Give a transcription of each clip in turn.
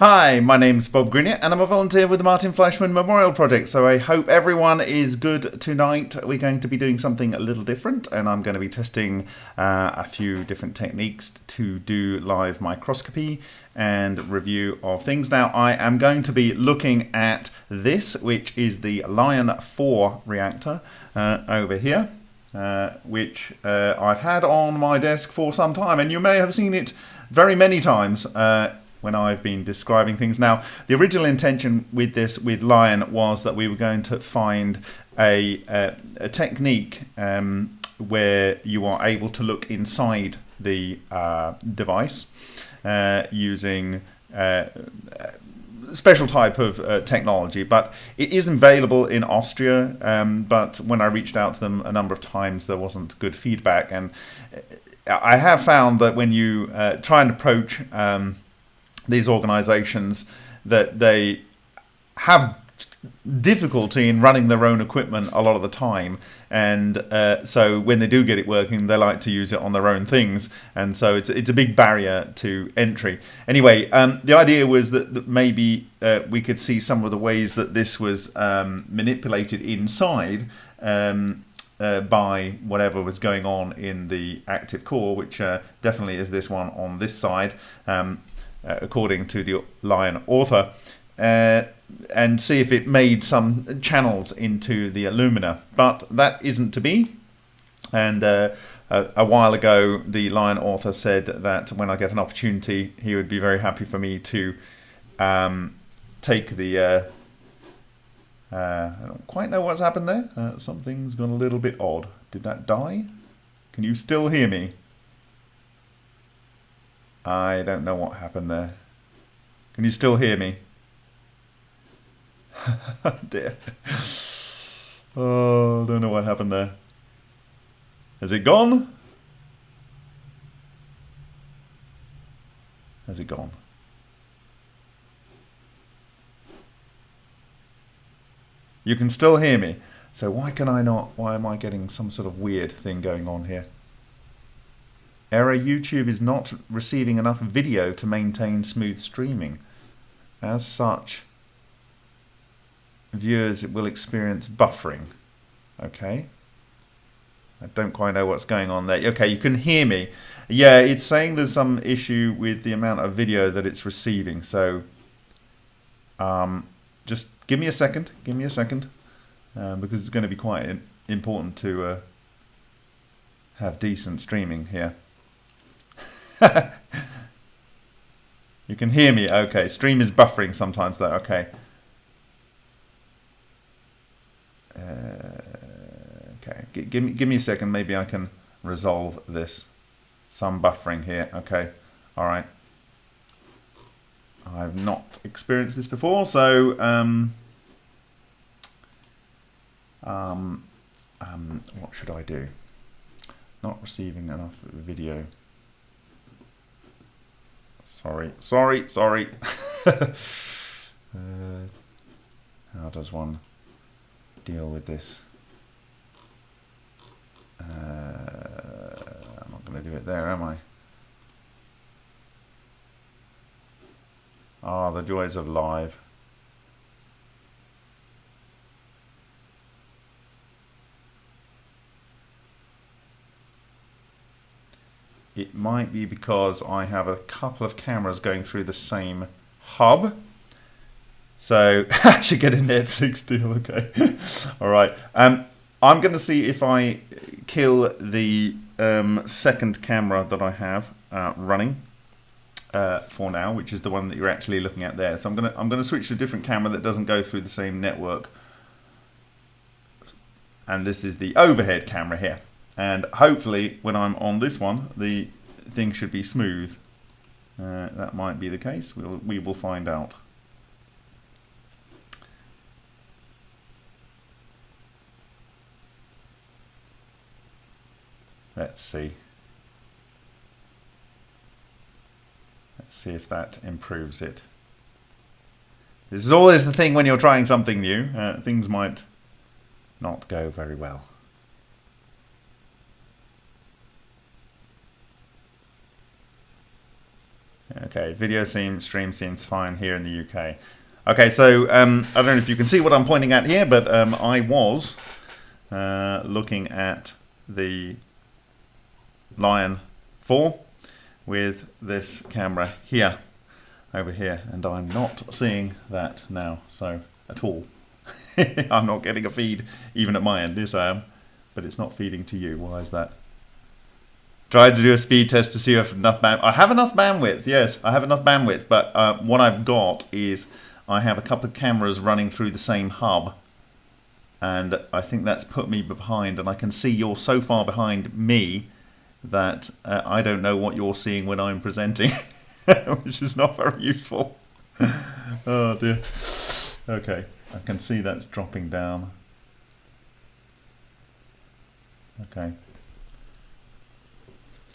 Hi, my name's Bob Greenyer and I'm a volunteer with the Martin Fleischmann Memorial Project. So I hope everyone is good tonight. We're going to be doing something a little different and I'm going to be testing uh, a few different techniques to do live microscopy and review of things. Now I am going to be looking at this, which is the Lion 4 reactor uh, over here. Uh, which uh, I've had on my desk for some time and you may have seen it very many times uh, when I've been describing things. Now, the original intention with this, with Lion, was that we were going to find a, a, a technique um, where you are able to look inside the uh, device uh, using uh, special type of uh, technology, but it is available in Austria. Um, but when I reached out to them a number of times, there wasn't good feedback, and I have found that when you uh, try and approach um, these organizations that they have difficulty in running their own equipment a lot of the time. And uh, so when they do get it working they like to use it on their own things. And so it's, it's a big barrier to entry. Anyway um, the idea was that, that maybe uh, we could see some of the ways that this was um, manipulated inside um, uh, by whatever was going on in the active core, which uh, definitely is this one on this side. Uh, according to the Lion author, uh, and see if it made some channels into the alumina. But that isn't to be. And uh, a, a, while ago, the Lion author said that when I get an opportunity, he would be very happy for me to um, take the. Uh, uh, I don't quite know what's happened there. Uh, something's gone a little bit odd. Did that die? Can you still hear me? I don't know what happened there. Can you still hear me? Oh, dear. Oh, don't know what happened there. Has it gone? Has it gone? You can still hear me. So why can I not? Why am I getting some sort of weird thing going on here? Error YouTube is not receiving enough video to maintain smooth streaming. As such, viewers will experience buffering. Okay. I don't quite know what's going on there. Okay, you can hear me. Yeah, it's saying there's some issue with the amount of video that it's receiving. So um, just give me a second. Give me a second. Uh, because it's going to be quite important to uh, have decent streaming here. you can hear me. Okay, stream is buffering sometimes though. Okay. Uh, okay, G give me give me a second. Maybe I can resolve this. Some buffering here. Okay. All right. I've not experienced this before, so um, um, um, what should I do? Not receiving enough video. Sorry, sorry, sorry. uh, how does one deal with this? Uh, I'm not going to do it there, am I? Ah, the joys of live. It might be because I have a couple of cameras going through the same hub. So I should get a Netflix deal, okay. All right. Um, I'm going to see if I kill the um, second camera that I have uh, running uh, for now, which is the one that you're actually looking at there. So I'm to I'm going to switch to a different camera that doesn't go through the same network. And this is the overhead camera here. And hopefully when I'm on this one, the thing should be smooth. Uh, that might be the case. We'll, we will find out. Let's see. Let's see if that improves it. This is always the thing when you're trying something new. Uh, things might not go very well. Okay, video stream, stream seems fine here in the UK. Okay, so um, I don't know if you can see what I'm pointing at here, but um, I was uh, looking at the Lion 4 with this camera here, over here, and I'm not seeing that now, so at all. I'm not getting a feed even at my end, yes I am, but it's not feeding to you. Why is that? Tried to do a speed test to see if enough. I have enough bandwidth. Yes, I have enough bandwidth. But uh, what I've got is I have a couple of cameras running through the same hub, and I think that's put me behind. And I can see you're so far behind me that uh, I don't know what you're seeing when I'm presenting, which is not very useful. oh dear. Okay, I can see that's dropping down. Okay.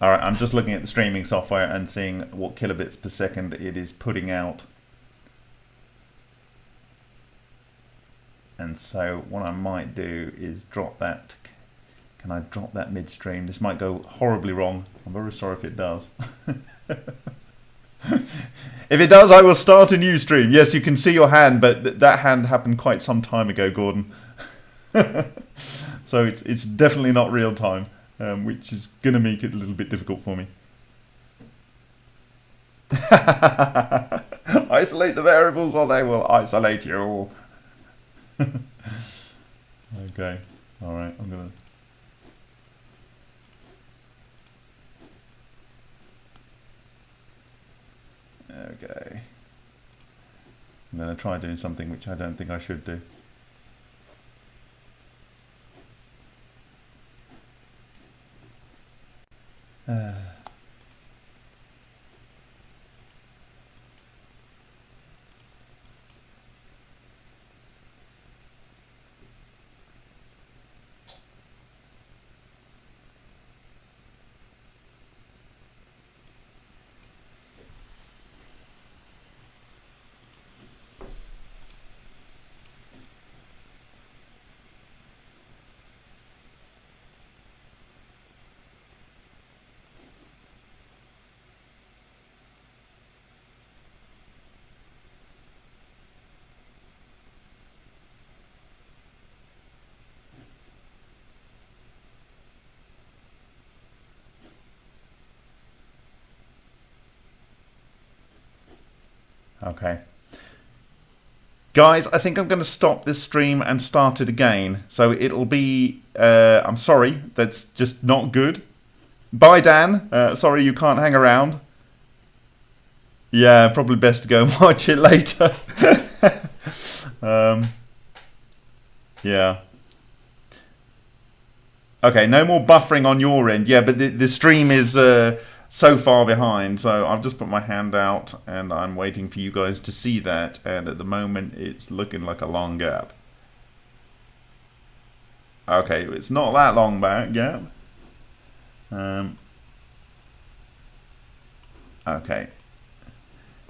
All right, I'm just looking at the streaming software and seeing what kilobits per second it is putting out. And so what I might do is drop that. Can I drop that midstream? This might go horribly wrong. I'm very sorry if it does. if it does, I will start a new stream. Yes, you can see your hand, but th that hand happened quite some time ago, Gordon. so it's, it's definitely not real time um, which is going to make it a little bit difficult for me. isolate the variables or they will isolate you. okay, alright, I'm going to... Okay. I'm going to try doing something which I don't think I should do. Uh, Okay. Guys, I think I'm going to stop this stream and start it again. So it'll be... Uh, I'm sorry, that's just not good. Bye, Dan. Uh, sorry you can't hang around. Yeah, probably best to go and watch it later. um, yeah. Okay, no more buffering on your end. Yeah, but the, the stream is... Uh, so far behind. So I've just put my hand out and I'm waiting for you guys to see that. And at the moment, it's looking like a long gap. Okay, it's not that long back gap. Um, okay.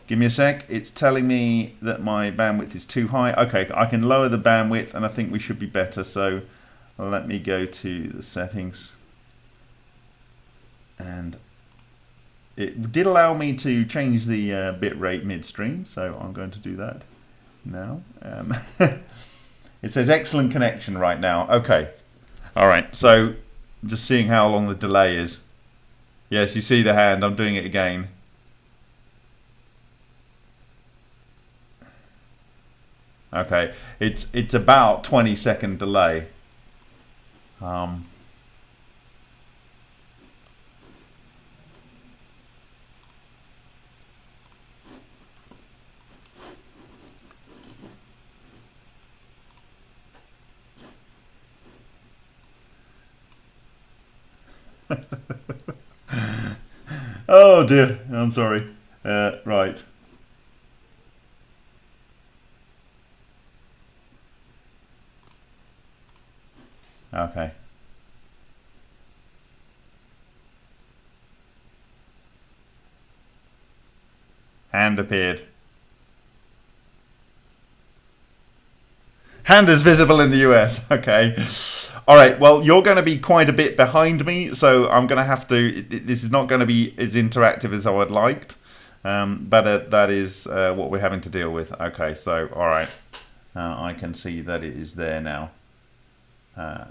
Give me a sec. It's telling me that my bandwidth is too high. Okay, I can lower the bandwidth and I think we should be better. So let me go to the settings and it did allow me to change the uh, bitrate midstream, so I'm going to do that now. Um, it says excellent connection right now. Okay. All right. So just seeing how long the delay is. Yes, you see the hand. I'm doing it again. Okay. It's it's about 20 second delay. Um, oh dear, I'm sorry. Uh, right. Okay. Hand appeared. Hand is visible in the US. Okay. All right. Well, you're going to be quite a bit behind me, so I'm going to have to. This is not going to be as interactive as I would liked. Um, but uh, that is uh, what we're having to deal with. Okay, so all right, uh, I can see that it is there now. Uh,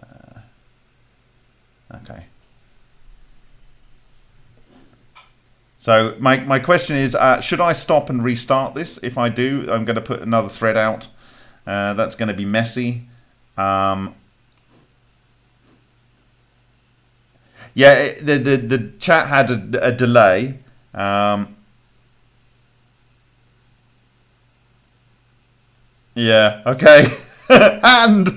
okay. So my, my question is, uh, should I stop and restart this? If I do, I'm going to put another thread out. Uh, that's going to be messy. Um, yeah, the, the, the chat had a, a delay. Um, yeah, okay. and...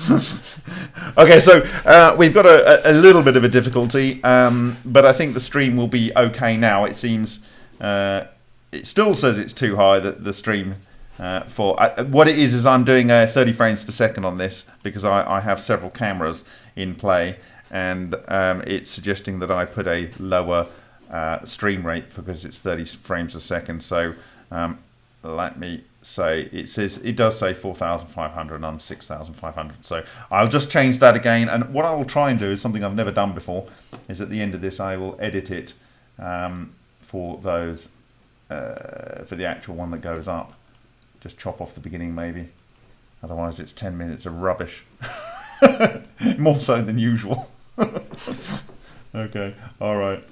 okay, so uh, we've got a, a, little bit of a difficulty, um, but I think the stream will be okay now. It seems uh, it still says it's too high. That the stream uh, for uh, what it is is I'm doing a 30 frames per second on this because I, I have several cameras in play, and um, it's suggesting that I put a lower uh, stream rate because it's 30 frames a second. So um, let me say it says it does say 4500 and 6500 so I'll just change that again. And what I will try and do is something I've never done before is at the end of this I will edit it um, for those uh, for the actual one that goes up. Just chop off the beginning maybe. Otherwise it's 10 minutes of rubbish. More so than usual okay all right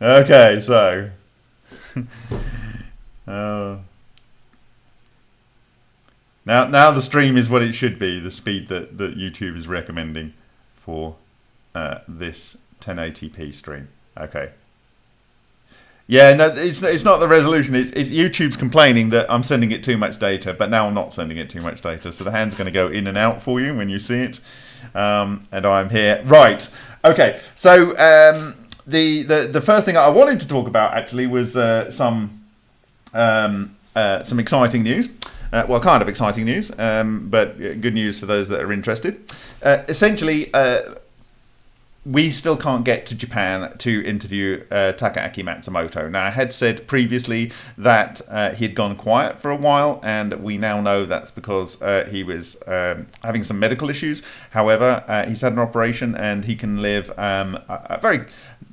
okay so uh, now, now the stream is what it should be, the speed that, that YouTube is recommending for uh, this 1080p stream. Okay. Yeah, no, it's it's not the resolution. It's, it's YouTube's complaining that I'm sending it too much data, but now I'm not sending it too much data. So the hand's going to go in and out for you when you see it, um, and I'm here. Right. Okay. So um, the the the first thing I wanted to talk about actually was uh, some um, uh, some exciting news. Uh, well, kind of exciting news, um, but good news for those that are interested. Uh, essentially, uh, we still can't get to Japan to interview uh, Takaaki Matsumoto. Now, I had said previously that uh, he had gone quiet for a while, and we now know that's because uh, he was um, having some medical issues. However, uh, he's had an operation and he can live um, a, a, very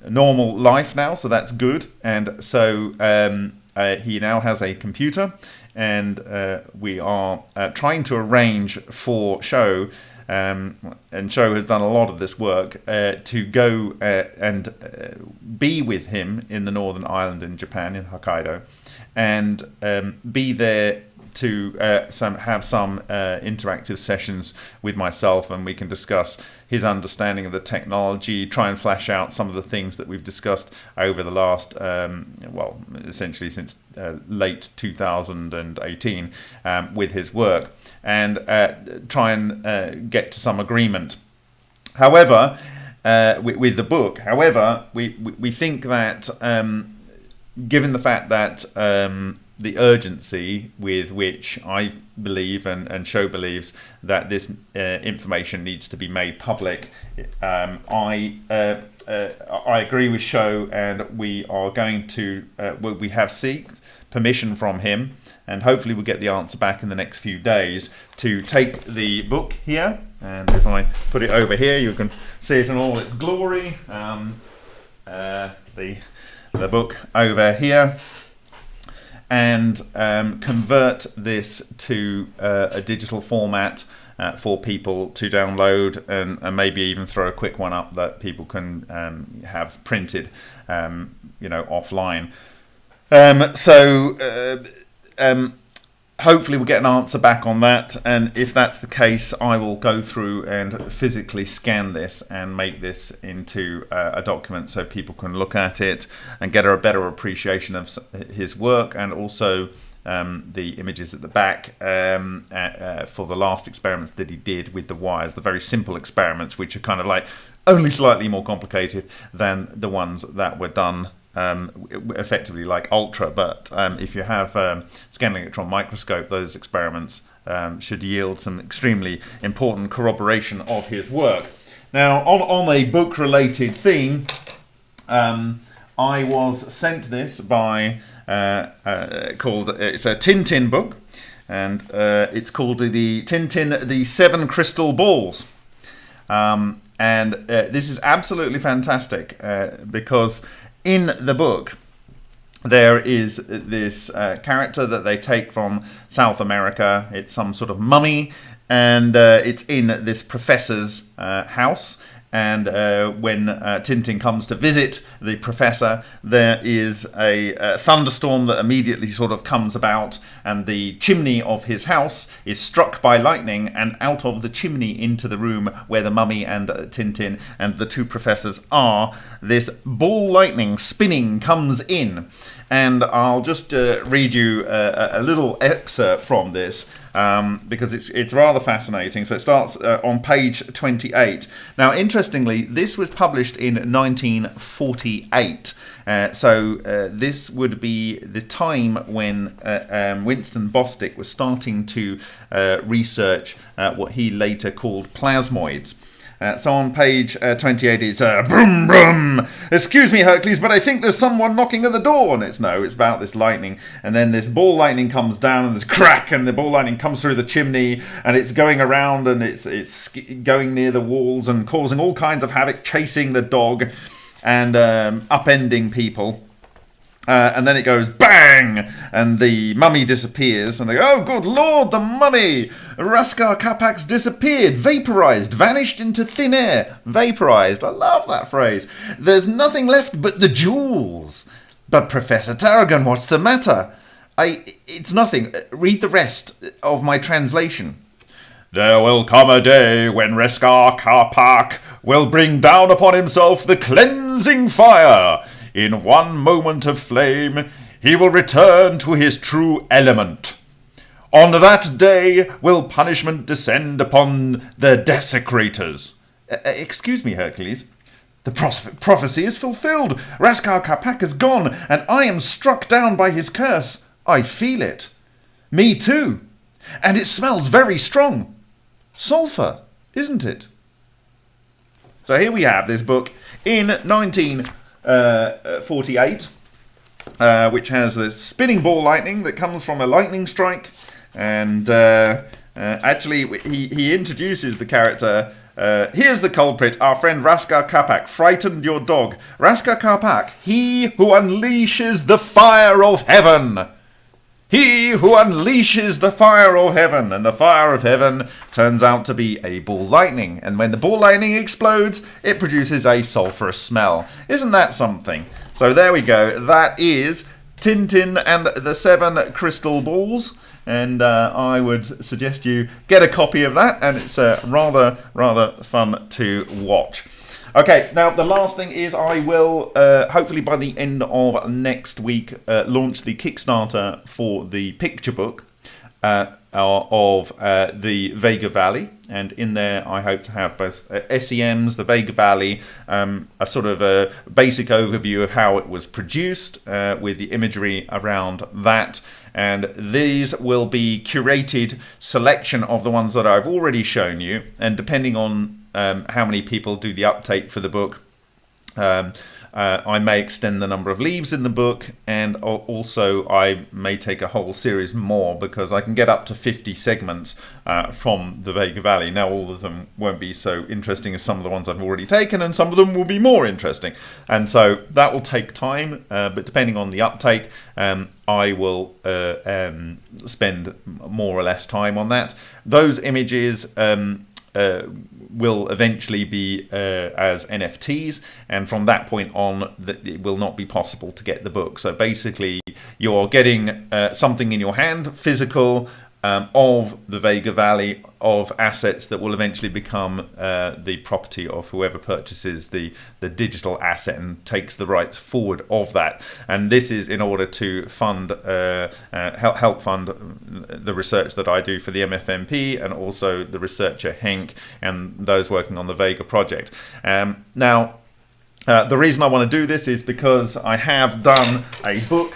normal life now, so that's good. And so um, uh, he now has a computer, and uh, we are trying to arrange for Sho. Um, and Sho has done a lot of this work uh, to go uh, and uh, be with him in the Northern Island in Japan, in Hokkaido, and um, be there to uh, some have some uh, interactive sessions with myself, and we can discuss his understanding of the technology, try and flash out some of the things that we've discussed over the last, um, well, essentially since uh, late 2018 um, with his work, and uh, try and uh, get to some agreement. However, uh, with, with, the book, however, we, we, we think that um, given the fact that um, the urgency with which I believe and, and Sho believes that this uh, information needs to be made public. Um, I uh, uh, I agree with Sho, and we are going to uh, we have seeked permission from him, and hopefully we'll get the answer back in the next few days to take the book here. And if I put it over here, you can see it in all its glory. Um, uh, the the book over here and um, convert this to uh, a digital format uh, for people to download and, and, maybe even throw a quick one up that people can um, have printed, um, you know, offline. Um, so uh, um, hopefully we'll get an answer back on that. And if that's the case I will go through and physically scan this and make this into uh, a document so people can look at it and get a better appreciation of his work and also um, the images at the back um, uh, for the last experiments that he did with the wires, the very simple experiments which are kind of like only slightly more complicated than the ones that were done um, effectively like ultra. But um, if you have um, scanning electron microscope, those experiments um, should yield some extremely important corroboration of his work. Now, on, on a book-related theme, um, I was sent this by uh, uh, called it's a Tintin book, and uh, it's called the Tintin the Seven Crystal Balls. Um, and uh, this is absolutely fantastic uh, because in the book, there is this uh, character that they take from South America. It's some sort of mummy, and uh, it's in this professor's uh, house. And uh, when uh, Tintin comes to visit the professor, there is a, a, thunderstorm that immediately sort of comes about, and the chimney of his house is struck by lightning, and out of the chimney into the room where the mummy and uh, Tintin and the two professors are, this ball lightning spinning comes in. And I'll just uh, read you a, a little excerpt from this um, because it's it's rather fascinating. So it starts uh, on page 28. Now, interestingly, this was published in 1948. Uh, so uh, this would be the time when uh, um, Winston Bostick was starting to uh, research what he later called plasmoids. Uh, so on page uh, 28 it's uh, brum brum. Excuse me, Hercules, but I think there's someone knocking at the door. And it's no, it's about this lightning. And then this ball lightning comes down and there's crack, and the ball lightning comes through the chimney, and it's going around and it's it's going near the walls and causing all kinds of havoc, chasing the dog and um, upending people. Uh, and then it goes bang, and the mummy disappears, and they go, oh, good lord, the mummy! Rascar Capac's disappeared, vaporized, vanished into thin air. Vaporized, I love that phrase. There's nothing left but the jewels. But Professor Tarragon, what's the matter? I, it's nothing. Read the rest of my translation. There will come a day when Reskar Kapak will bring down upon himself the cleansing fire in one moment of flame, he will return to his true element. On that day will punishment descend upon the desecrators. Uh, excuse me, Hercules. The prophecy is fulfilled. Rascar Capac is gone, and I am struck down by his curse. I feel it. Me too. And it smells very strong. Sulphur, isn't it? So here we have this book in 19 uh, 48, uh, which has this spinning ball lightning that comes from a lightning strike. And uh, uh actually, he, he introduces the character. Uh, here's the culprit, our friend Rascar Capac, frightened your dog. Rascar Capac, he who unleashes the fire of heaven. He who unleashes the fire of heaven, and the fire of heaven turns out to be a ball lightning. And when the ball lightning explodes, it produces a sulphurous smell. Isn't that something? So there we go. That is Tintin and the Seven Crystal Balls. And uh, I would suggest you get a copy of that, and it's uh, rather, rather fun to watch. Okay, now the last thing is I will, uh, hopefully by the end of next week, uh, launch the Kickstarter for the picture book uh, of uh, the Vega Valley. And in there, I hope to have both uh, SEMs, the Vega Valley, um, a sort of a basic overview of how it was produced uh, with the imagery around that. And these will be curated selection of the ones that I've already shown you. And depending on um, how many people do the uptake for the book. Um, uh, I may extend the number of leaves in the book, and also I may take a whole series more because I can get up to 50 segments uh, from the Vega Valley. Now, all of them won't be so interesting as some of the ones I've already taken, and some of them will be more interesting. And so that will take time, uh, but depending on the uptake, um, I will uh, um, spend more or less time on that. Those images. Um, uh, will eventually be uh, as NFTs, and from that point on, that it will not be possible to get the book. So basically, you're getting uh, something in your hand, physical, um, of the Vega Valley of assets that will eventually become uh, the property of whoever purchases the, the digital asset and takes the rights forward of that. And this is in order to fund uh, uh, help, help fund the research that I do for the MFMP and also the researcher Henk and those working on the Vega project. Um, now, uh, the reason I want to do this is because I have done a book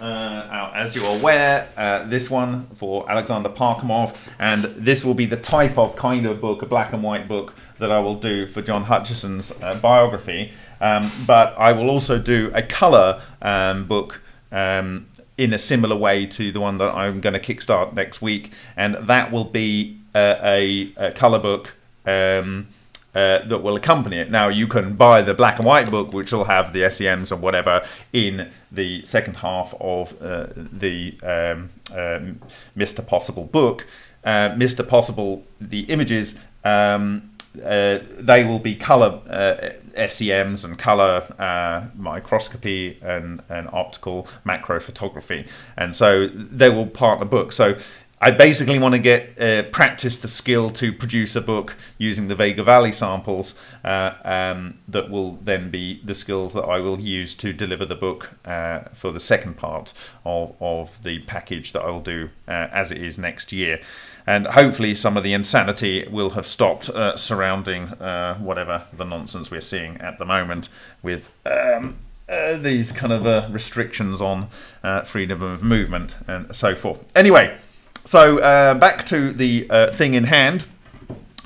uh, as you're aware, uh, this one for Alexander Parkhomov, and this will be the type of kind of book, a black and white book, that I will do for John Hutchison's uh, biography. Um, but I will also do a colour um, book um, in a similar way to the one that I'm going to kickstart next week, and that will be uh, a, a colour book. Um, uh, that will accompany it. Now you can buy the black and white book, which will have the SEMs and whatever in the second half of uh, the um, um, Mr. Possible book. Uh, Mr. Possible, the images, um, uh, they will be color uh, SEMs and color uh, microscopy and, and optical macro photography, and so they will part the book. So I basically want to get uh, practice the skill to produce a book using the Vega Valley samples uh, um, that will then be the skills that I will use to deliver the book uh, for the second part of, of the package that I will do uh, as it is next year. And hopefully, some of the insanity will have stopped uh, surrounding uh, whatever the nonsense we're seeing at the moment with. Um, these kind of restrictions on freedom of movement and so forth. Anyway, so uh, back to the uh, thing in hand.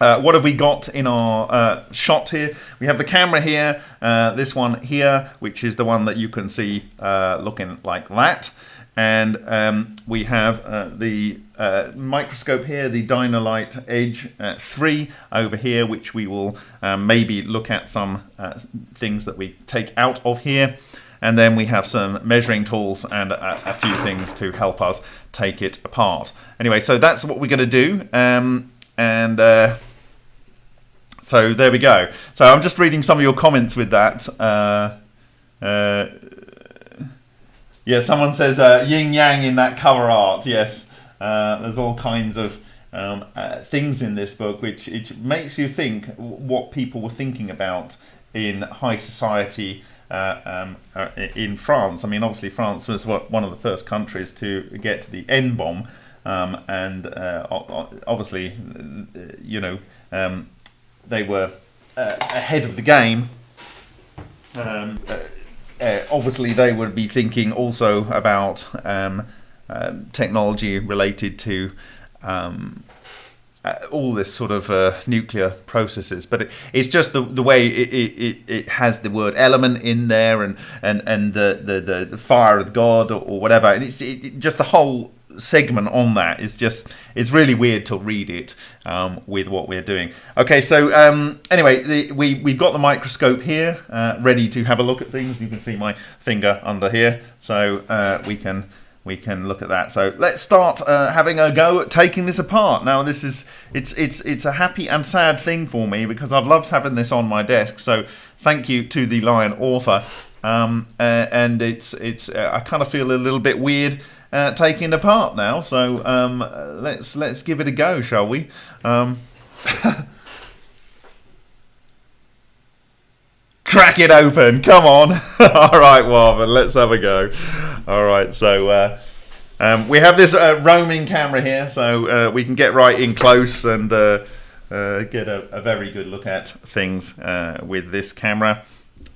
Uh, what have we got in our uh, shot here? We have the camera here, uh, this one here, which is the one that you can see uh, looking like that. And um, we have the microscope here, the Dino-Lite Edge 3 over here, which we will maybe look at some things that we take out of here and then we have some measuring tools and a, a few things to help us take it apart. Anyway, so that's what we're going to do, um, and uh, so there we go. So I'm just reading some of your comments with that. Uh, uh, yeah, someone says uh, yin yang in that cover art. Yes, uh, there's all kinds of um, uh, things in this book which it makes you think what people were thinking about in high society uh, um, uh, in France. I mean, obviously, France was one of the first countries to get to the N bomb, um, and uh, obviously, you know, um, they were uh, ahead of the game. Um, uh, obviously, they would be thinking also about um, technology related to um, uh, all this sort of uh, nuclear processes, but it, it's just the the way it, it, it has the word element in there and and and the the, the fire of God or, or whatever, and it's it, just the whole segment on that is just it's really weird to read it um, with what we're doing. Okay, so um, anyway, the, we we've got the microscope here uh, ready to have a look at things. You can see my finger under here, so uh, we can we can look at that. So let's start uh, having a go at taking this apart. Now this is it's it's it's a happy and sad thing for me because I've loved having this on my desk. So thank you to the Lion author. Um, uh, and it's it's uh, I kind of feel a little bit weird uh, taking it apart now. So um, let's let's give it a go, shall we? Um, crack it open. Come on. All right, Warren, let's have a go. All right, so uh, um, we have this uh, roaming camera here, so uh, we can get right in close and uh, uh, get a, a, very good look at things uh, with this camera.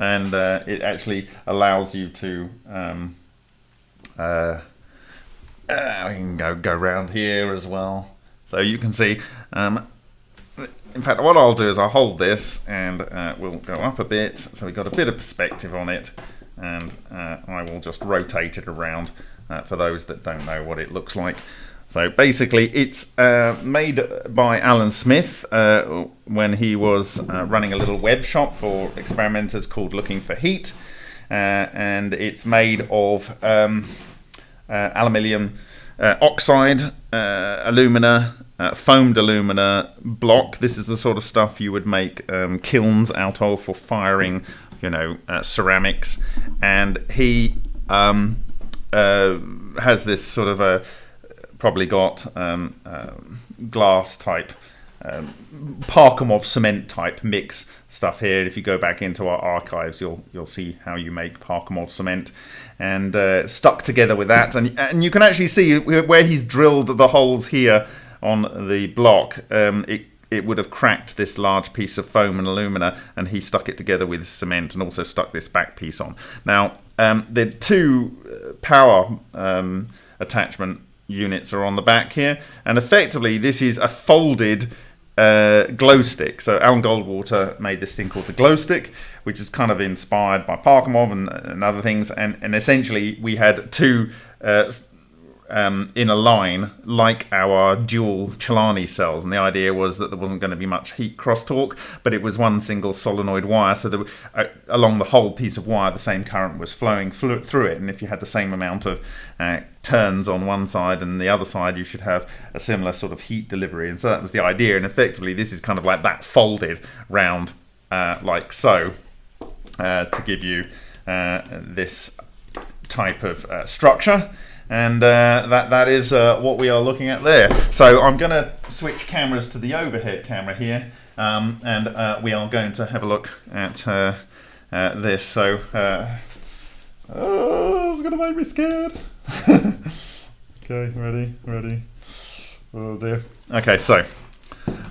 And it actually allows you to um, we can go go around here as well. So you can see um, in fact, what I'll do is I'll hold this and we'll go up a bit so we've got a bit of perspective on it and uh, I will just rotate it around uh, for those that don't know what it looks like. So basically it's uh, made by Alan Smith uh, when he was uh, running a little web shop for experimenters called Looking for Heat and it's made of um, aluminium oxide, alumina, uh, foamed alumina block. This is the sort of stuff you would make um, kilns out of for firing, you know, uh, ceramics. And he um, uh, has this sort of a probably got um, uh, glass type. Um, Parkhomov cement type mix stuff here. If you go back into our archives, you'll you'll see how you make Parkhomov cement, and uh, stuck together with that, and and you can actually see where he's drilled the holes here on the block, um, it it would have cracked this large piece of foam and alumina, and he stuck it together with cement and also stuck this back piece on. Now, um, the two uh, power um, attachment units are on the back here, and effectively this is a folded uh, glow stick. So Alan Goldwater made this thing called the glow stick, which is kind of inspired by Parkhomov and, and other things, and, and essentially we had two uh, um, in a line like our dual Celani cells, and the idea was that there wasn't going to be much heat crosstalk, but it was one single solenoid wire, so that uh, along the whole piece of wire, the same current was flowing fl- through it, and if you had the same amount of uh, turns on one side and the other side, you should have a similar sort of heat delivery, and so that was the idea. And effectively, this is kind of like that folded round, uh, like so, uh, to give you uh, this type of uh, structure and uh, that that is uh, what we are looking at there. So I'm going to switch cameras to the overhead camera here, um, and uh, we are going to have a look at uh, uh, this. So uh, oh, it's going to make me scared. okay, ready, ready. Oh dear. Okay, so.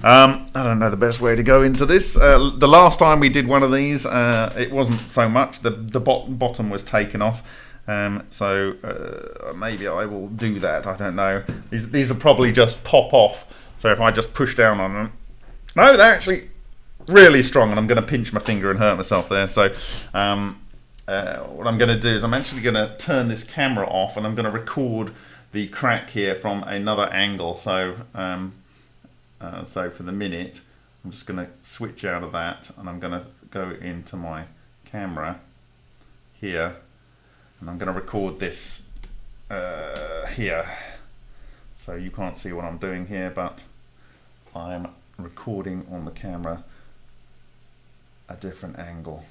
Um, I don't know the best way to go into this. Uh, the last time we did one of these, uh, it wasn't so much. The the bot- bottom was taken off, um, so uh, maybe I will do that. I don't know. These these are probably just pop off. So if I just push down on them, no, they're actually really strong, and I'm going to pinch my finger and hurt myself there. So um, uh, what I'm going to do is I'm actually going to turn this camera off, and I'm going to record the crack here from another angle. So um, uh, so for the minute, I'm just going to switch out of that, and I'm going to go into my camera here and I'm going to record this uh, here. So you can't see what I'm doing here but I'm recording on the camera a different angle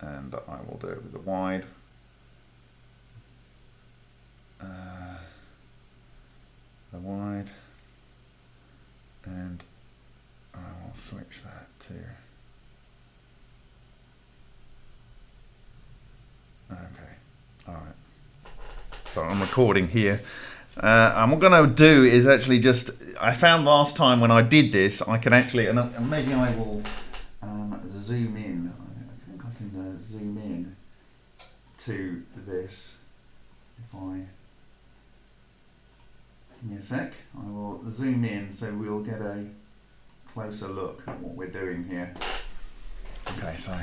and I will do it with the wide. Uh, the wide. And I will switch that to okay all right. So I'm recording here. Uh, and what I'm going to do is actually just, I found last time when I did this, I can actually, and, and maybe I will um, zoom in. I think I can uh, zoom in to this. If I, give me a sec, I will zoom in so we'll get a closer look at what we're doing here. Okay, so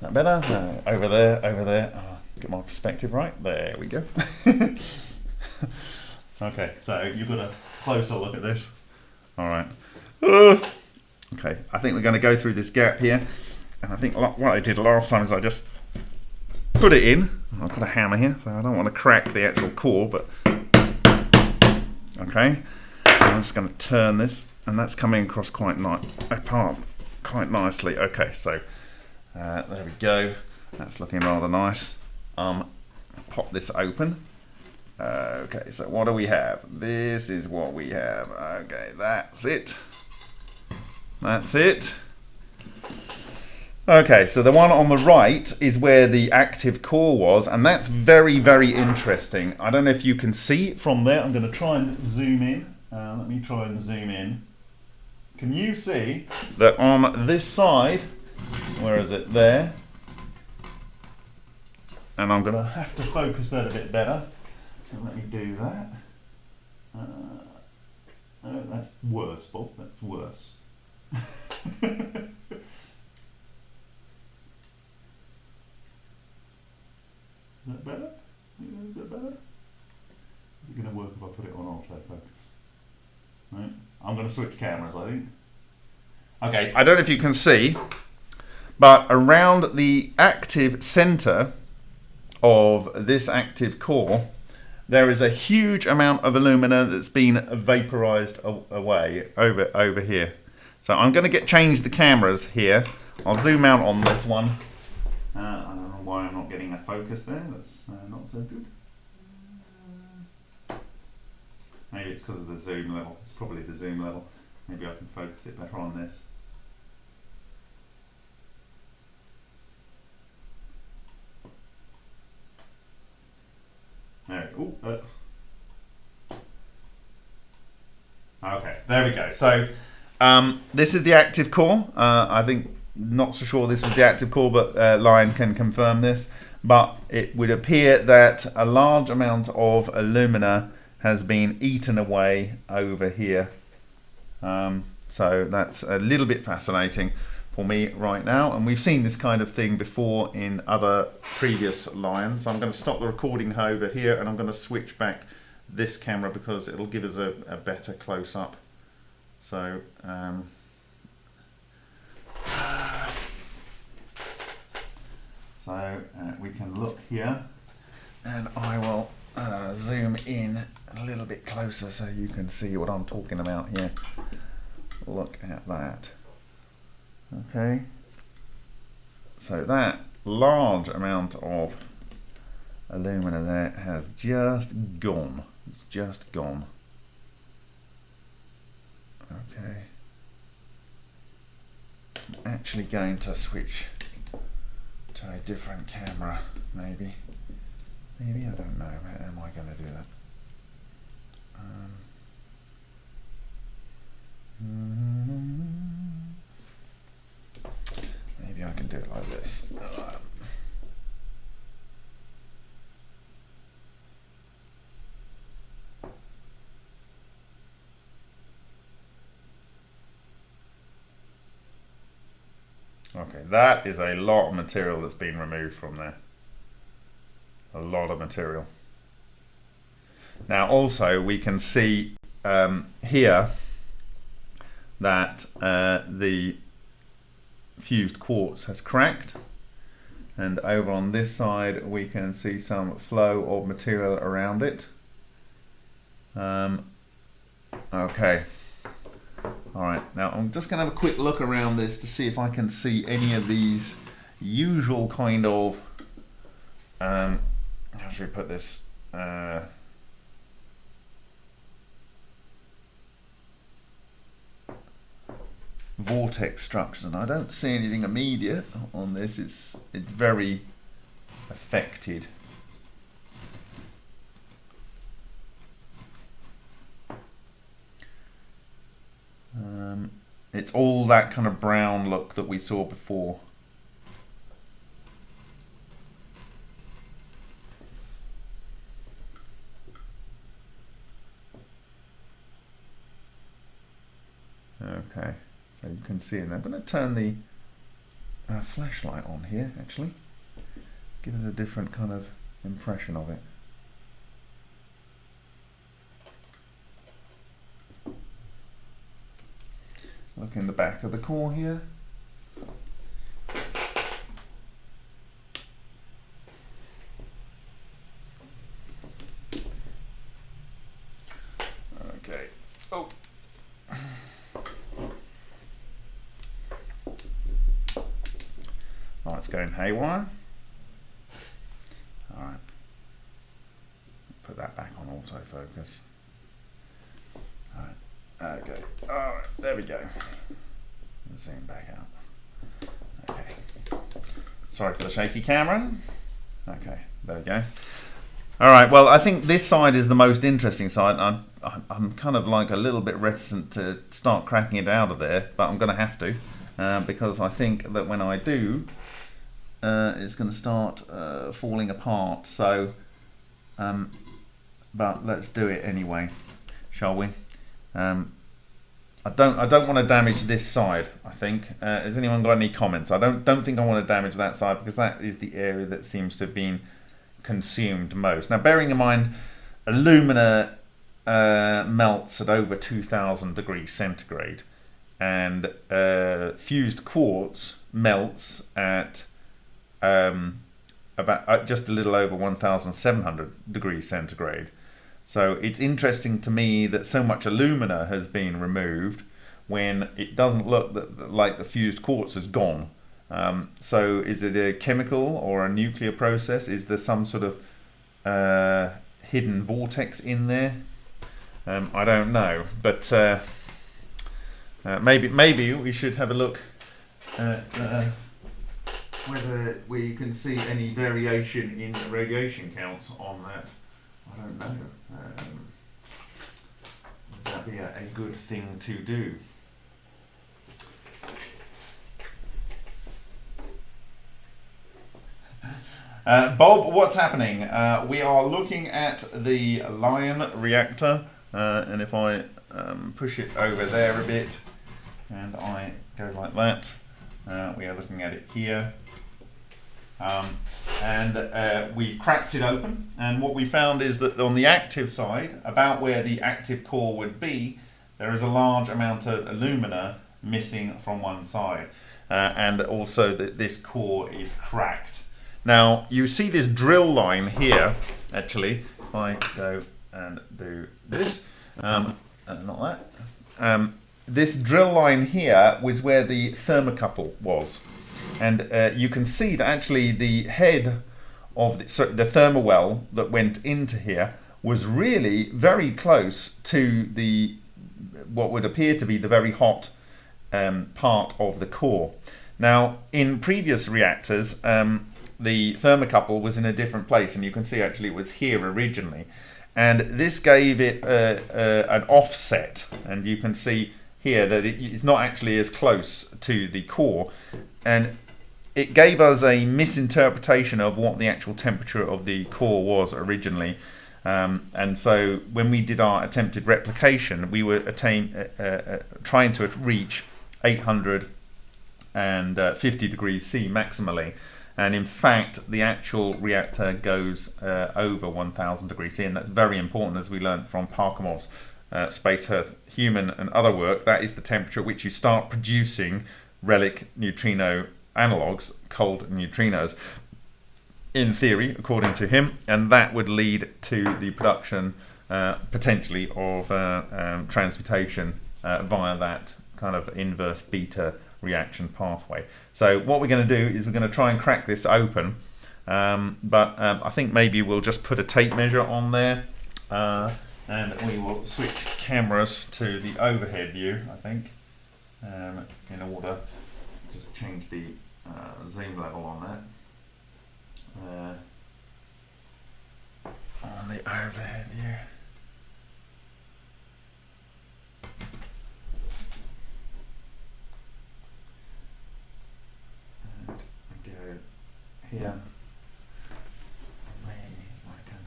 that better? No, over there, over there. Oh, get my perspective right. There we go. okay, so you've got a closer look at this. All right. Okay, I think we're going to go through this gap here. And I think what I did last time is I just put it in. I've got a hammer here, so I don't want to crack the actual core, but okay. I'm just going to turn this, and that's coming across quite nice, apart quite nicely. Okay, so uh, there we go. That's looking rather nice. Um, pop this open. Okay, so what do we have? This is what we have. Okay, that's it. That's it. Okay, so the one on the right is where the active core was, and that's very, very interesting. I don't know if you can see from there. I'm going to try and zoom in. Uh, let me try and zoom in. Can you see that on this side, where is it? There. And I'm going to have to focus that a bit better. So let me do that. Uh, oh, that's worse, Bob. That's worse. Is that better? Is that better? Is it going to work if I put it on autofocus? Right. I'm going to switch cameras, I think. Okay, I don't know if you can see, but around the active center of this active core, there is a huge amount of alumina that's been vaporized away over over here. So I'm going to get change the cameras here. I'll zoom out on this one. Uh, I don't know why I'm not getting a focus there. That's uh, not so good. Maybe it's because of the zoom level. It's probably the zoom level. Maybe I can focus it better on this. There. Ooh, uh. Okay, there we go. So um, this is the active core. Uh, I think not so sure this was the active core, but uh, Lion can confirm this. But it would appear that a large amount of alumina has been eaten away over here. Um, so that's a little bit fascinating for me right now. And we've seen this kind of thing before in other previous lions. I'm going to stop the recording over here and I'm going to switch back this camera because it'll give us a, a better close up. So, um, so uh, we can look here and I will uh, zoom in a little bit closer so you can see what I'm talking about here. Look at that. Okay. So that large amount of alumina there has just gone. It's just gone. Okay. I'm actually going to switch to a different camera, maybe. Maybe, I don't know. How am I going to do that? Um, maybe I can do it like this. Um, Okay, that is a lot of material that's been removed from there. A lot of material. Now also we can see um, here that uh, the fused quartz has cracked and over on this side we can see some flow of material around it. Um, okay. All right, now I'm just gonna have a quick look around this to see if I can see any of these usual kind of, um, how should we put this? Uh, vortex structures and I don't see anything immediate on this. It's it's very affected. Um, it's all that kind of brown look that we saw before. Okay so you can see and I'm going to turn the uh, flashlight on here actually. Give us a different kind of impression of it. Look in the back of the core here okay oh Oh, it's going haywire. All right. Put that back on autofocus. All right. Okay. All right. There we go. Zoom back out. Okay. Sorry for the shaky camera. Okay. There we go. All right. Well, I think this side is the most interesting side. I'm, I'm kind of like a little bit reticent to start cracking it out of there, but I'm going to have to. Uh, because I think that when I do, uh, it's going to start uh, falling apart. So, um, but let's do it anyway, shall we? Um, I don't. I don't want to damage this side. I think. Uh, has anyone got any comments? I don't. Don't think I want to damage that side because that is the area that seems to have been consumed most. Now, bearing in mind, alumina uh, melts at over 2,000 degrees centigrade and uh, fused quartz melts at um, about uh, just a little over 1,700 degrees centigrade. So it's interesting to me that so much alumina has been removed when it doesn't look that, like the fused quartz has gone. Um, so is it a chemical or a nuclear process? Is there some sort of uh, hidden vortex in there? Um, I don't know, but uh, uh, maybe maybe we should have a look at uh, whether we can see any variation in the radiation counts on that. I don't know. Um, would that be a, a good thing to do? Uh, Bob, what's happening? Uh, we are looking at the Lion reactor, uh, and if I um, push it over there a bit, and I go like that, uh, we are looking at it here. Um, and uh, we cracked it open, and what we found is that on the active side, about where the active core would be, there is a large amount of alumina missing from one side, uh, and also that this core is cracked. Now you see this drill line here, actually, if I go and do this, um, uh, not that, um, this drill line here was where the thermocouple was. And uh, you can see that actually the head of the, the thermowell that went into here was really very close to the what would appear to be the very hot um, part of the core. Now, in previous reactors, um, the thermocouple was in a different place, and you can see actually it was here originally. And this gave it uh, uh, an offset, and you can see here that it's not actually as close to the core. And it gave us a misinterpretation of what the actual temperature of the core was originally. Um, and so when we did our attempted replication, we were attain, uh, uh, trying to reach 850 degrees C maximally. And in fact, the actual reactor goes uh, over 1000 degrees C, and that's very important as we learned from Parkhomov's uh, Space Earth Human and other work. That is the temperature at which you start producing relic neutrino analogues, cold neutrinos, in theory, according to him, and that would lead to the production uh, potentially of uh, um, transmutation uh, via that kind of inverse beta reaction pathway. So what we're going to do is we're going to try and crack this open, um, but um, I think maybe we'll just put a tape measure on there, uh, and we will switch cameras to the overhead view, I think, um, in order just change the uh, zoom level on that. Uh, on the overhead view. And go here. Maybe I can.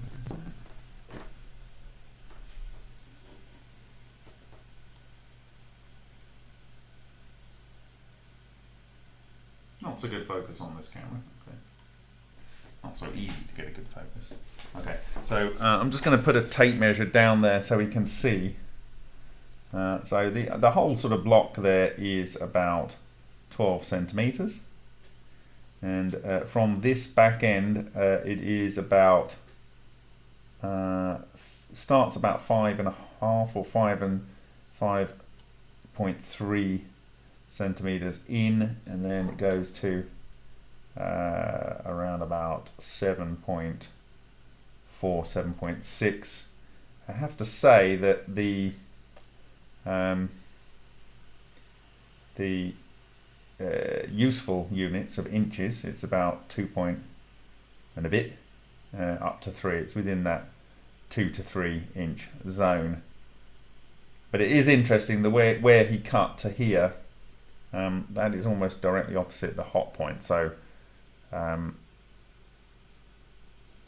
What is that? Not so good focus on this camera. Okay. Not so easy to get a good focus. Okay, so uh, I'm just going to put a tape measure down there so we can see. Uh, so the the whole sort of block there is about 12 centimeters, and uh, from this back end uh, it is about uh, starts about five and a half or five and five point three centimeters in and then it goes to uh, around about 7.4 7.6 I have to say that the um, the uh, useful units of inches it's about 2 point and a bit uh, up to 3 it's within that 2 to 3 inch zone. But it is interesting the way where he cut to here um, that is almost directly opposite the hot point. So um,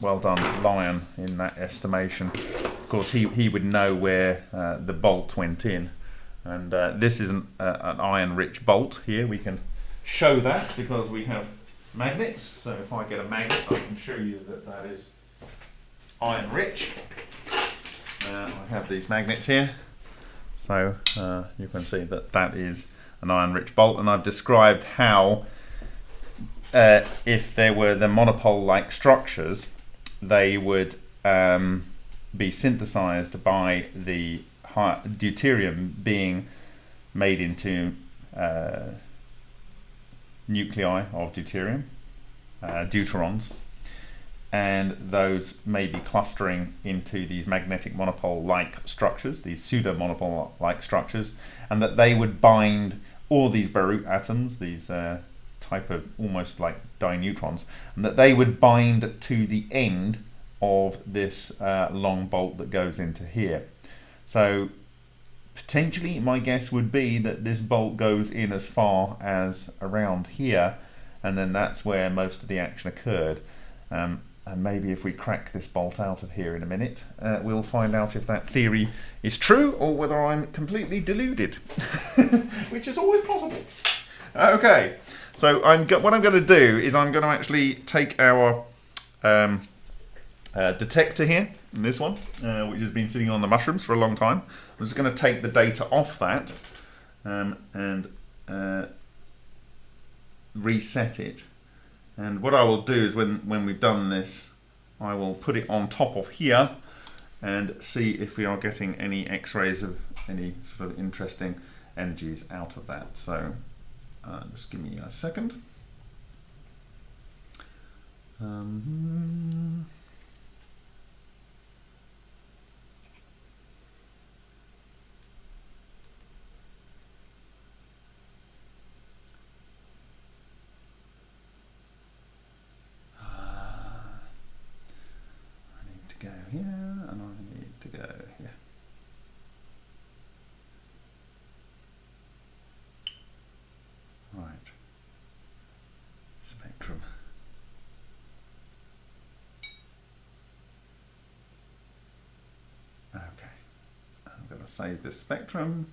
well done, Lion, in that estimation. Of course, he, he would know where uh, the bolt went in. And uh, this is an, uh, an iron-rich bolt here. We can show that because we have magnets. So if I get a magnet, I can show you that that is iron-rich. Uh, I have these magnets here. So uh, you can see that that is an iron-rich bolt, and I've described how uh, if there were the monopole-like structures, they would um, be synthesized by the deuterium being made into uh, nuclei of deuterium, uh, deuterons, and those may be clustering into these magnetic monopole-like structures, these pseudo-monopole-like structures, and that they would bind all these Barut atoms, these uh, type of almost like dineutrons, and that they would bind to the end of this uh, long bolt that goes into here. So potentially my guess would be that this bolt goes in as far as around here and then that's where most of the action occurred. Um, and maybe if we crack this bolt out of here in a minute, uh, we'll find out if that theory is true or whether I'm completely deluded, which is always possible. Okay, So I'm what I'm going to do is I'm going to actually take our um, uh, detector here, this one, uh, which has been sitting on the mushrooms for a long time. I'm just going to take the data off that um, and uh, reset it. And what I will do is when, when we've done this, I will put it on top of here and see if we are getting any x-rays of any sort of interesting energies out of that. So uh, just give me a second. Um, I need to go here and I need to go here. Right. Spectrum. Okay. Save this spectrum.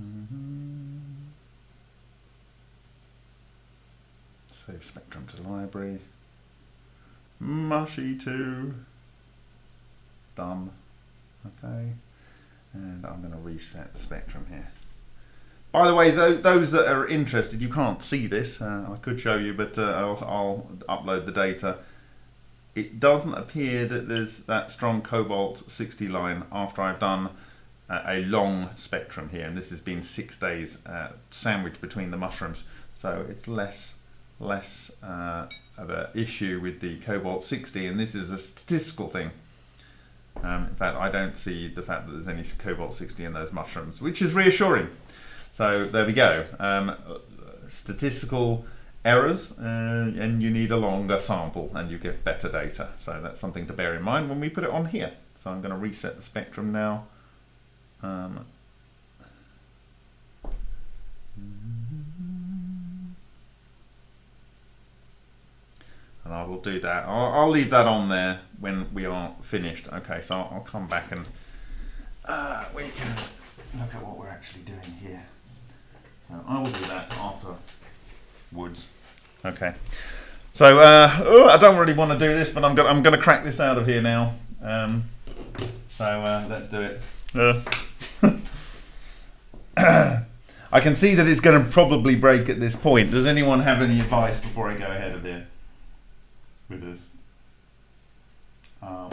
Mhm. Save spectrum to library. Mushy 2. Done. Okay. And I'm going to reset the spectrum here. By the way, tho- those that are interested, you can't see this. Uh, I could show you, but uh, I'll, I'll upload the data. It doesn't appear that there's that strong cobalt 60 line after I've done a, a long spectrum here. And this has been six days uh, sandwiched between the mushrooms. So it's less less uh, of an issue with the cobalt 60 and this is a statistical thing um, in fact I don't see the fact that there's any cobalt 60 in those mushrooms which is reassuring so there we go um, statistical errors uh, and you need a longer sample and you get better data so that's something to bear in mind when we put it on here so I'm going to reset the spectrum now um, and I will do that. I'll, I'll, leave that on there when we are finished. Okay, so I'll, I'll come back and uh, we can look at what we're actually doing here. So I will do that afterwards. Okay. So uh, oh, I don't really want to do this, but I'm gonna I'm gonna crack this out of here now. Um, so uh, let's do it. I can see that it's going to probably break at this point. Does anyone have any advice before I go ahead of here? with this. Um,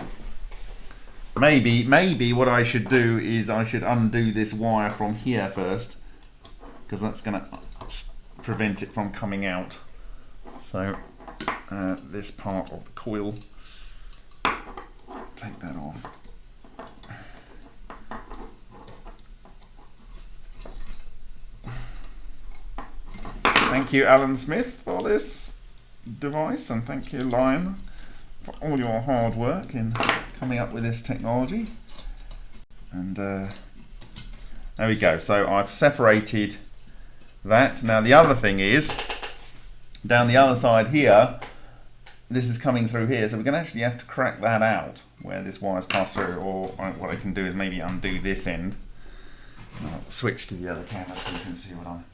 maybe, maybe what I should do is I should undo this wire from here first, because that's going to prevent it from coming out. So uh, this part of the coil, take that off. Thank you, Alan Smith, for this device and thank you Lion for all your hard work in coming up with this technology. And uh, there we go. So I've separated that. Now the other thing is down the other side here this is coming through here so we're going to actually have to crack that out where this wire's passed through or what I can do is maybe undo this end I'll switch to the other camera so you can see what I'm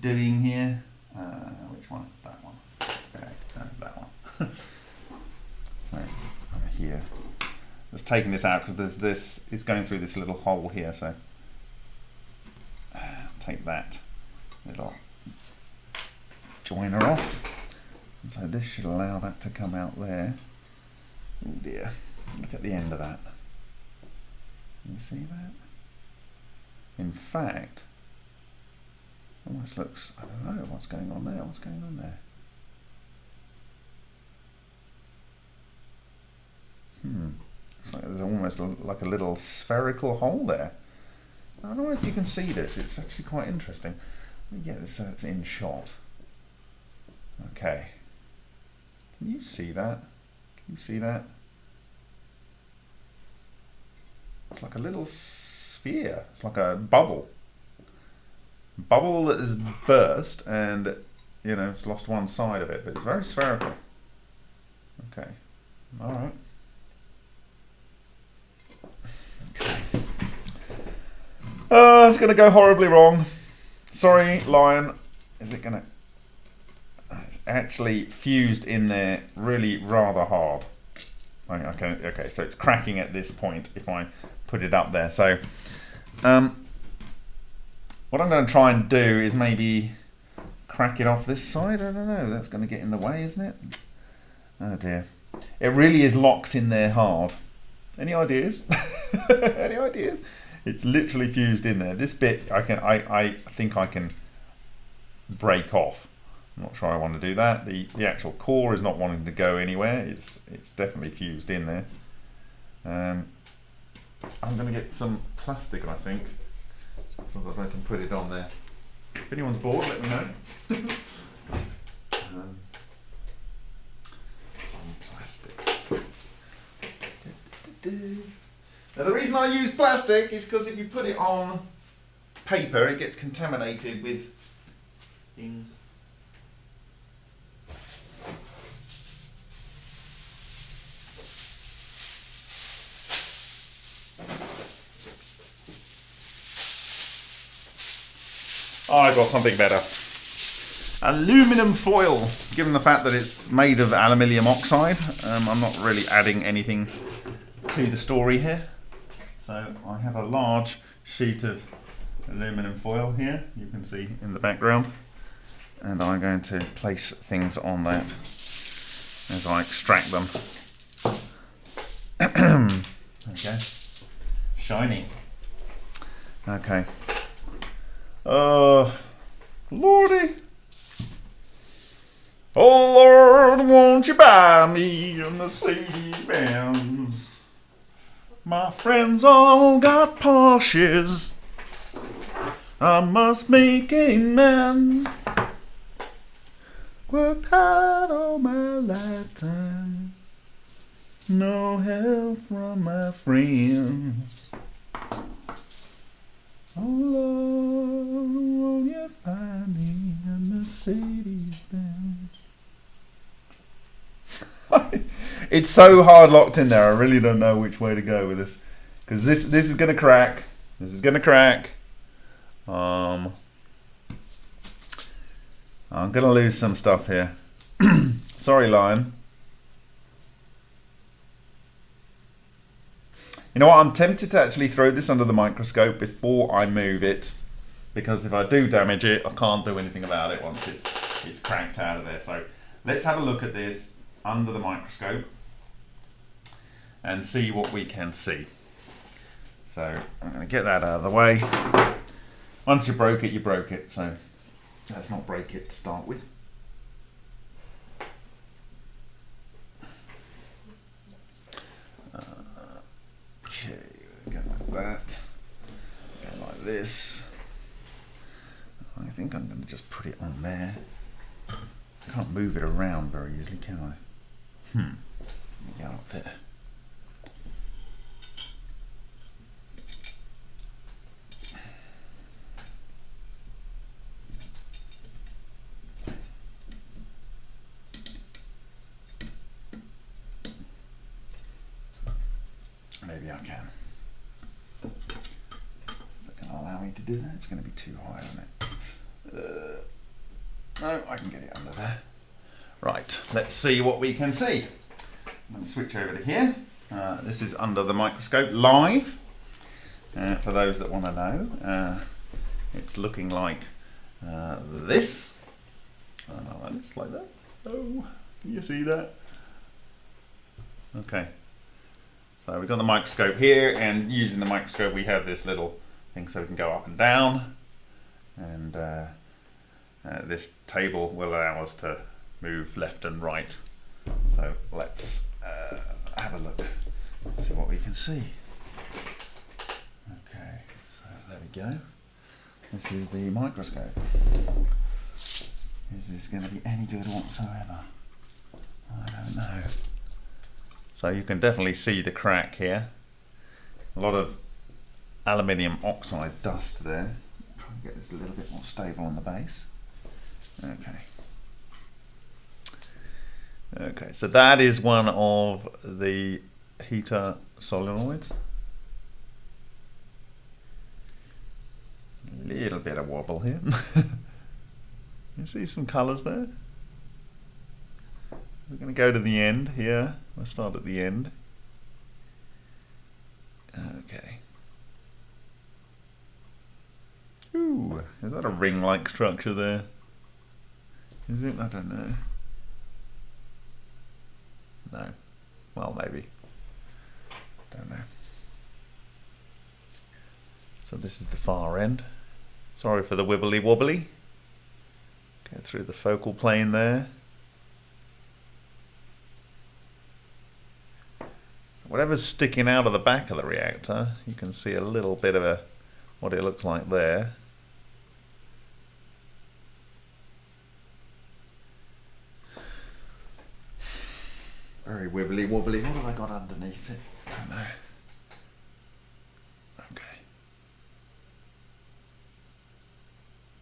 doing here uh, which one? That one. Okay, that one. so I'm here. Just taking this out because there's this. It's going through this little hole here. So uh, take that little joiner off. So this should allow that to come out there. Oh dear! Look at the end of that. You see that? In fact, almost looks. I don't know what's going on there. What's going on there? Hmm. It's like there's almost like a little spherical hole there. I don't know if you can see this. It's actually quite interesting. Let me get this so it's in shot. Okay. Can you see that? Can you see that? It's like a little sphere. It's like a bubble. Bubble that has burst and, you know, it's lost one side of it, but it's very spherical. Okay. All right. Okay. Oh, it's going to go horribly wrong. Sorry, Lion. Is it going to... Actually fused in there really rather hard. Okay, okay, so it's cracking at this point if I put it up there. So, um, what I'm going to try and do is maybe crack it off this side. I don't know. That's going to get in the way, isn't it? Oh dear. It really is locked in there hard. Any ideas? Any ideas? It's literally fused in there. This bit, I can, I, I think I can break off. I'm not sure I want to do that. The the actual core is not wanting to go anywhere. It's it's definitely fused in there. Um, I'm going to get some plastic, I think, so that I can put it on there. If anyone's bored, let me know. um, some plastic. Now the reason I use plastic is because if you put it on paper, it gets contaminated with things. I got something better. Aluminum foil. Given the fact that it's made of aluminium oxide, um, I'm not really adding anything to the story here. So I have a large sheet of aluminum foil here, you can see in the background. And I'm going to place things on that as I extract them. okay. Shiny. Okay. Uh, Lordy. Oh Lord, won't you buy me a Mercedes Benz? My friends all got Porsches. I must make amends. Worked hard all my lifetime. No help from my friends. Lord, won't you buy me a Mercedes Benz? it's so hard locked in there. I really don't know which way to go with this because this this is gonna crack. This is gonna crack. Um, I'm gonna lose some stuff here. Sorry, Lion. You know what, I'm tempted to actually throw this under the microscope before I move it because if I do damage it, I can't do anything about it once it's, it's cranked out of there. So let's have a look at this under the microscope and see what we can see. So I'm going to get that out of the way. Once you broke it, you broke it. So let's not break it to start with. That. Go like this. I think I'm going to just put it on there. I can't move it around very easily, can I? Hmm. Let me go up there. Maybe I can. Do that? It's going to be too high on it. Uh, no, I can get it under there. Right, let's see what we can see. I'm going to switch over to here. Uh, this is under the microscope live. Uh, for those that want to know, uh, it's looking like uh, this. like this, like that. Oh, you see that? Okay. So we've got the microscope here, and using the microscope, we have this little so we can go up and down. And uh, uh, this table will allow us to move left and right. So let's uh, have a look. See what we can see. Okay so there we go. This is the microscope. Is this going to be any good whatsoever? I don't know. So you can definitely see the crack here. A lot of aluminium oxide dust there. Try and get this a little bit more stable on the base. Okay. Okay, so that is one of the heater solenoids. little bit of wobble here. you see some colours there? We're going to go to the end here. We'll start at the end. Okay. Ooh, is that a ring-like structure there? Is it? I don't know. No. Well, maybe. Don't know. So this is the far end. Sorry for the wibbly wobbly. Go through the focal plane there. So whatever's sticking out of the back of the reactor, you can see a little bit of a what it looks like there. Very wibbly wobbly. What have I got underneath it? I don't know. Okay.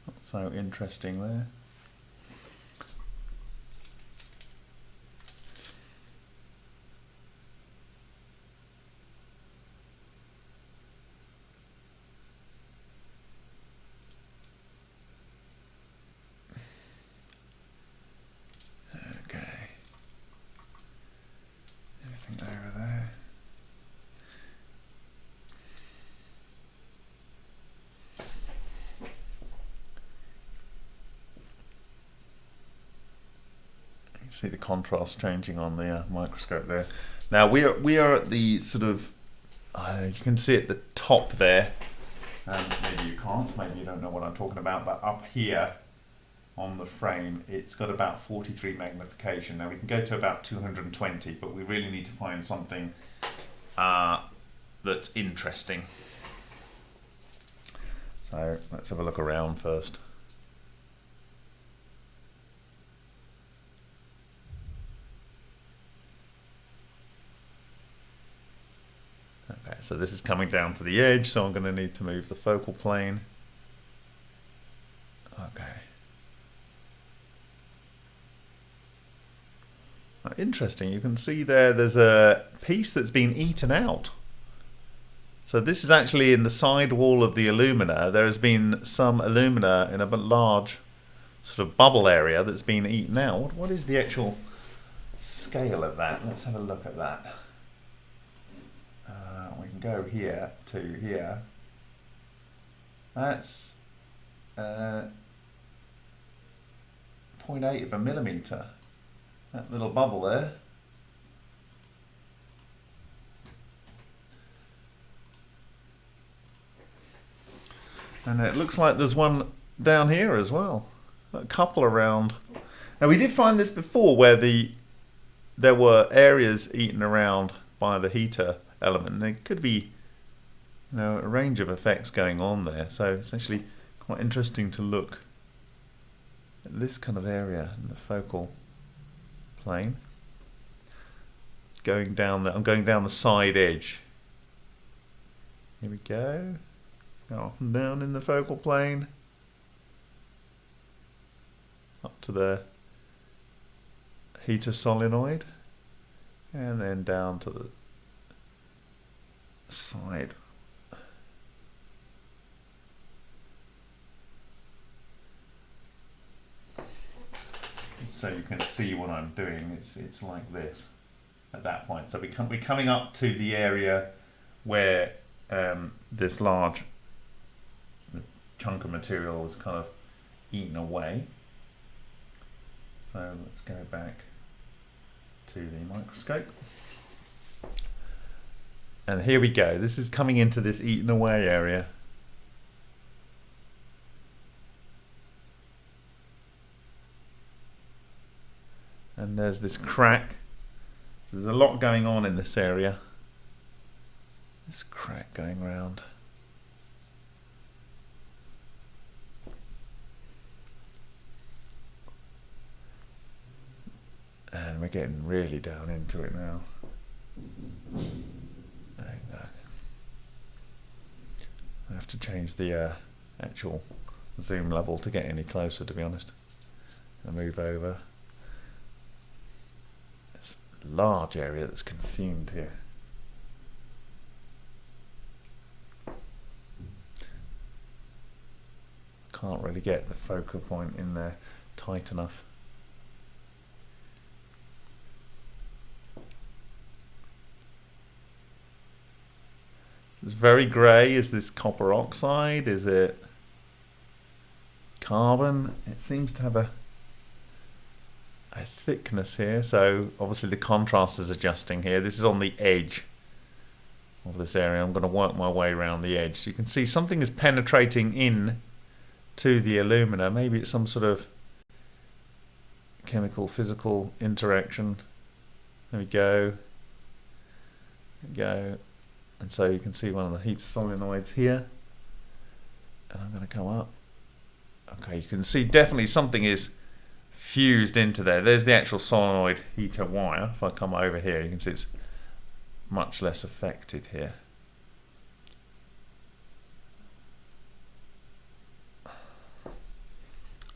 Not so interesting there. Okay. Anything over there? You can see the contrast changing on the uh, microscope there. Now we are we are at the sort of uh, you can see at the top there. Um, maybe you can't. Maybe you don't know what I'm talking about. But up here on the frame, it's got about 43 magnification. Now we can go to about 220, but we really need to find something uh, that's interesting. So let's have a look around first. So this is coming down to the edge, so I'm going to need to move the focal plane. Okay. Uh, Interesting. You can see there. There's a piece that's been eaten out. So this is actually in the side wall of the alumina. There has been some alumina in a large sort of bubble area that's been eaten out. What is the actual scale of that? Let's have a look at that. We can go here to here. That's uh, 0.8 of a millimeter. That little bubble there. And it looks like there's one down here as well. A couple around. Now we did find this before where the there were areas eaten around by the heater element. There could be you know a range of effects going on there. So it's actually quite interesting to look at this kind of area in the focal plane. Going down the I'm going down the side edge. Here we go. Go up and down in the focal plane. Up to the heater solenoid. And then down to the side. So you can see what I'm doing. It's it's like this at that point. So we come, we're coming up to the area where um, this large chunk of material was kind of eaten away. So let's go back to the microscope. And here we go. This is coming into this eaten away area. And there's this crack. So there's a lot going on in this area. This crack going round. And we're getting really down into it now. There you go. I have to change the uh, actual zoom level to get any closer, to be honest. And move over. It's a large area that's consumed here. can't really get the focal point in there tight enough. It's very grey. Is this copper oxide? Is it carbon? It seems to have a a thickness here. So obviously the contrast is adjusting here. This is on the edge of this area. I'm going to work my way around the edge. So you can see something is penetrating in to the alumina. Maybe it's some sort of chemical physical interaction. There we go. There we go. And so you can see one of the heat solenoids here. And I'm going to come up. Okay, you can see definitely something is fused into there. There's the actual solenoid heater wire. If I come over here, you can see it's much less affected here.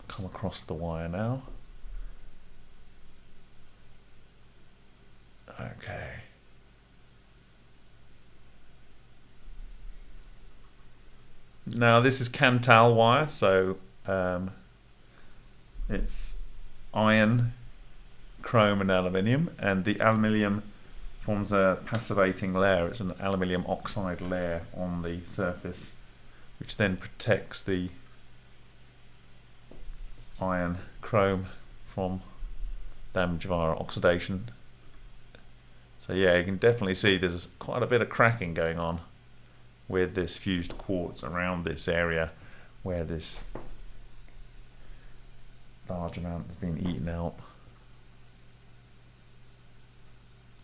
Come across the wire now. Okay. Now this is Kanthal wire, so um, it's iron, chrome and aluminium, and the aluminium forms a passivating layer. It's an aluminium oxide layer on the surface, which then protects the iron chrome from damage via oxidation. So yeah, you can definitely see there's quite a bit of cracking going on with this fused quartz around this area where this large amount has been eaten out.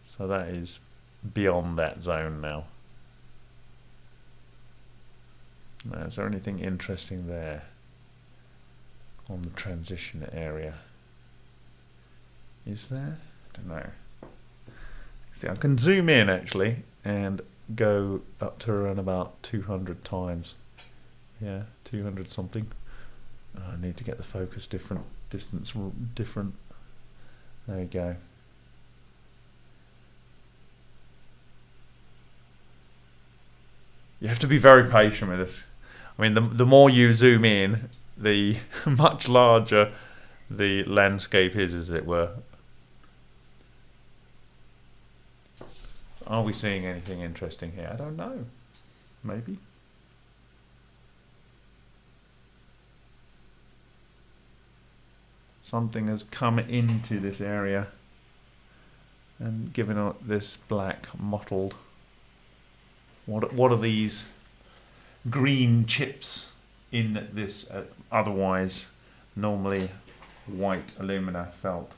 So that is beyond that zone now. now. Is there anything interesting there on the transition area? Is there? I don't know. See, I can zoom in actually and go up to around about 200 times. Yeah, 200 something. I need to get the focus different, distance different. There we go. You have to be very patient with this. I mean, the, the more you zoom in, the much larger the landscape is, as it were. Are we seeing anything interesting here? I don't know. Maybe. Something has come into this area and given it this black mottled. What, what are these green chips in this uh, otherwise normally white alumina felt?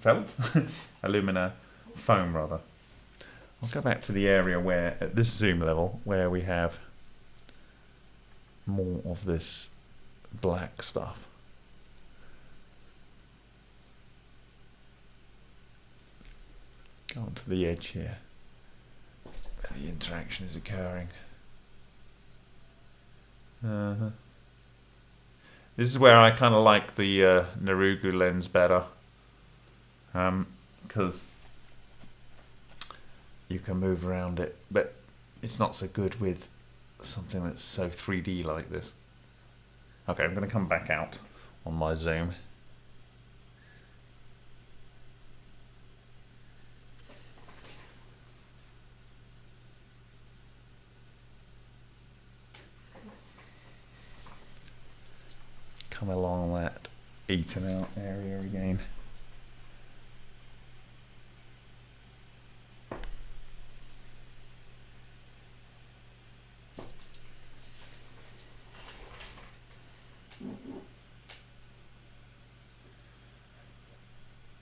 Felt? alumina foam rather. I'll go back to the area where, at this zoom level, where we have more of this black stuff. Go on to the edge here, where the interaction is occurring. Uh -huh. This is where I kind of like the uh, Nurugo lens better, because um, you can move around it, but it's not so good with something that's so 3D like this. Okay, I'm going to come back out on my zoom. Come along that eaten out area again.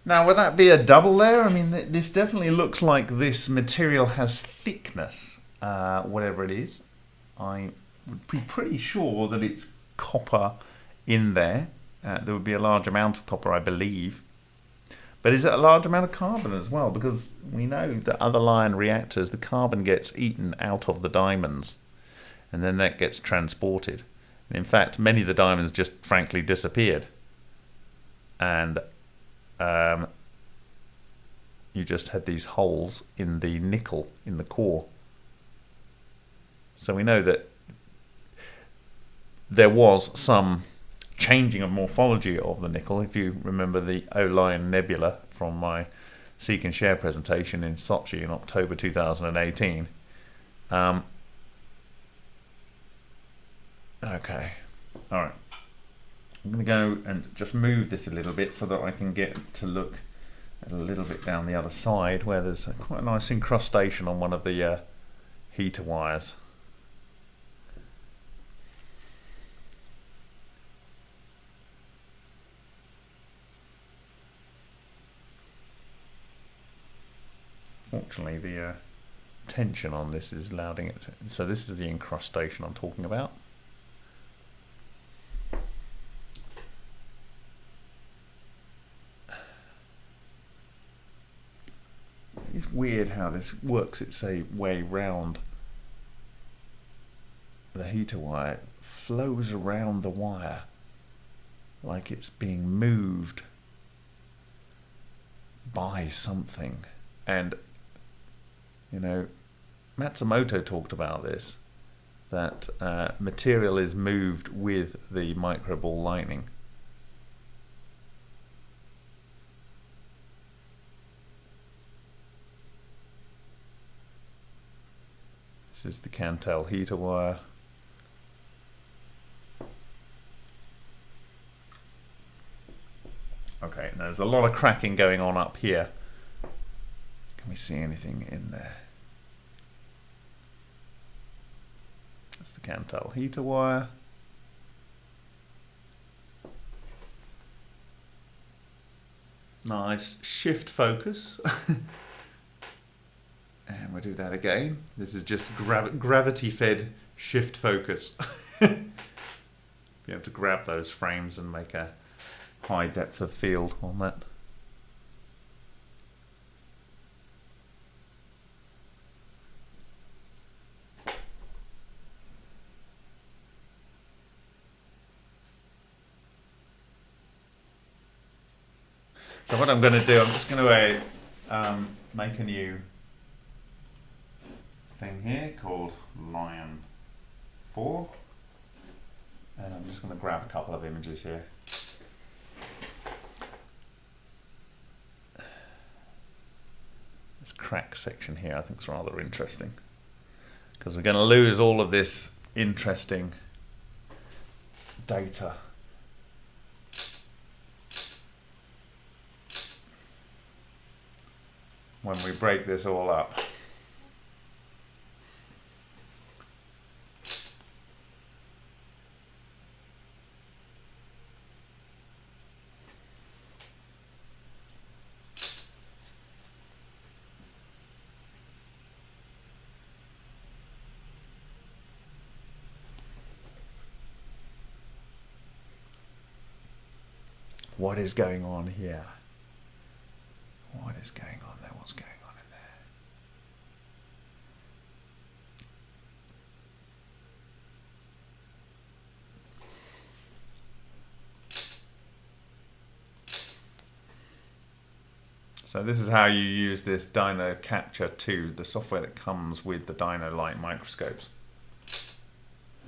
Now, would that be a double layer? I mean, this definitely looks like this material has thickness, uh, whatever it is. I would be pretty sure that it's copper in there. Uh, there would be a large amount of copper, I believe. But is it a large amount of carbon as well? Because we know that other Lion reactors, the carbon gets eaten out of the diamonds. And then that gets transported. In fact, many of the diamonds just frankly disappeared. And um, you just had these holes in the nickel in the core. So we know that there was some changing of morphology of the nickel. If you remember the Orion Nebula from my Seek and Share presentation in Sochi in October 2018. Um, okay, all right. I'm going to go and just move this a little bit so that I can get to look a little bit down the other side where there's a, quite a nice incrustation on one of the uh, heater wires. Fortunately, the uh, tension on this is allowing it. To, so this is the incrustation I'm talking about. It's weird how this works its way round the heater wire. It flows around the wire like it's being moved by something. And, you know, Matsumoto talked about this that uh, material is moved with the microball lightning. This is the Kanthal heater wire. Okay, there's a lot of cracking going on up here. Can we see anything in there? That's the Kanthal heater wire. Nice shift focus. and we'll do that again. This is just grav gravity fed shift focus. Be able to grab those frames and make a high depth of field on that. So what I'm going to do, I'm just going to uh, um, make a new thing here called Lion 4. And I'm just going to grab a couple of images here. This crack section here I think is rather interesting because we're going to lose all of this interesting data when we break this all up. What is going on here? What is going on there? What's going on in there? So this is how you use this Dino Capture 2, the software that comes with the Dino-Lite microscopes.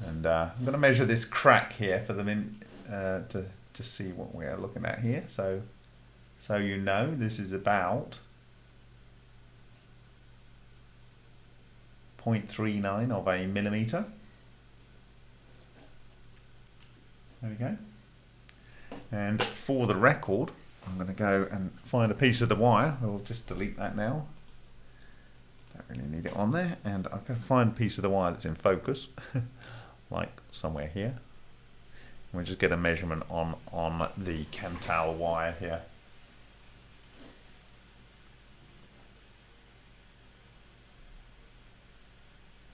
And uh, I'm going to measure this crack here for them min uh, to just see what we are looking at here. So, so you know this is about 0.39 of a millimeter. There we go. And for the record, I'm going to go and find a piece of the wire. I'll just delete that now. Don't really need it on there. And I can find a piece of the wire that's in focus, like somewhere here. We'll just get a measurement on, on the Kanthal wire here.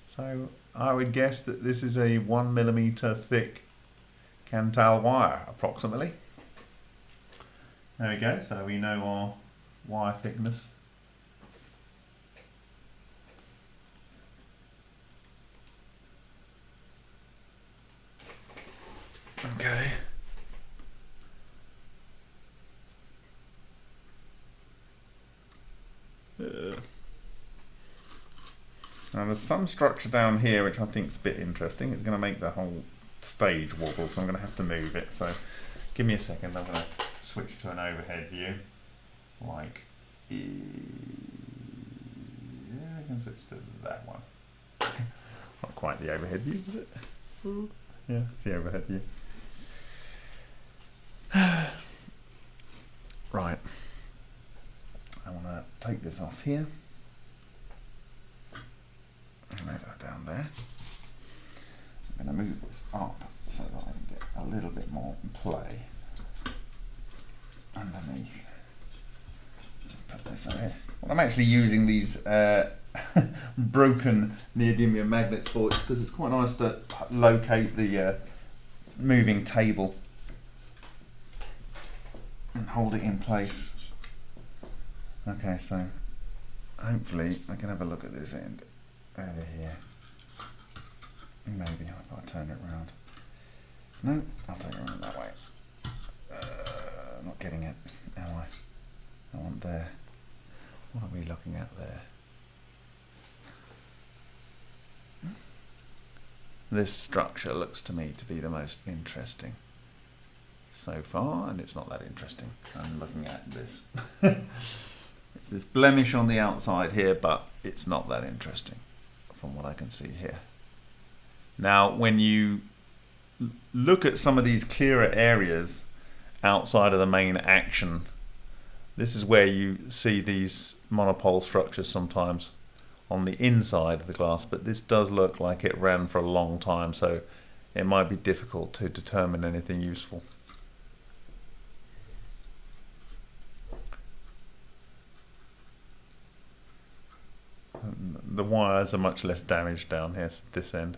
So I would guess that this is a one millimeter thick Kanthal wire approximately. There we go, so we know our wire thickness. Okay. Uh. Now there's some structure down here which I think is a bit interesting. It's going to make the whole stage wobble, so I'm going to have to move it. So give me a second. I'm going to switch to an overhead view, like yeah, I can switch to that one. Not quite the overhead view, is it? Yeah, it's the overhead view. right. I want to take this off here. Move that down there. I'm going to move this up so that I can get a little bit more play underneath. Put this on here. Well, I'm actually using these uh, broken neodymium magnets for it because it's quite nice to locate the uh, moving table and hold it in place. Okay, so hopefully I can have a look at this end over here. Maybe if I turn it around. No, I'll turn it around that way. Uh, not getting it, am I? I want there. What are we looking at there? This structure looks to me to be the most interesting so far, and it's not that interesting. I'm looking at this. it's this blemish on the outside here, but it's not that interesting from what I can see here. Now, when you look at some of these clearer areas outside of the main action, this is where you see these monopole structures sometimes on the inside of the glass, but this does look like it ran for a long time, so it might be difficult to determine anything useful. The wires are much less damaged down here, this end.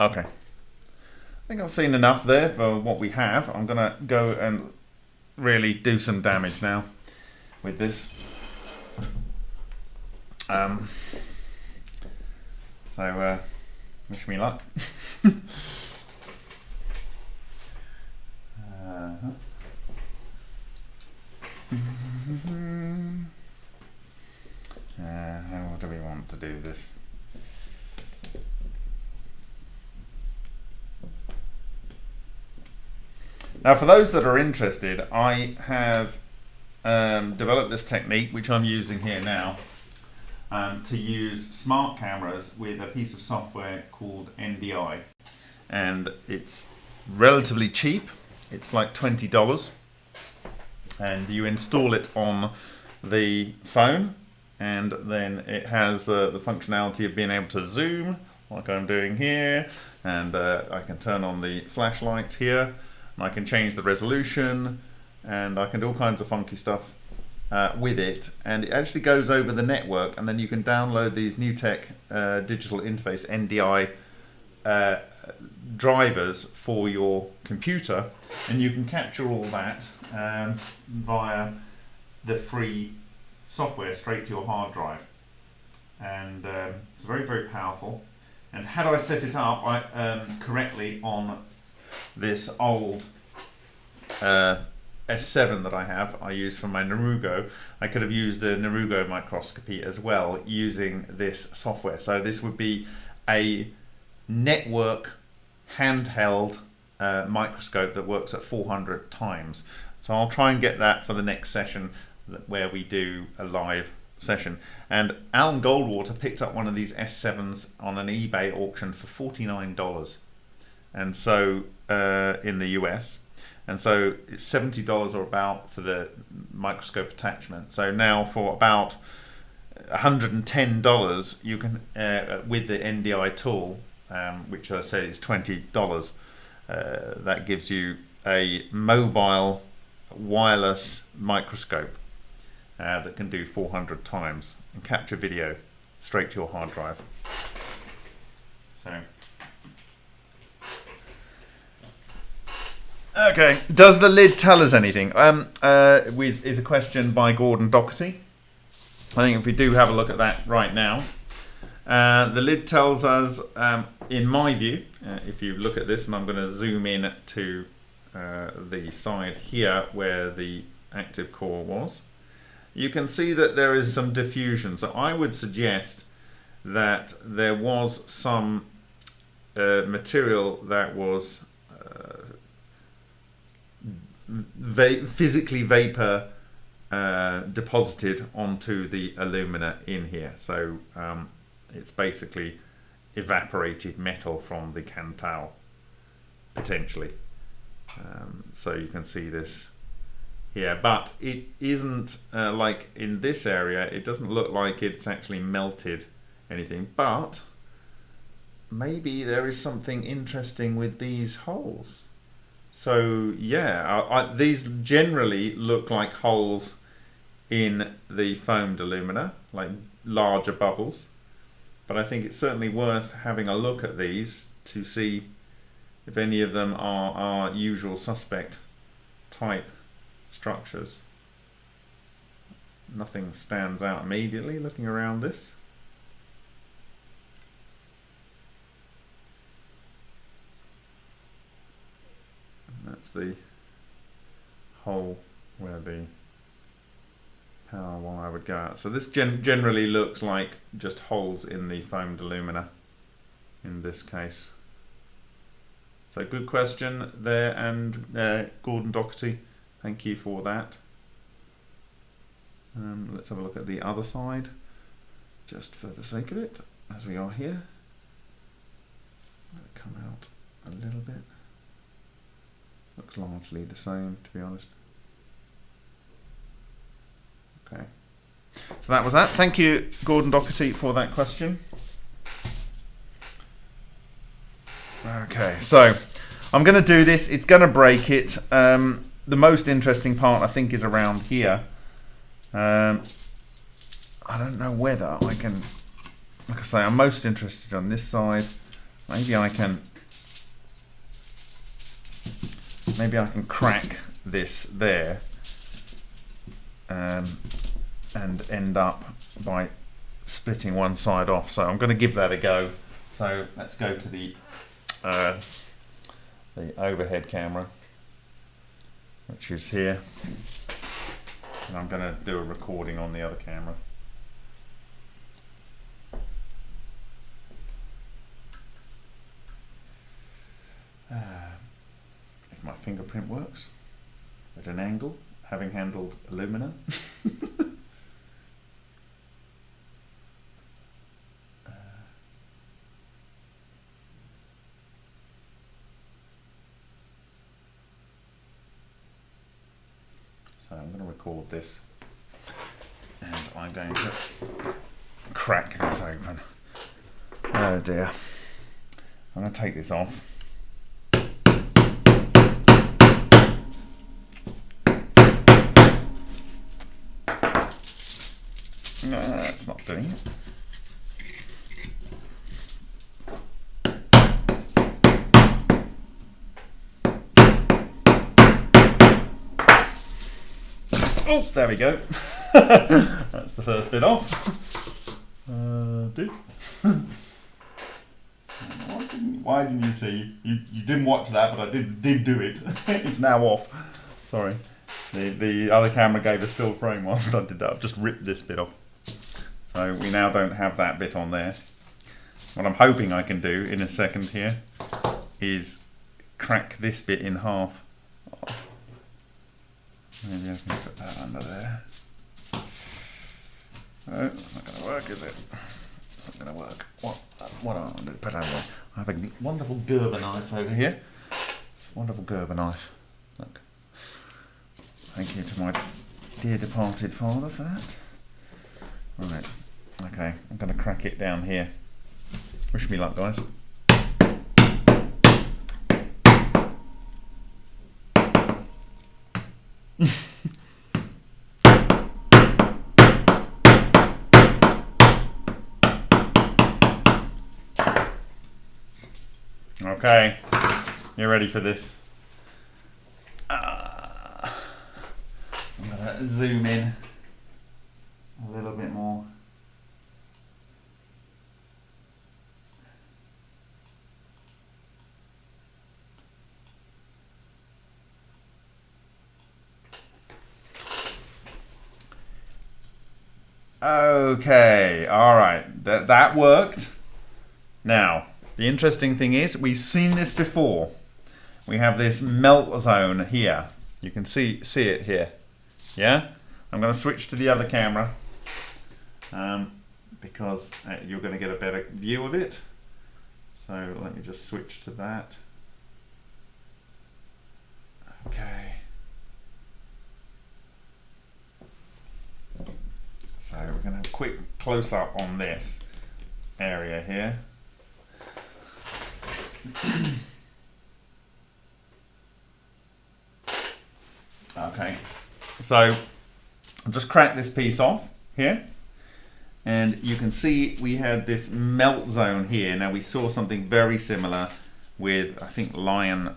Okay. I think I've seen enough there for what we have. I'm going to go and really do some damage now with this. Um, so, uh, wish me luck. uh -huh. uh, how do we want to do this? Now, for those that are interested, I have um, developed this technique, which I'm using here now, um, to use smart cameras with a piece of software called NDI. And it's relatively cheap. It's like $20. And you install it on the phone and then it has uh, the functionality of being able to zoom like I'm doing here. And uh, I can turn on the flashlight here and I can change the resolution and I can do all kinds of funky stuff uh, with it. And it actually goes over the network and then you can download these NewTek uh, digital interface NDI uh, drivers for your computer. And you can capture all that um, via the free software straight to your hard drive and um, it's very very powerful and had I set it up I, um, correctly on this old uh, S7 that I have, I use for my Nurugo. I could have used the Nurugo microscopy as well using this software. So this would be a network handheld uh, microscope that works at 400 times. So I'll try and get that for the next session where we do a live session. And Alan Goldwater picked up one of these S7s on an eBay auction for $49. And so uh, in the US, and so it's seventy dollars or about for the microscope attachment. So now for about hundred and ten dollars, you can uh, with the NDI tool, um, which I say is twenty dollars. Uh, that gives you a mobile wireless microscope uh, that can do 400 times and capture video straight to your hard drive. So Okay. Does the lid tell us anything? Um, uh, is a question by Gordon Doherty. I think if we do have a look at that right now, uh, the lid tells us, um, in my view, uh, if you look at this, and I'm going to zoom in to uh, the side here where the active core was, you can see that there is some diffusion. So I would suggest that there was some uh, material that was uh, va- physically vapor uh, deposited onto the alumina in here. So um, it's basically evaporated metal from the Kanthal, potentially. Um, so you can see this here, but it isn't uh, like in this area, it doesn't look like it's actually melted anything, but maybe there is something interesting with these holes. So yeah, I, I, these generally look like holes in the foamed alumina, like larger bubbles. But I think it's certainly worth having a look at these to see if any of them are our usual suspect type structures. Nothing stands out immediately looking around this. And that's the hole where the power wire would go out. So this gen generally looks like just holes in the foamed alumina in this case. So good question there and uh, Gordon Doherty, thank you for that. Um, let's have a look at the other side just for the sake of it as we are here. it Come out a little bit. Looks largely the same to be honest. Okay. So that was that. Thank you, Gordon Doherty, for that question. Okay, so I'm going to do this. It's going to break it. Um, the most interesting part, I think, is around here. Um, I don't know whether I can, like I say, I'm most interested on this side. Maybe I can, maybe I can crack this there um, and end up by splitting one side off. So I'm going to give that a go. So let's go to the uh, the overhead camera, which is here. And I'm going to do a recording on the other camera. Uh, if my fingerprint works at an angle, having handled alumina. Uh, record this and I'm going to crack this open. Oh dear. I'm going to take this off. No, that's not doing it. Oh, there we go. that's the first bit off. Uh, do. why, didn't, why didn't you see? You, you didn't watch that, but I did did do it. it's now off. Sorry. The the other camera gave a still frame whilst I did that. I've just ripped this bit off. So we now don't have that bit on there. What I'm hoping I can do in a second here is crack this bit in half. Maybe I can put that under there. No, that's not going to work, is it? It's not going to work. What, what do I want to put under there? I have a wonderful Gerber knife over here. It's a wonderful Gerber knife. Look. Thank you to my dear departed father for that. Right. Okay, I'm going to crack it down here. Wish me luck, guys. okay, you're ready for this? Uh, I'm to zoom in a little bit more. Okay, all right, that that worked. Now, The interesting thing is, we've seen this before. We have this melt zone here. You can see see it here. Yeah? I'm going to switch to the other camera um, because uh, you're going to get a better view of it. So let me just switch to that. Okay. So we're going to have a quick close up on this area here. okay, so I'll just crack this piece off here. And you can see we had this melt zone here. Now we saw something very similar with, I think, Lion,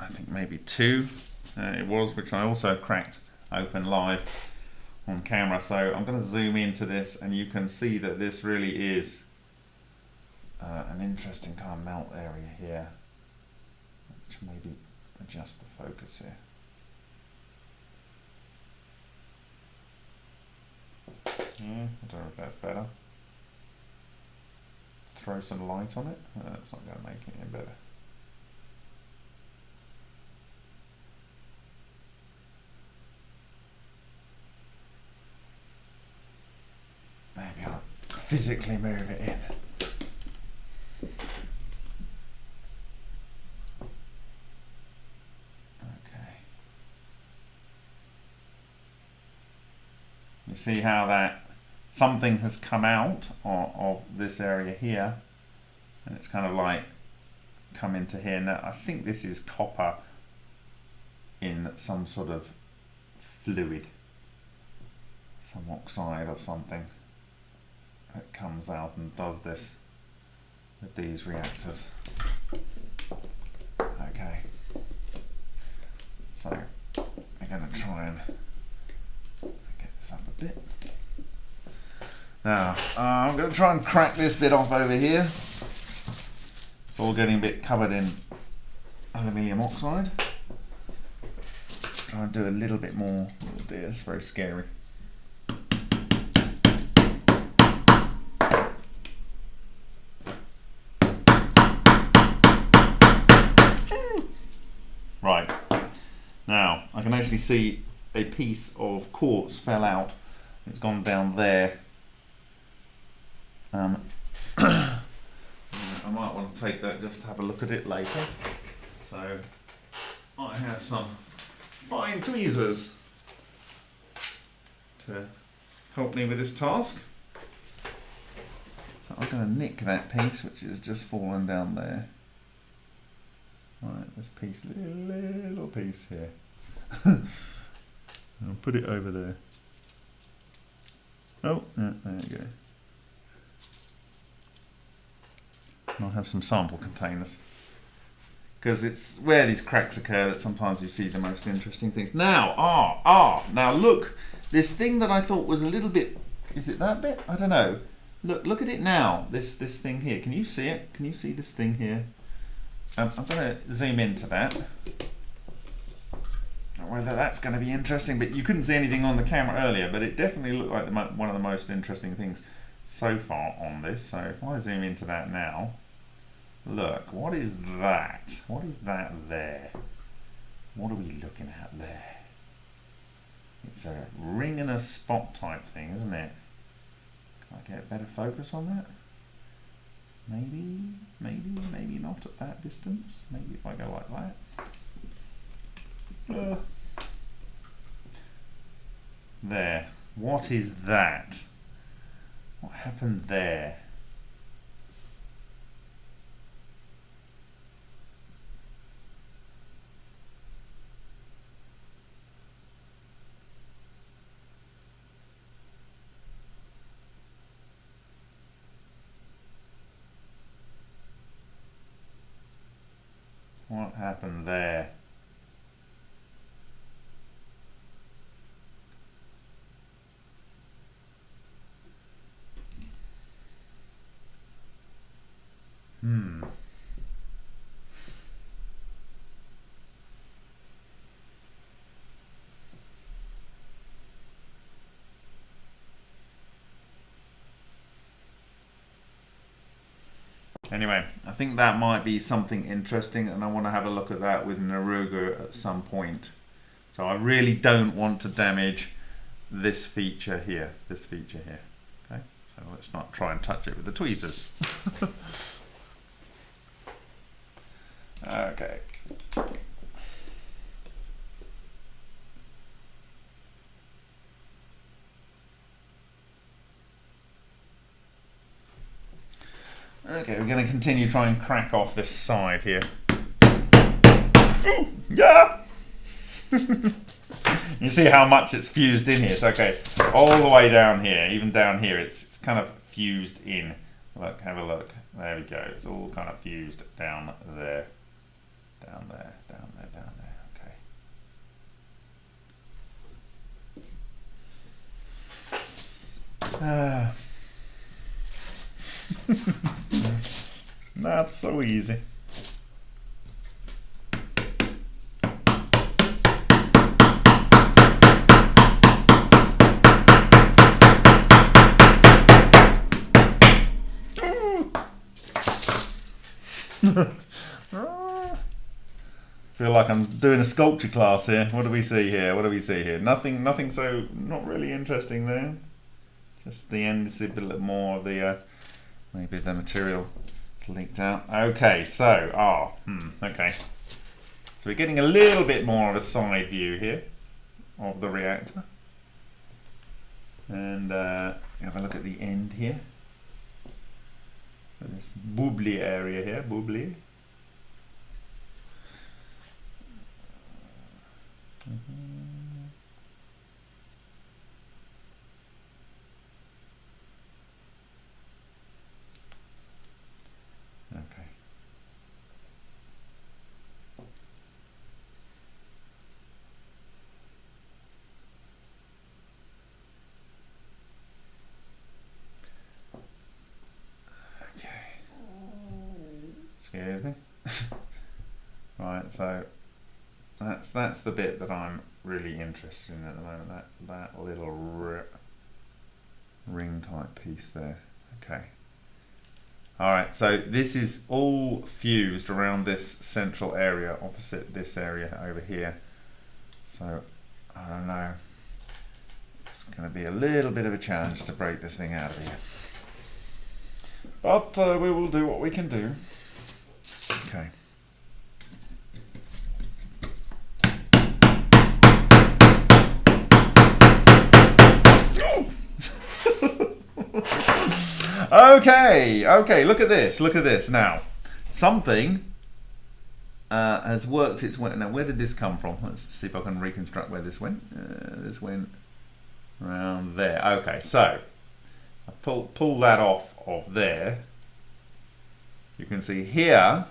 I think maybe two uh, it was, which I also cracked open live on camera. So I'm going to zoom into this and you can see that this really is uh, an interesting kind of melt area here. Which maybe adjust the focus here. Yeah, I don't know if that's better. Throw some light on it. Uh, not going to make it any better. Maybe I'll physically move it in. Okay. You see how that something has come out of, of this area here and it's kind of like come into here. Now I think this is copper in some sort of fluid, some oxide or something that comes out and does this with these reactors. Okay, so I'm going to try and get this up a bit. Now, uh, I'm going to try and crack this bit off over here. It's all getting a bit covered in aluminium oxide. Try and do a little bit more. Oh dear, it's very scary. Right. Now, I can actually see a piece of quartz fell out. It's gone down there. Um, I might want to take that just to have a look at it later. So, I have some fine tweezers to help me with this task. So I'm going to nick that piece which has just fallen down there. Right, this piece, little, little piece here. I'll put it over there. Oh, yeah, there you go. And I'll have some sample containers. Because it's where these cracks occur that sometimes you see the most interesting things. Now, ah, ah, now look, this thing that I thought was a little bit, is it that bit? I don't know. Look, look at it now, this, this thing here. Can you see it? Can you see this thing here? Um, I'm going to zoom into that. Whether that's going to be interesting, but you couldn't see anything on the camera earlier, but it definitely looked like the one of the most interesting things so far on this. So if I zoom into that now, look, what is that? What is that there? What are we looking at there? It's a ring and a spot type thing, isn't it? Can I get better focus on that? Maybe, maybe, maybe not at that distance. Maybe if I go like that. There. What is that? What happened there? What happened there? Hmm. Anyway, I think that might be something interesting, and I want to have a look at that with Nurugo at some point. So I really don't want to damage this feature here, this feature here. Okay, so let's not try and touch it with the tweezers. okay. Okay, we're going to continue trying and crack off this side here. Ooh, yeah! you see how much it's fused in here. So, okay, all the way down here, even down here, it's, it's kind of fused in. Look, have a look. There we go. It's all kind of fused down there. Down there, down there, down there. Okay. Uh, Not so easy. Feel like I'm doing a sculpture class here. What do we see here? What do we see here? Nothing, nothing so not really interesting there. Just the end is a bit more of the uh, maybe the material leaked out. Okay, so ah, oh, hmm, okay. So we're getting a little bit more of a side view here of the reactor, and uh, have a look at the end here. This bubbly area here, bubbly. Mm -hmm. Excuse me. right, so that's that's the bit that I'm really interested in at the moment. That that little ring type piece there. Okay. All right, so this is all fused around this central area opposite this area over here. So I don't know. It's going to be a little bit of a challenge to break this thing out of here. But uh, we will do what we can do. Okay. Okay, okay, look at this, look at this. Now, something uh, has worked its way. Now, where did this come from? Let's see if I can reconstruct where this went. Uh, this went around there. Okay, so I pull, pull that off of there. You can see here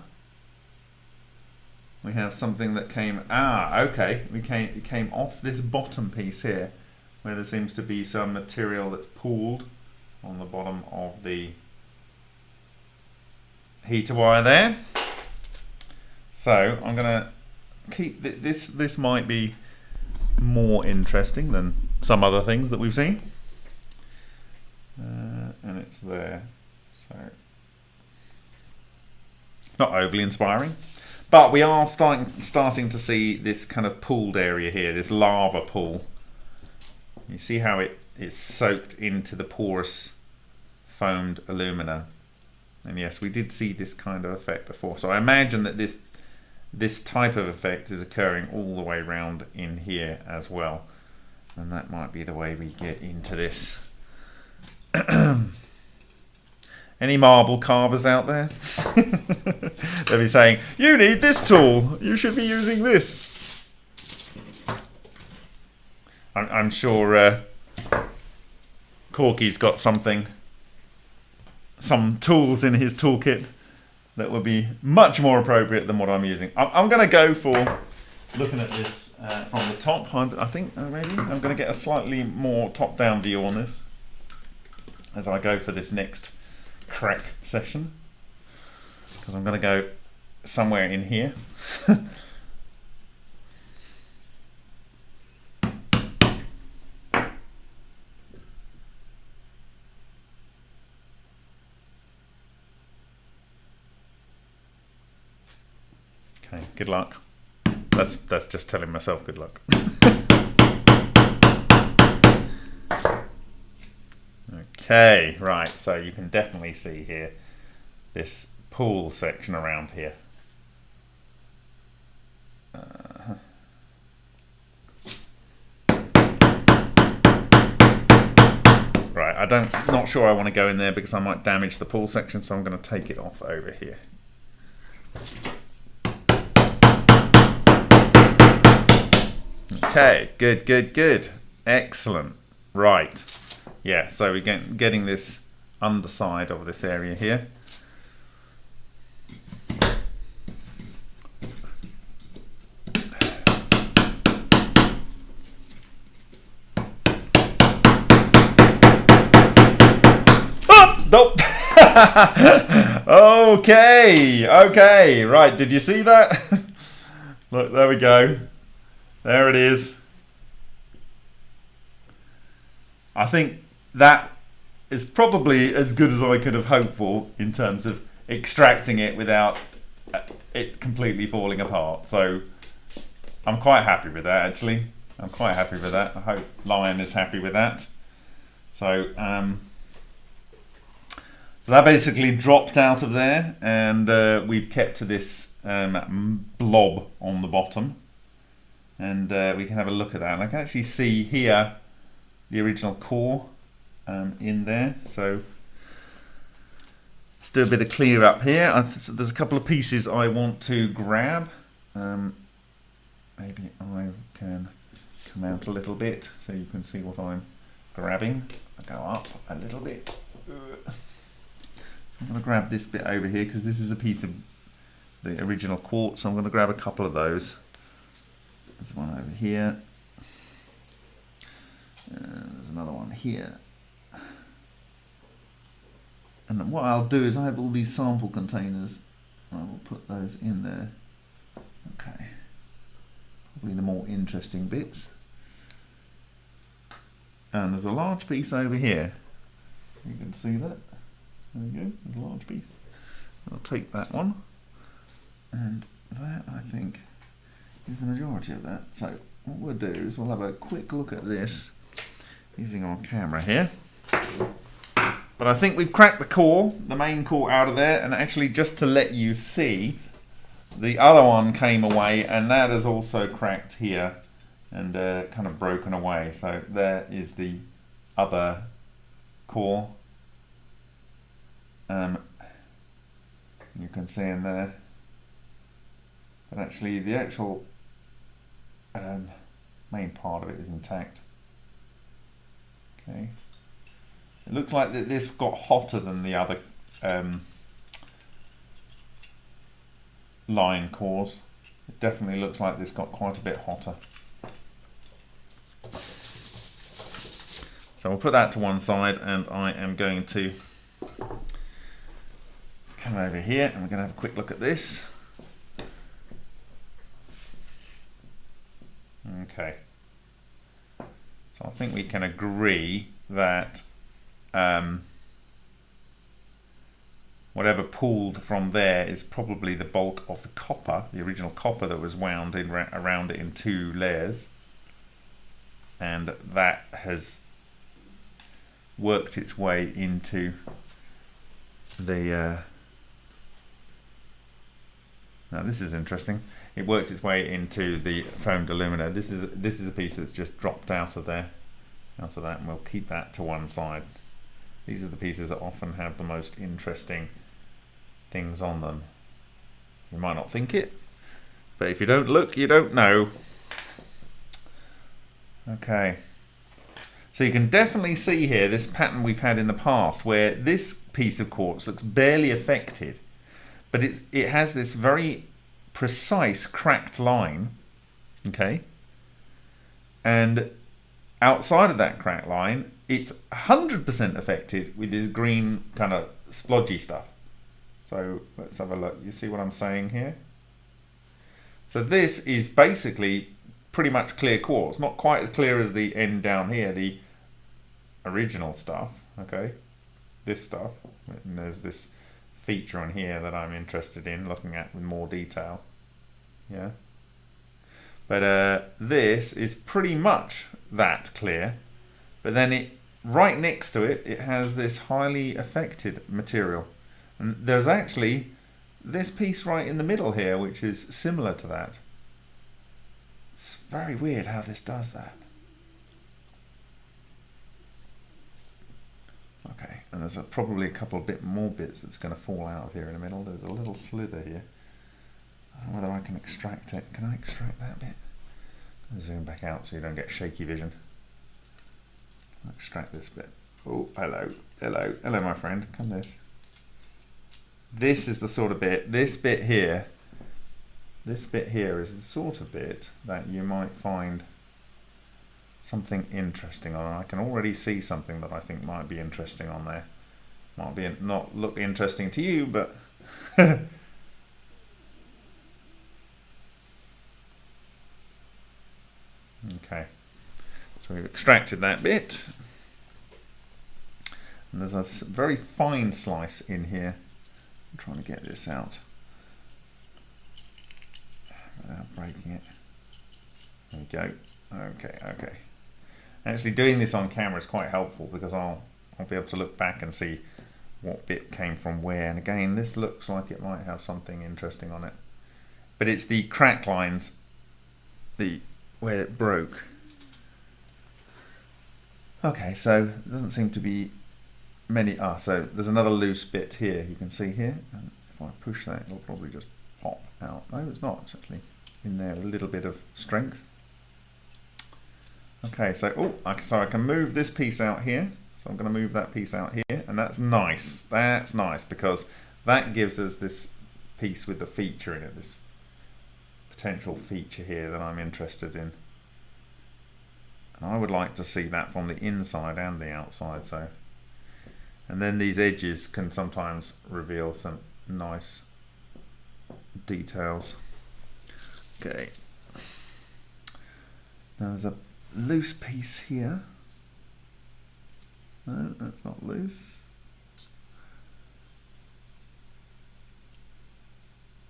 we have something that came, ah, okay, we came, it came off this bottom piece here, where there seems to be some material that's pooled on the bottom of the heater wire there. So I'm going to keep th this. This might be more interesting than some other things that we've seen, uh, and it's there. So not overly inspiring. But we are starting starting to see this kind of pooled area here, this lava pool. You see how it is soaked into the porous foamed alumina. And yes, we did see this kind of effect before. So I imagine that this this type of effect is occurring all the way around in here as well. And that might be the way we get into this. Any marble carvers out there? They'll be saying, you need this tool. You should be using this. I'm, I'm sure uh, Corky's got something, some tools in his toolkit that would be much more appropriate than what I'm using. I'm, I'm going to go for looking at this uh, from the top. I think uh, maybe I'm going to get a slightly more top-down view on this as I go for this next crack session because I'm going to go somewhere in here. Okay, good luck. That's that's just telling myself good luck. okay, right. So you can definitely see here this pool section around here. Uh, right, I don't, not sure I want to go in there because I might damage the pool section, so I'm going to take it off over here. Okay, good, good, good. Excellent. Right. Yeah, so we're get, getting this underside of this area here. Oh, nope. okay, okay, right. Did you see that? Look, there we go. There it is. I think that is probably as good as I could have hoped for in terms of extracting it without uh, it completely falling apart. So I'm quite happy with that actually. I'm quite happy with that. I hope Lion is happy with that. So um, so that basically dropped out of there and uh, we've kept to this um, blob on the bottom. And uh, we can have a look at that. And I can actually see here the original core um, in there. So let's do a bit of clear up here. there's a couple of pieces I want to grab. Um, maybe I can come out a little bit so you can see what I'm grabbing. I go up a little bit. I'm going to grab this bit over here because this is a piece of the original quartz. I'm going to grab a couple of those. There's one over here. Uh, there's another one here. And what I'll do is I have all these sample containers. I will put those in there. Okay. Probably the more interesting bits. And there's a large piece over here. You can see that. There we go, there's a large piece. I'll take that one. And that, I think, is the majority of that. So what we'll do is we'll have a quick look at this using our camera here. But I think we've cracked the core, the main core out of there, and actually just to let you see, the other one came away, and that is also cracked here and uh, kind of broken away. So there is the other core um, you can see in there but actually the actual um, main part of it is intact. Okay. It looks like that this got hotter than the other um, line cores. It definitely looks like this got quite a bit hotter. So we'll put that to one side and I am going to come over here and we're going to have a quick look at this. Okay. So I think we can agree that um, whatever pulled from there is probably the bulk of the copper, the original copper that was wound in around it in two layers. And that has worked its way into the uh, now this is interesting. It works its way into the foamed alumina. This is this is a piece that's just dropped out of there, out of that, and we'll keep that to one side. These are the pieces that often have the most interesting things on them. You might not think it, but if you don't look, you don't know. Okay. So you can definitely see here this pattern we've had in the past where this piece of quartz looks barely affected but it, it has this very precise cracked line, okay? And outside of that cracked line, it's 100% affected with this green kind of splodgy stuff. So let's have a look. You see what I'm saying here? So this is basically pretty much clear quartz. Not quite as clear as the end down here, the original stuff, okay? This stuff. And there's this feature on here that I'm interested in looking at with more detail. Yeah. But uh, this is pretty much that clear. But then it right next to it, it has this highly affected material. And there's actually this piece right in the middle here, which is similar to that. It's very weird how this does that. Okay, and there's a, probably a couple bit more bits that's going to fall out of here in the middle. There's a little slither here. Whether I can extract it. Can I extract that bit? Zoom back out so you don't get shaky vision. Extract this bit. Oh, hello, hello, hello, my friend. Come this. This is the sort of bit. This bit here. This bit here is the sort of bit that you might find something interesting on. I can already see something that I think might be interesting on there. Might be not look interesting to you, but Okay, so we've extracted that bit. And there's a very fine slice in here. I'm trying to get this out without breaking it. There we go. Okay, okay. Actually doing this on camera is quite helpful because I'll, I'll be able to look back and see what bit came from where. And again, this looks like it might have something interesting on it. But it's the crack lines, the where it broke. Okay, so doesn't seem to be many. Ah, so there's another loose bit here. You can see here, and if I push that, it'll probably just pop out. No, it's not. It's actually in there with a little bit of strength. Okay, so oh, I, so I can move this piece out here. So I'm going to move that piece out here, and that's nice. That's nice because that gives us this piece with the feature in it. This potential feature here that I'm interested in. And I would like to see that from the inside and the outside. So, And then these edges can sometimes reveal some nice details. Okay. Now there's a loose piece here. No, that's not loose.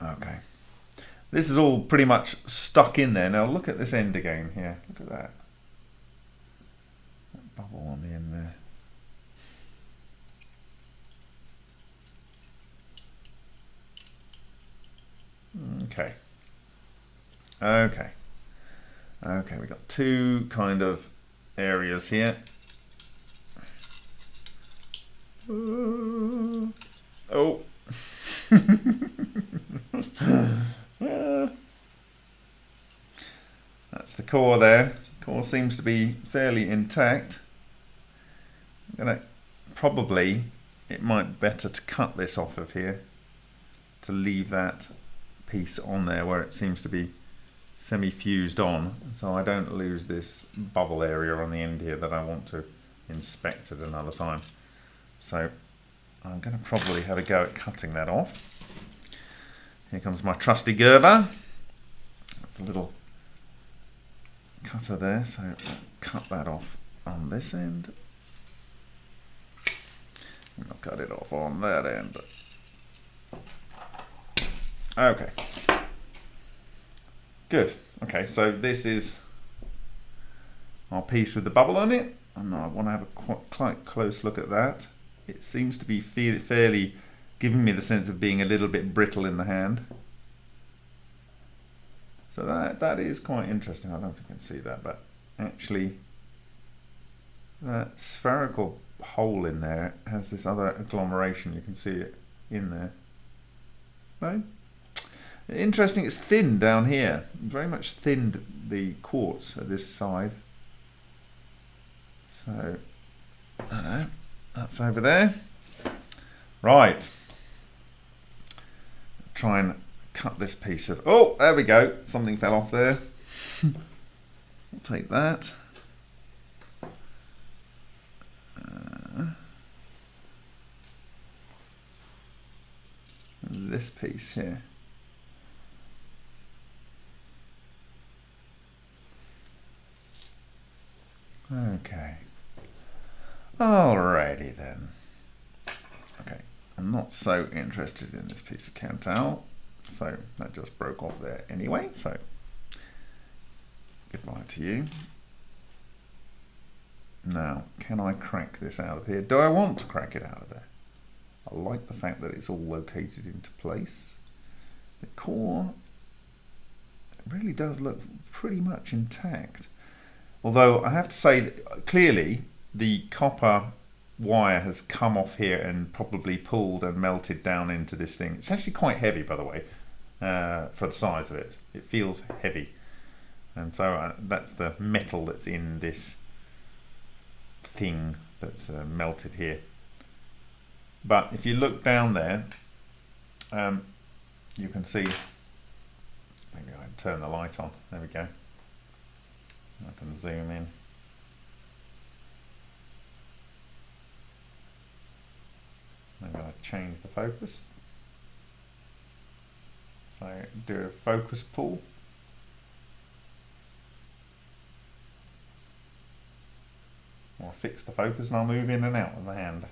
Okay. This is all pretty much stuck in there. Now look at this end again here. Look at that. that bubble on the end there. Okay. Okay. Okay, we've got two kind of areas here. Oh. That's the core there. Core seems to be fairly intact. I'm gonna probably it might be better to cut this off of here to leave that piece on there where it seems to be semi-fused on so I don't lose this bubble area on the end here that I want to inspect at another time so I'm going to probably have a go at cutting that off here comes my trusty Gerber. That's a little cutter there, so cut that off on this end. And I'll cut it off on that end. Okay. Good. Okay, so this is our piece with the bubble on it. And I want to have a quite close look at that. It seems to be fairly giving me the sense of being a little bit brittle in the hand. So that that is quite interesting. I don't know if you can see that, but actually that spherical hole in there has this other agglomeration. You can see it in there. No? Interesting, it's thin down here. Very much thinned the quartz at this side. So, I know, that's over there. Right try and cut this piece of, oh, there we go. Something fell off there. I'll take that. Uh, this piece here. Okay. Alrighty then. I'm not so interested in this piece of Kanthal, So that just broke off there anyway. So goodbye to you. Now, can I crack this out of here? Do I want to crack it out of there? I like the fact that it's all located into place. The core really does look pretty much intact. Although I have to say, clearly the copper wire has come off here and probably pulled and melted down into this thing. It's actually quite heavy, by the way, uh, for the size of it. It feels heavy. And so uh, that's the metal that's in this thing that's uh, melted here. But if you look down there, um, you can see, maybe I can turn the light on, there we go. I can zoom in. Maybe to change the focus. So do a focus pull. I'll fix the focus and I'll move in and out of the hand.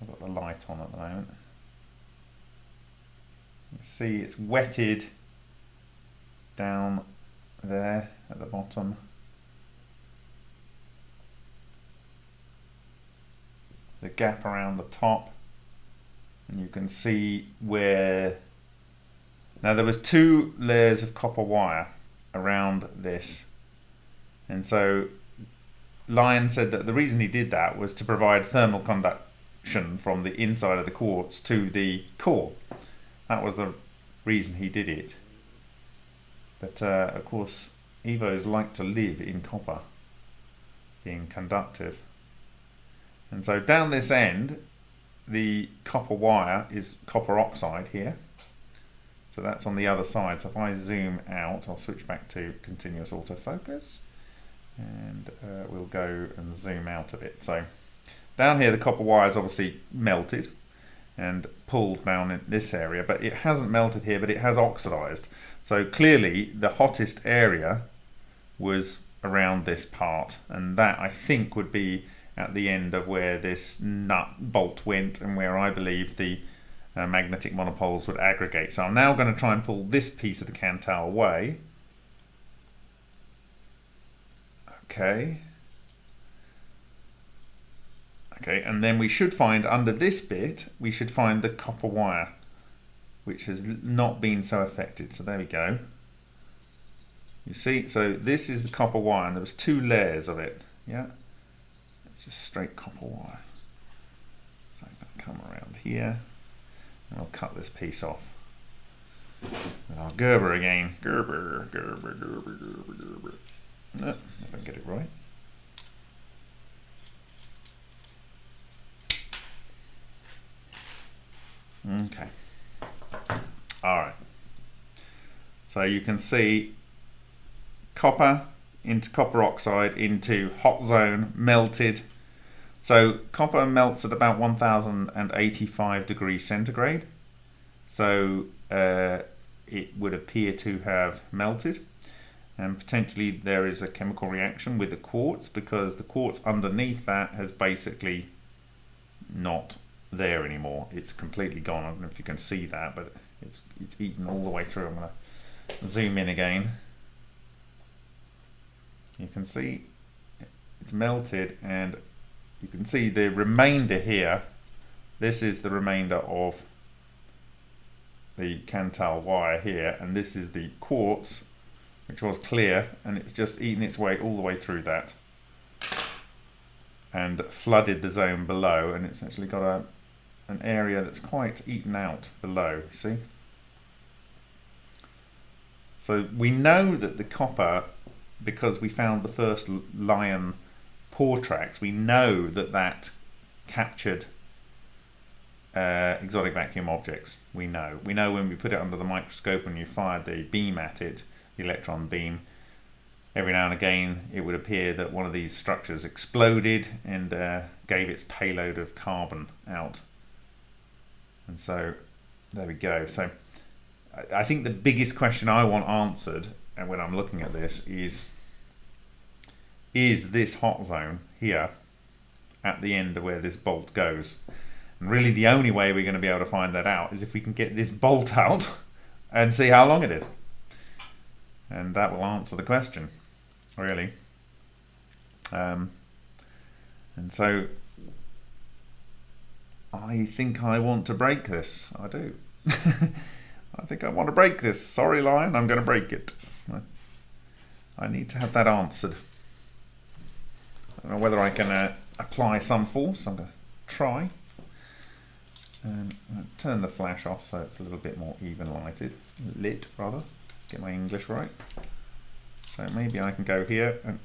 I've got the light on at the moment. See it's wetted down there at the bottom. The gap around the top and you can see where now there was two layers of copper wire around this and so Lion said that the reason he did that was to provide thermal conduction from the inside of the quartz to the core that was the reason he did it. But uh, of course, Evos like to live in copper, being conductive. And so down this end, the copper wire is copper oxide here. So that's on the other side. So if I zoom out, I'll switch back to continuous autofocus and uh, we'll go and zoom out a bit. So down here, the copper wire is obviously melted and pulled down in this area, but it hasn't melted here, but it has oxidized. So clearly the hottest area was around this part, and that I think would be at the end of where this nut bolt went and where I believe the uh, magnetic monopoles would aggregate. So I'm now going to try and pull this piece of the Kanthal away. Okay. Okay, and then we should find under this bit, we should find the copper wire, which has not been so affected. So there we go. You see, so this is the copper wire, and there was two layers of it. Yeah, just straight copper wire. So I'm going to come around here, and I'll cut this piece off. And I'll Gerber again. Gerber, Gerber, Gerber, Gerber, Gerber. No, if I get it right. Okay. All right. So you can see copper into copper oxide into hot zone melted. So copper melts at about 1085 degrees centigrade. So uh, it would appear to have melted and potentially there is a chemical reaction with the quartz because the quartz underneath that has basically not there anymore. It's completely gone. I don't know if you can see that, but it's it's eaten all the way through. I'm going to zoom in again. You can see it's melted and you can see the remainder here. This is the remainder of the Kanthal wire here and this is the quartz which was clear and it's just eaten its way all the way through that and flooded the zone below and it's actually got a an area that's quite eaten out below, see? So we know that the copper, because we found the first lion we know that that captured uh, exotic vacuum objects. We know. We know when we put it under the microscope and you fired the beam at it, the electron beam, every now and again it would appear that one of these structures exploded and uh, gave its payload of carbon out and so there we go. So I think the biggest question I want answered and when I'm looking at this is is this hot zone here at the end of where this bolt goes. And really the only way we're going to be able to find that out is if we can get this bolt out and see how long it is. And that will answer the question, really. Um, and so I think I want to break this. I do. I think I want to break this. Sorry, Lion, I'm going to break it. I need to have that answered. Don't know whether I can uh, apply some force. I'm going to try. And turn the flash off so it's a little bit more even lighted. Lit, rather. Get my English right. So maybe I can go here and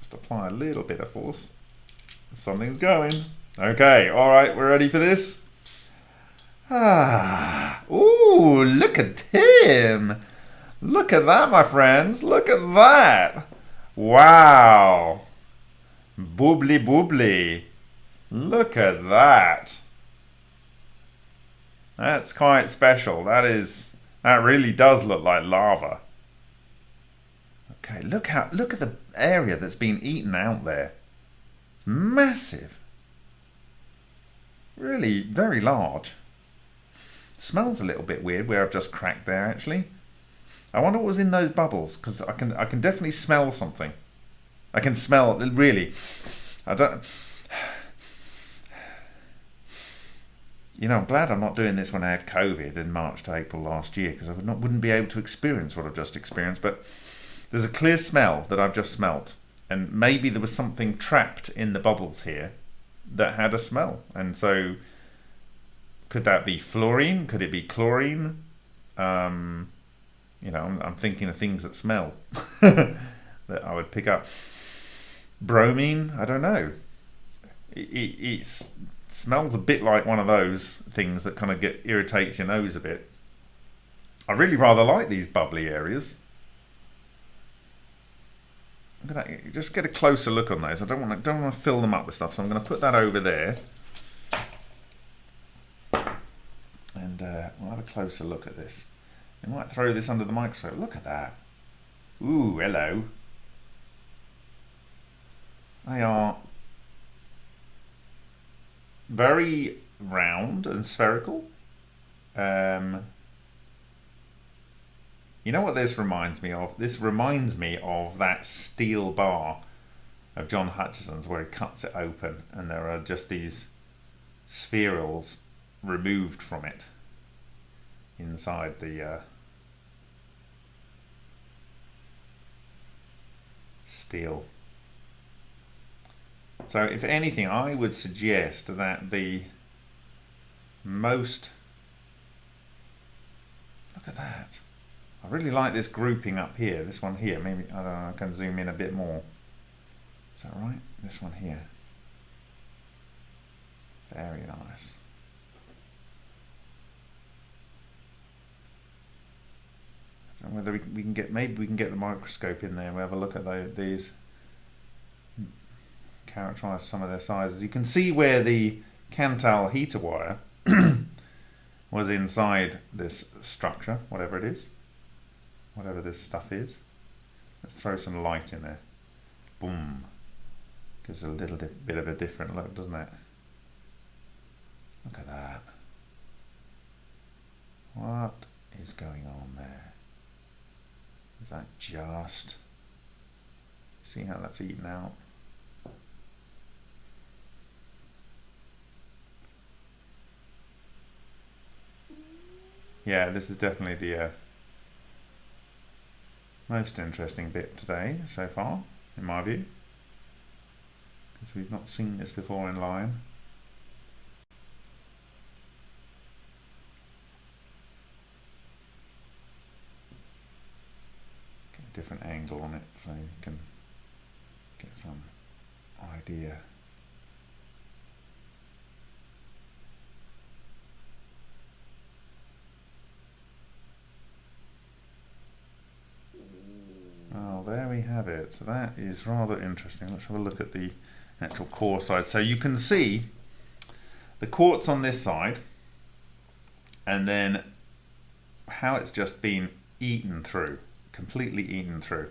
just apply a little bit of force. Something's going. Okay, all right, we're ready for this. Ah, ooh, look at him. Look at that, my friends. Look at that. Wow. Boobly boobly. Look at that. That's quite special. That is, that really does look like lava. Okay, look how, look at the area that's been eaten out there. It's massive. Really very large. Smells a little bit weird where I've just cracked there actually. I wonder what was in those bubbles because I can I can definitely smell something. I can smell really. I don't. You know, I'm glad I'm not doing this when I had COVID in March to April last year because I would not wouldn't be able to experience what I've just experienced. But there's a clear smell that I've just smelt, and maybe there was something trapped in the bubbles here that had a smell, and so could that be fluorine? Could it be chlorine? Um, you know, I'm, I'm, thinking of things that smell that I would pick up. Bromine? I don't know. It, it, it smells a bit like one of those things that kind of get irritates your nose a bit. I really rather like these bubbly areas. I'm gonna just get a closer look on those. I don't want to don't want to fill them up with stuff, so I'm going to put that over there. And uh, we'll have a closer look at this. I might throw this under the microscope. Look at that. Ooh, hello. They are very round and spherical. Um, you know what this reminds me of? This reminds me of that steel bar of John Hutchison's where he cuts it open and there are just these spherals removed from it inside the uh, steel. So if anything, I would suggest that the most, look at that. I really like this grouping up here, this one here. Maybe, I don't know, I can zoom in a bit more. Is that right? This one here. Very nice. whether we can, we can get maybe we can get the microscope in there we have a look at the, these characterize some of their sizes. You can see where the Kanthal heater wire was inside this structure whatever it is whatever this stuff is. Let's throw some light in there. Boom. Gives a little bit of a different look doesn't it? Look at that. What is going on there? Is that just? See how that's eaten out? Yeah, this is definitely the uh, most interesting bit today so far, in my view. Because we've not seen this before in Lion. different angle on it so you can get some idea. Oh, there we have it. So that is rather interesting. Let's have a look at the actual core side. So you can see the quartz on this side and then how it's just been eaten through completely eaten through.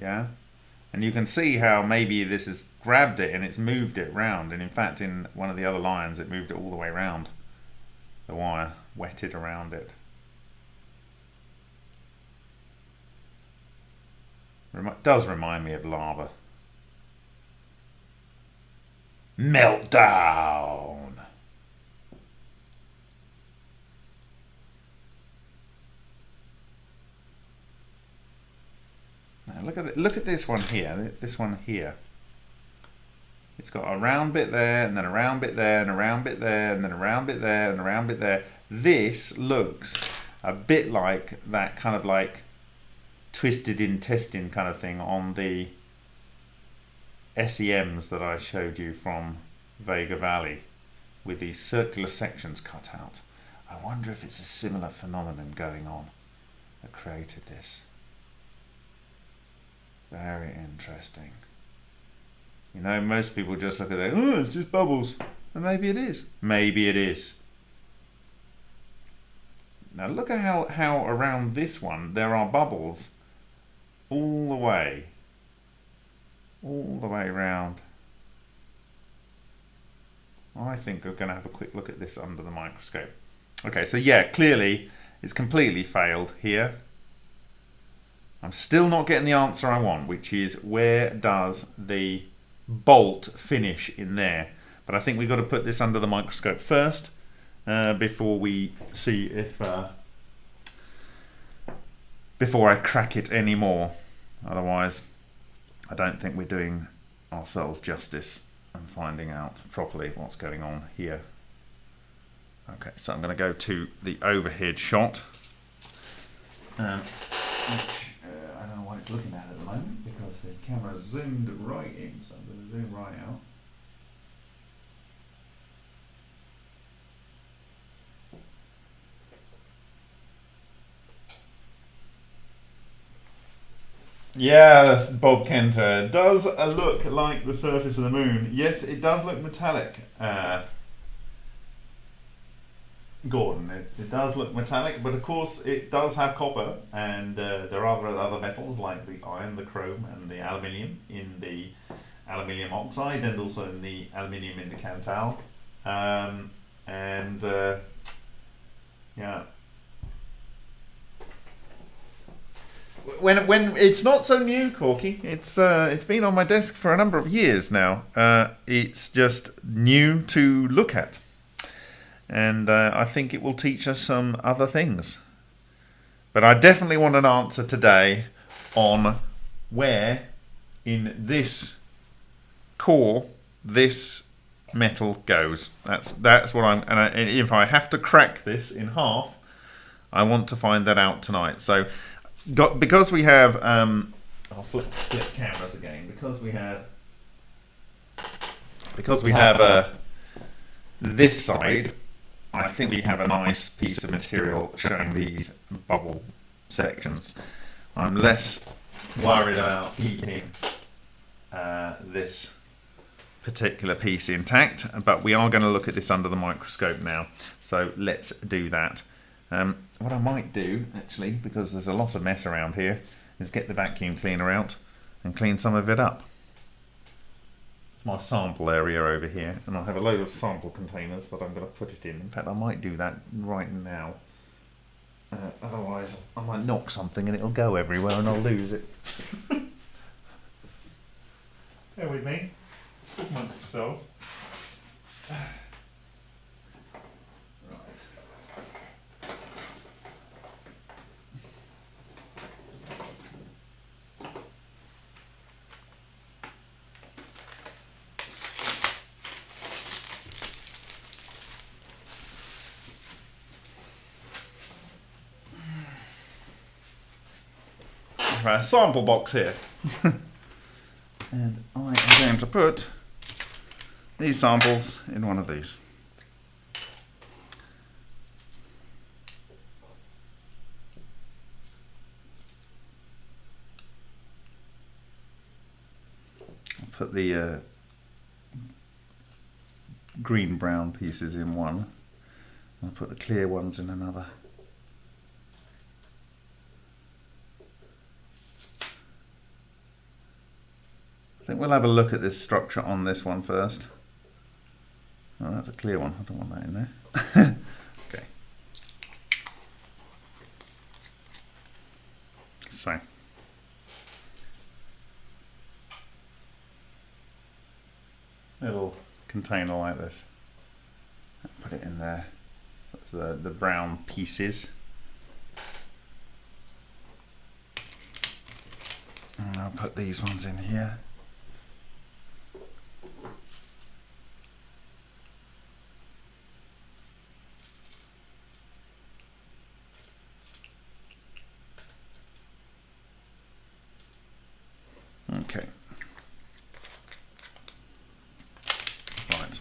Yeah? And you can see how maybe this has grabbed it and it's moved it round. And in fact, in one of the other lines, it moved it all the way around the wire, wetted around it. Does remind me of lava. Meltdown! Now look at look at this one here. This one here. It's got a round bit there, and then a round bit there, and a round bit there, and then a round bit there, and a round bit there. This looks a bit like that kind of like twisted intestine kind of thing on the SEMs that I showed you from Vega Valley with these circular sections cut out. I wonder if it's a similar phenomenon going on that created this. Very interesting. You know, most people just look at it, oh, it's just bubbles. And maybe it is. Maybe it is. Now look at how, how around this one there are bubbles all the way. All the way around. I think we're going to have a quick look at this under the microscope. Okay, so yeah, clearly it's completely failed here. I'm still not getting the answer I want, which is where does the bolt finish in there? But I think we've got to put this under the microscope first uh, before we see if uh, before I crack it anymore. Otherwise, I don't think we're doing ourselves justice and finding out properly what's going on here. Okay, so I'm going to go to the overhead shot, um, which uh, I don't know why it's looking at at the moment because the camera zoomed right in, so I'm going to zoom right out. Yeah, Bob Kenter. Does look like the surface of the moon. Yes, it does look metallic. Uh, Gordon, it, it does look metallic, but of course it does have copper, and uh, there are other metals like the iron, the chrome, and the aluminium in the aluminium oxide, and also in the aluminium in the Kanthal. Um, and uh, yeah, when when it's not so new, Corky. It's uh, it's been on my desk for a number of years now. Uh, it's just new to look at, and uh, I think it will teach us some other things. But I definitely want an answer today on where in this core this metal goes. That's that's what I'm. And, I, and if I have to crack this in half, I want to find that out tonight. So got because we have um, I'll flip flip cameras again. Because we have because we have uh, this side I think we have a nice piece of material showing these bubble sections. I'm less worried about keeping uh, this particular piece intact but we are going to look at this under the microscope now. So let's do that um, what I might do, actually, because there's a lot of mess around here, is get the vacuum cleaner out and clean some of it up. It's my sample area over here, and I have a load of sample containers that I'm going to put it in. In fact, I might do that right now. Uh, otherwise, I might knock something and it'll go everywhere and I'll lose it. Bear with me. Amongst yourselves. A sample box here. and I am going to put these samples in one of these. I'll put the uh, green brown pieces in one. I'll put the clear ones in another. I think we'll have a look at this structure on this one first. Oh, that's a clear one. I don't want that in there. okay. So. Little container like this. Put it in there. So the, the brown pieces. And I'll put these ones in here. Okay. Right.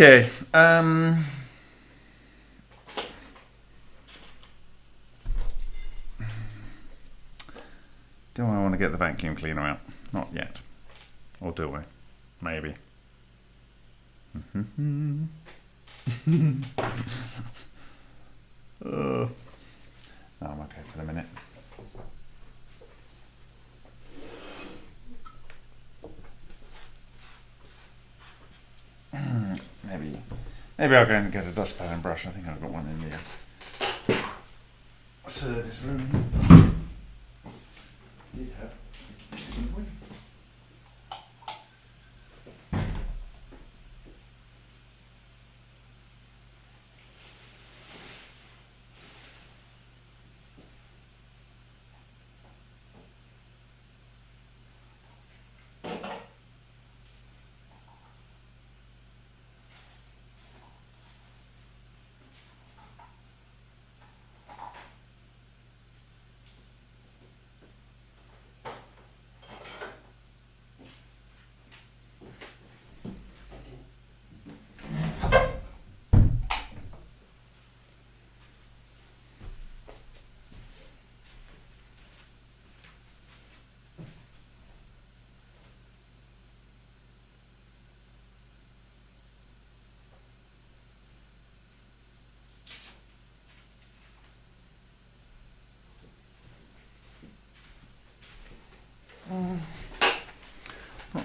Okay. Um, do I want to get the vacuum cleaner out? Not yet. Or do I? Maybe. Uh, no, I'm okay for the minute. maybe, maybe I'll go and get a dustpan and brush. I think I've got one in the service room. Did have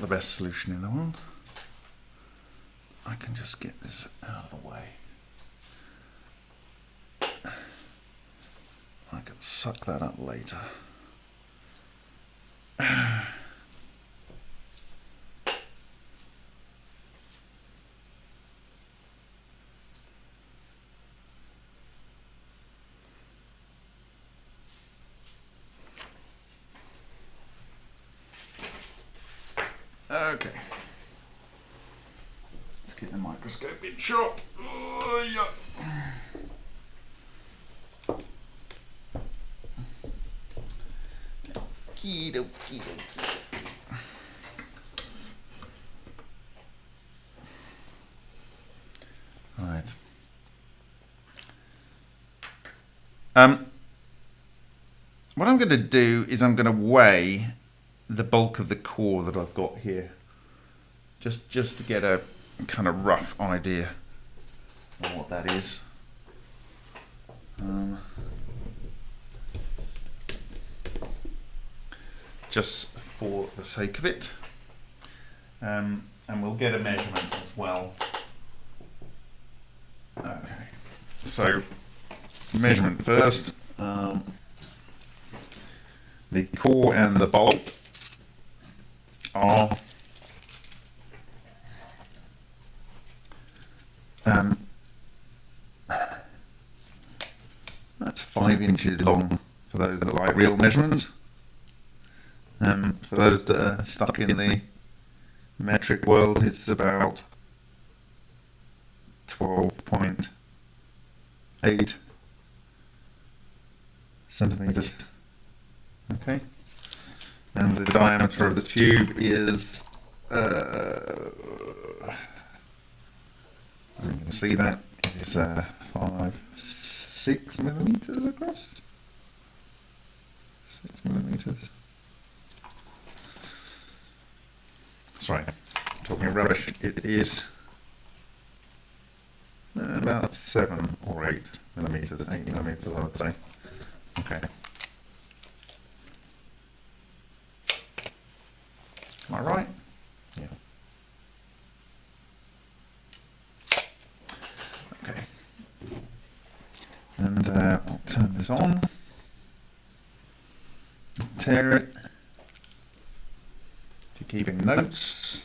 the best solution in the world. I can just get this out of the way. I can suck that up later. Okay. Let's get the microscope in shot. Oh, yeah. Kido, kido, kido. Right. Um, what I'm going to do is I'm going to weigh the bulk of the core that I've got here, just just to get a kind of rough idea of what that is. Um, just for the sake of it, um, and we'll get a measurement as well. Okay, so measurement first. The core and the bolt are um, that's five inches long for those that like real measurements. Um, for those that are stuck in the metric world, it's about twelve point eight centimeters. Diameter of the tube is uh, you can see that is uh, five six millimeters across. Six millimeters. Sorry talking rubbish it is about seven or eight millimeters eight millimeters I would say. Okay. Am I right? Yeah. Okay. And uh, I'll turn this on. Tear it. If you're keeping notes,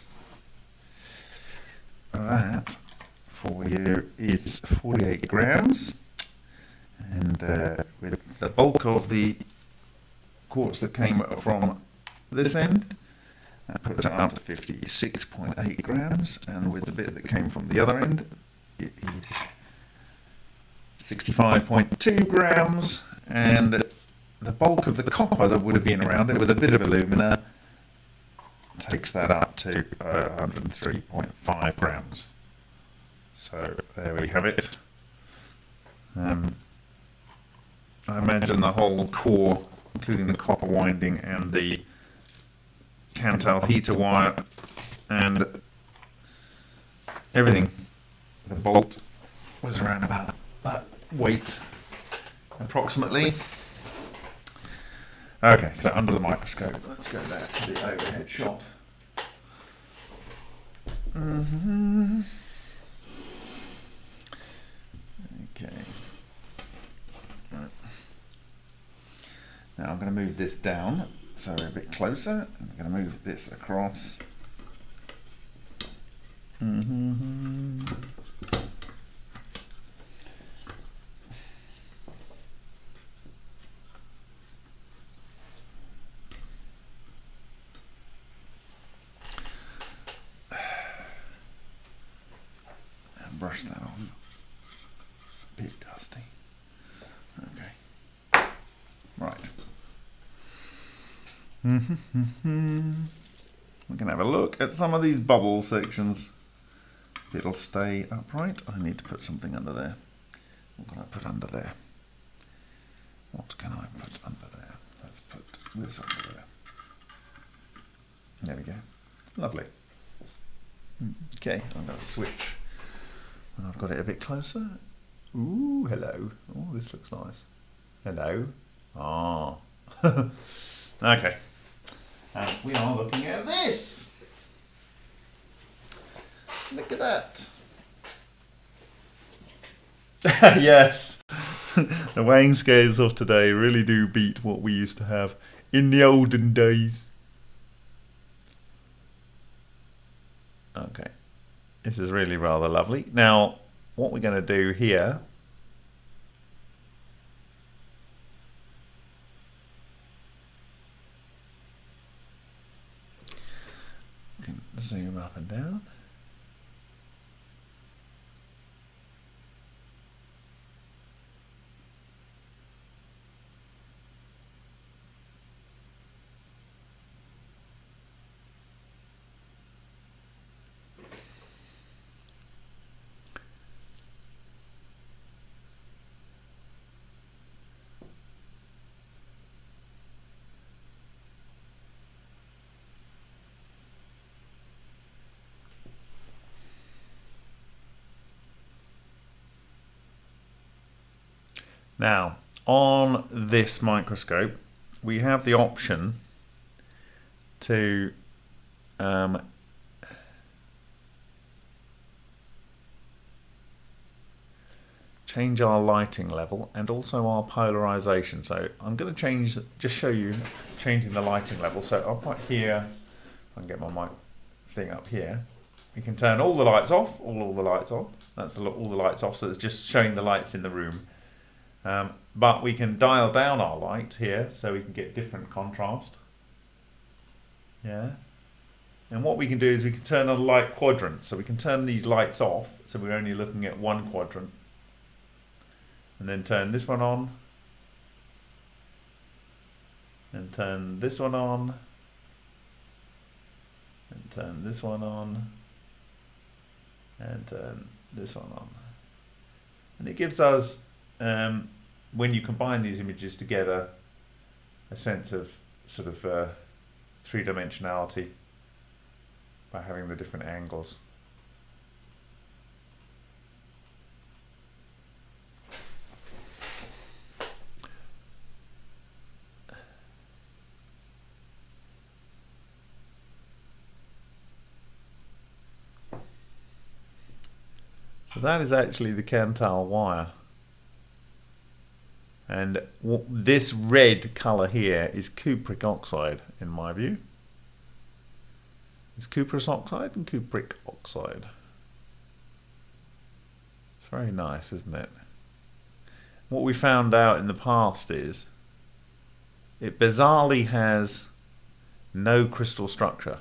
that for you is 48 grams. And uh, with the bulk of the quartz that came from this end, that puts it up to 56.8 grams. And with the bit that came from the other end, it is 65.2 grams. And the bulk of the copper that would have been around it with a bit of alumina takes that up to uh, 103.5 grams. So there we have it. Um, I imagine the whole core, including the copper winding and the Kanthal heater wire and everything, the bolt was around about that weight approximately. Okay, so under the microscope, let's go back to the overhead shot. Mhm. Okay. Right. Now I'm going to move this down so a bit closer. I'm going to move this across. Mhm. And brush that on. Bit dusty. Okay. Right. We can have a look at some of these bubble sections. It'll stay upright, I need to put something under there. What can I put under there? What can I put under there? Let's put this under there. There we go. Lovely. Okay, I'm going to switch when I've got it a bit closer. Ooh, hello. Oh, this looks nice. Hello. Ah. okay. And we are looking at this. Look at that. yes. the weighing scales of today really do beat what we used to have in the olden days. Okay. This is really rather lovely. Now, what we're going to do here zoom up and down. Now, on this microscope, we have the option to um, change our lighting level and also our polarization. So I'm going to change, just show you changing the lighting level. So I'll put here, I can get my mic thing up here. We can turn all the lights off, all, all the lights on. That's all the lights off, so it's just showing the lights in the room. Um, but we can dial down our light here so we can get different contrast. Yeah. And what we can do is we can turn on light quadrants. So we can turn these lights off so we're only looking at one quadrant. And then turn this one on. And turn this one on. And turn this one on. And turn this one on. And it gives us um, when you combine these images together, a sense of sort of uh, three-dimensionality by having the different angles. So that is actually the Kanthal wire. And this red colour here is cupric oxide, in my view. It's cuprous oxide and cupric oxide. It's very nice, isn't it? What we found out in the past is it bizarrely has no crystal structure.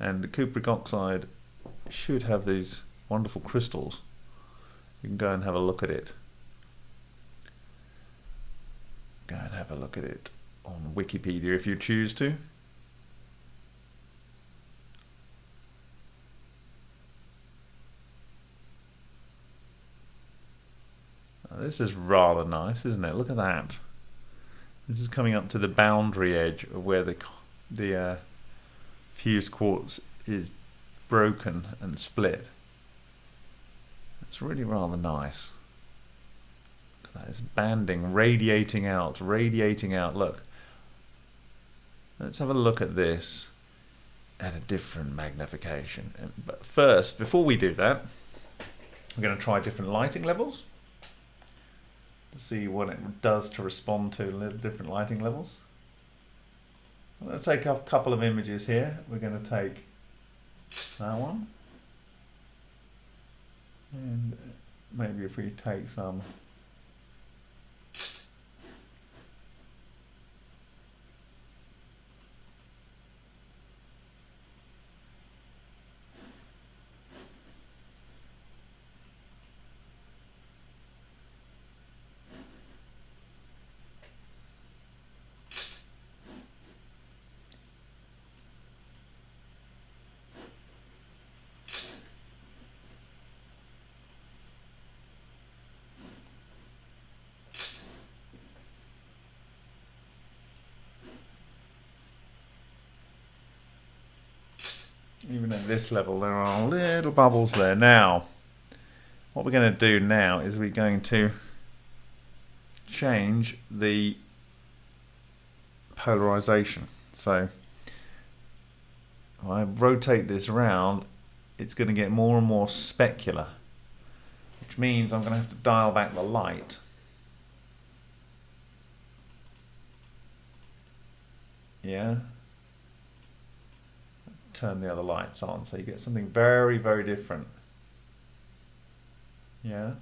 And the cupric oxide should have these wonderful crystals. You can go and have a look at it. Go and have a look at it on Wikipedia if you choose to. this is rather nice, isn't it? Look at that. This is coming up to the boundary edge of where the the uh, fused quartz is broken and split. It's really rather nice. It's banding, radiating out, radiating out. Look. Let's have a look at this at a different magnification. But first, before we do that, we're going to try different lighting levels to see what it does to respond to different lighting levels. I'm going to take a couple of images here. We're going to take that one. And uh, maybe if we take some even at this level there are little bubbles there. Now, what we're going to do now is we're going to change the polarization. So, I rotate this around, it's going to get more and more specular, which means I'm going to have to dial back the light. Yeah turn the other lights on. So you get something very, very different. Yeah.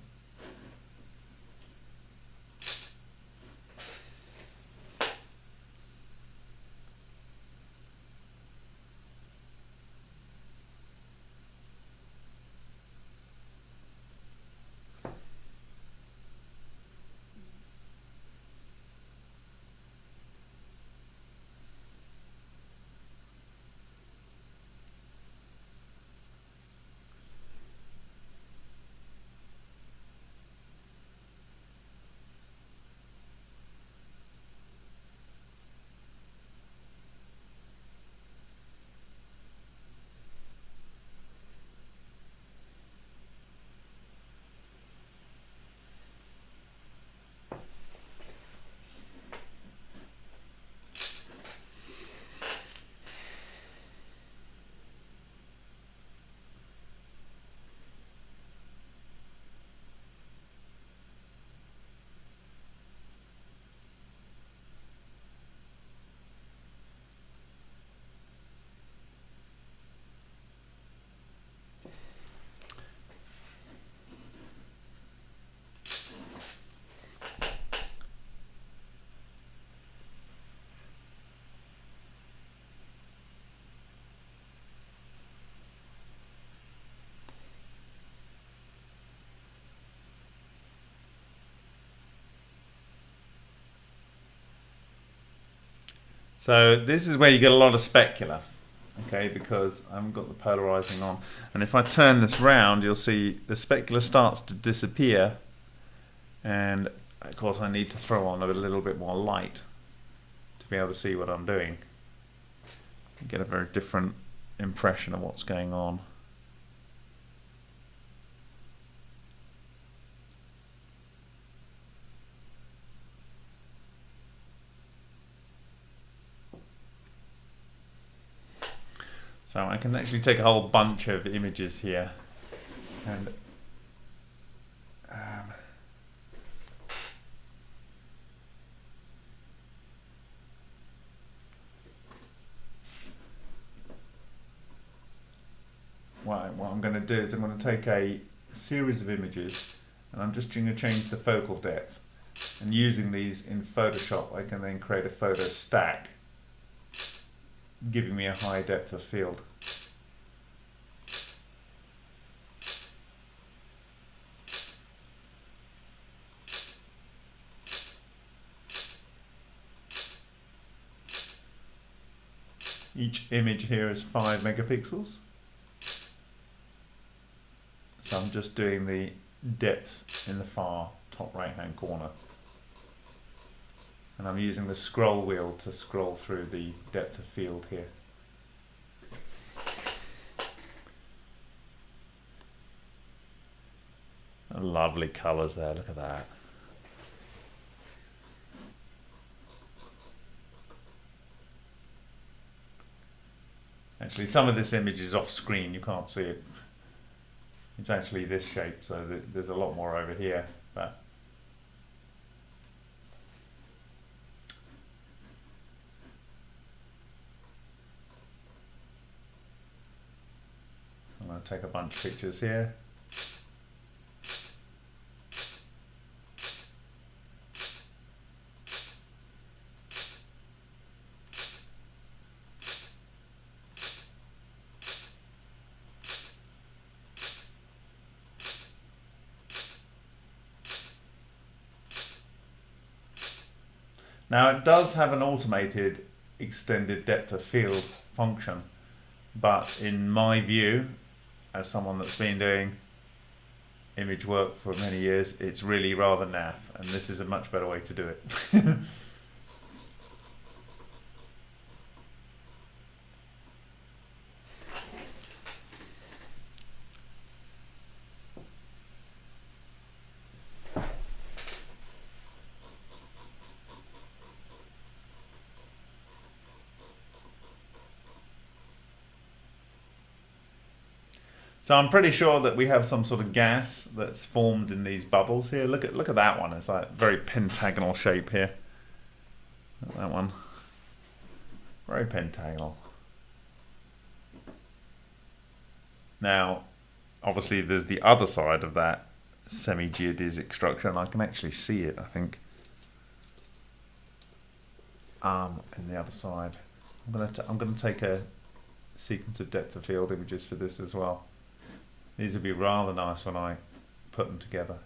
So this is where you get a lot of specular, okay, because I haven't got the polarizing on. And if I turn this round, you'll see the specular starts to disappear. And of course I need to throw on a little bit more light to be able to see what I'm doing. get a very different impression of what's going on. So I can actually take a whole bunch of images here. And um, what I'm going to do is I'm going to take a series of images and I'm just going to change the focal depth. And using these in Photoshop I can then create a photo stack giving me a high depth of field. Each image here is 5 megapixels. So I'm just doing the depth in the far top right hand corner. And I'm using the scroll wheel to scroll through the depth of field here. Lovely colours there, look at that. Actually, some of this image is off screen, you can't see it. It's actually this shape, so th there's a lot more over here, but going to take a bunch of pictures here. Now it does have an automated extended depth of field function, but in my view, as someone that's been doing image work for many years, it's really rather naff, and this is a much better way to do it. So I'm pretty sure that we have some sort of gas that's formed in these bubbles here. Look at look at that one. It's like very pentagonal shape here. That one. Very pentagonal. Now, obviously there's the other side of that semi-geodesic structure and I can actually see it, I think. Um, and the other side. I'm gonna I'm gonna take a sequence of depth of field images for this as well. These would be rather nice when I put them together.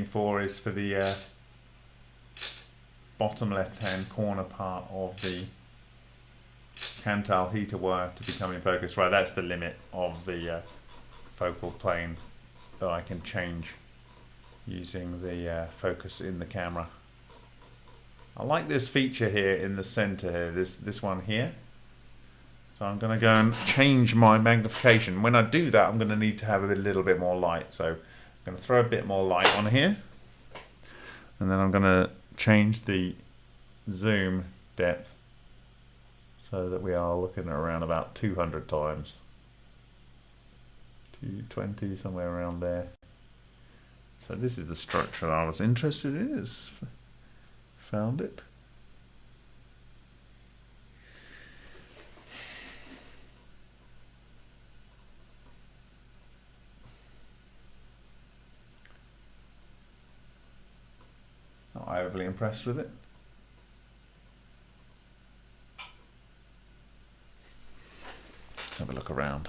What for is for the uh, bottom left hand corner part of the Kanthal heater wire to become in focus. Right, that's the limit of the uh, focal plane that I can change using the uh, focus in the camera. I like this feature here in the center here, this, this one here. So I'm going to go and change my magnification. When I do that, I'm going to need to have a little bit more light. So I'm going to throw a bit more light on here. And then I'm going to change the zoom depth so that we are looking around about 200 times. 220, somewhere around there. So this is the structure I was interested in. Is found it. Not overly impressed with it. Let's have a look around.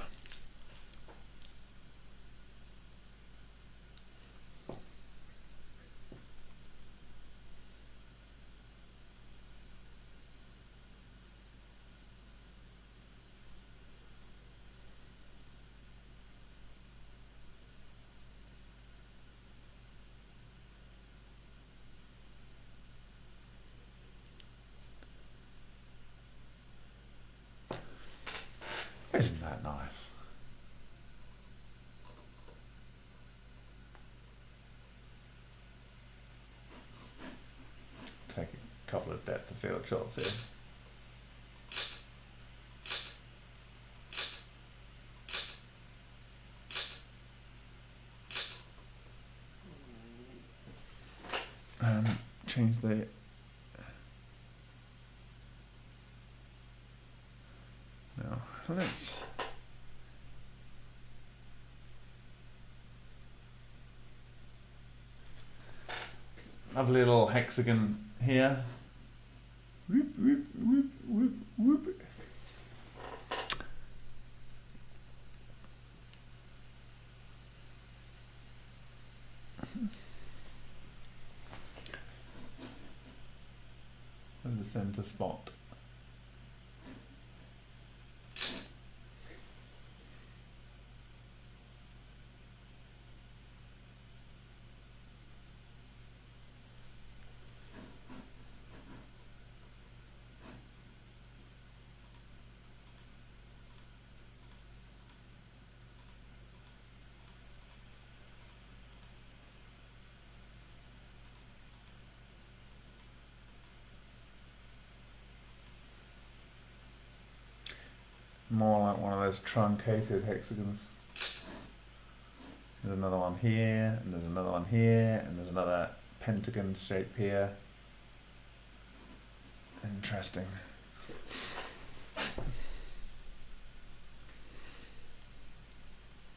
take a couple of depth of field shots here. Um, change the no let's lovely little hexagon here center spot. More like one of those truncated hexagons. There's another one here, and there's another one here, and there's another pentagon shape here. Interesting.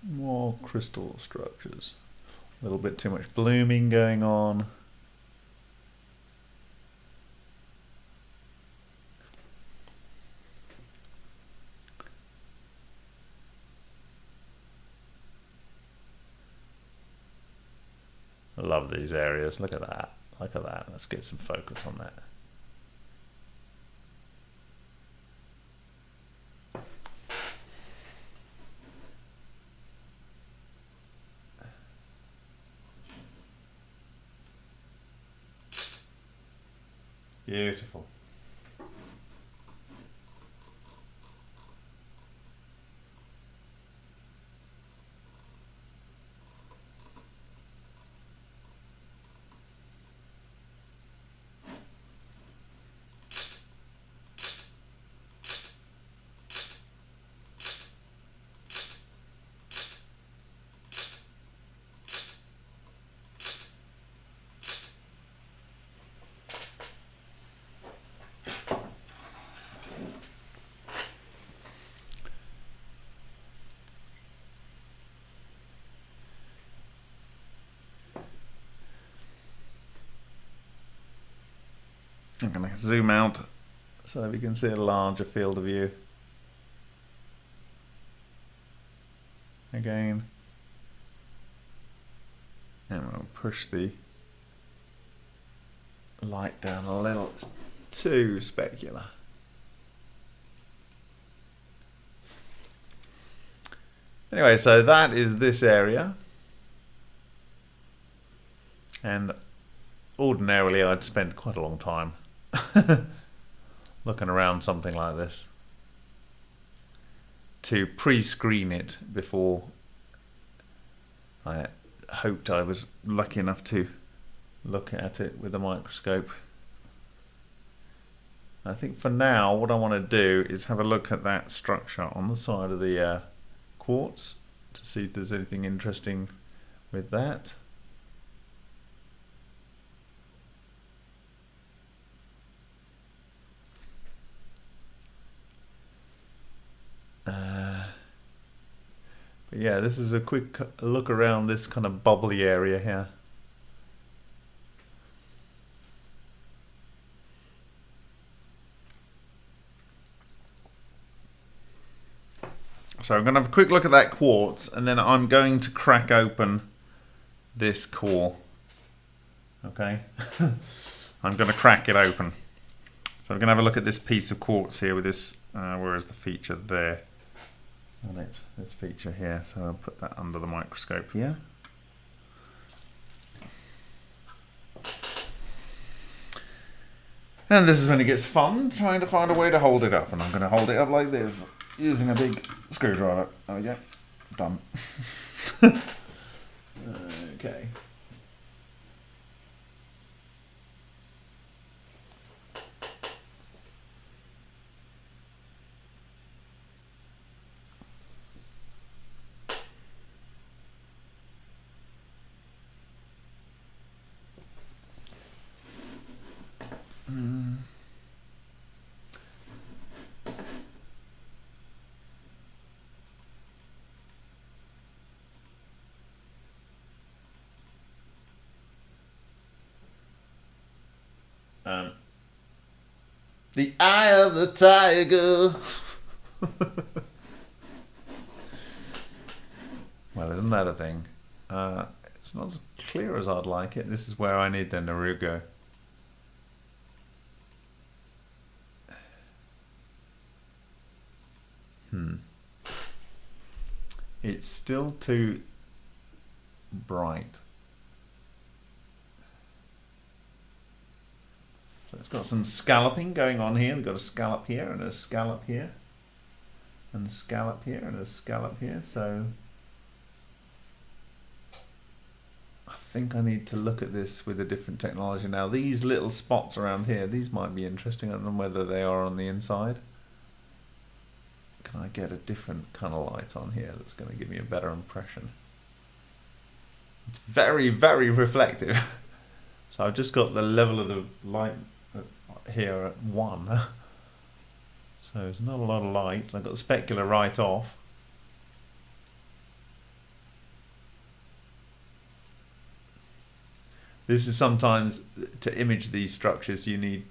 More crystal structures. A little bit too much blooming going on. Love these areas. Look at that. Look at that. Let's get some focus on that. Beautiful. I'm going to zoom out so that we can see a larger field of view. Again. And we'll push the light down a little. It's too specular. Anyway, so that is this area. And ordinarily I'd spend quite a long time looking around something like this to pre-screen it before I hoped I was lucky enough to look at it with a microscope. I think for now what I want to do is have a look at that structure on the side of the uh, quartz to see if there's anything interesting with that. Yeah, this is a quick look around this kind of bubbly area here. So I'm going to have a quick look at that quartz and then I'm going to crack open this core. Okay, I'm going to crack it open. So I'm going to have a look at this piece of quartz here with this, uh, where is the feature there? On it, this feature here. So I'll put that under the microscope here. And this is when it gets fun, trying to find a way to hold it up. And I'm going to hold it up like this, using a big screwdriver. There we go. Done. okay. Um, the eye of the tiger. well, isn't that a thing? Uh, it's not as clear as I'd like it. This is where I need the Nurugo. Hmm. It's still too bright. It's got some scalloping going on here. We've got a scallop here and a scallop here. And a scallop here and a scallop here. So I think I need to look at this with a different technology now. These little spots around here, these might be interesting. I don't know whether they are on the inside. Can I get a different kind of light on here that's going to give me a better impression? It's very, very reflective. so I've just got the level of the light here at 1. so there's not a lot of light. I've got the specular right off. This is sometimes to image these structures you need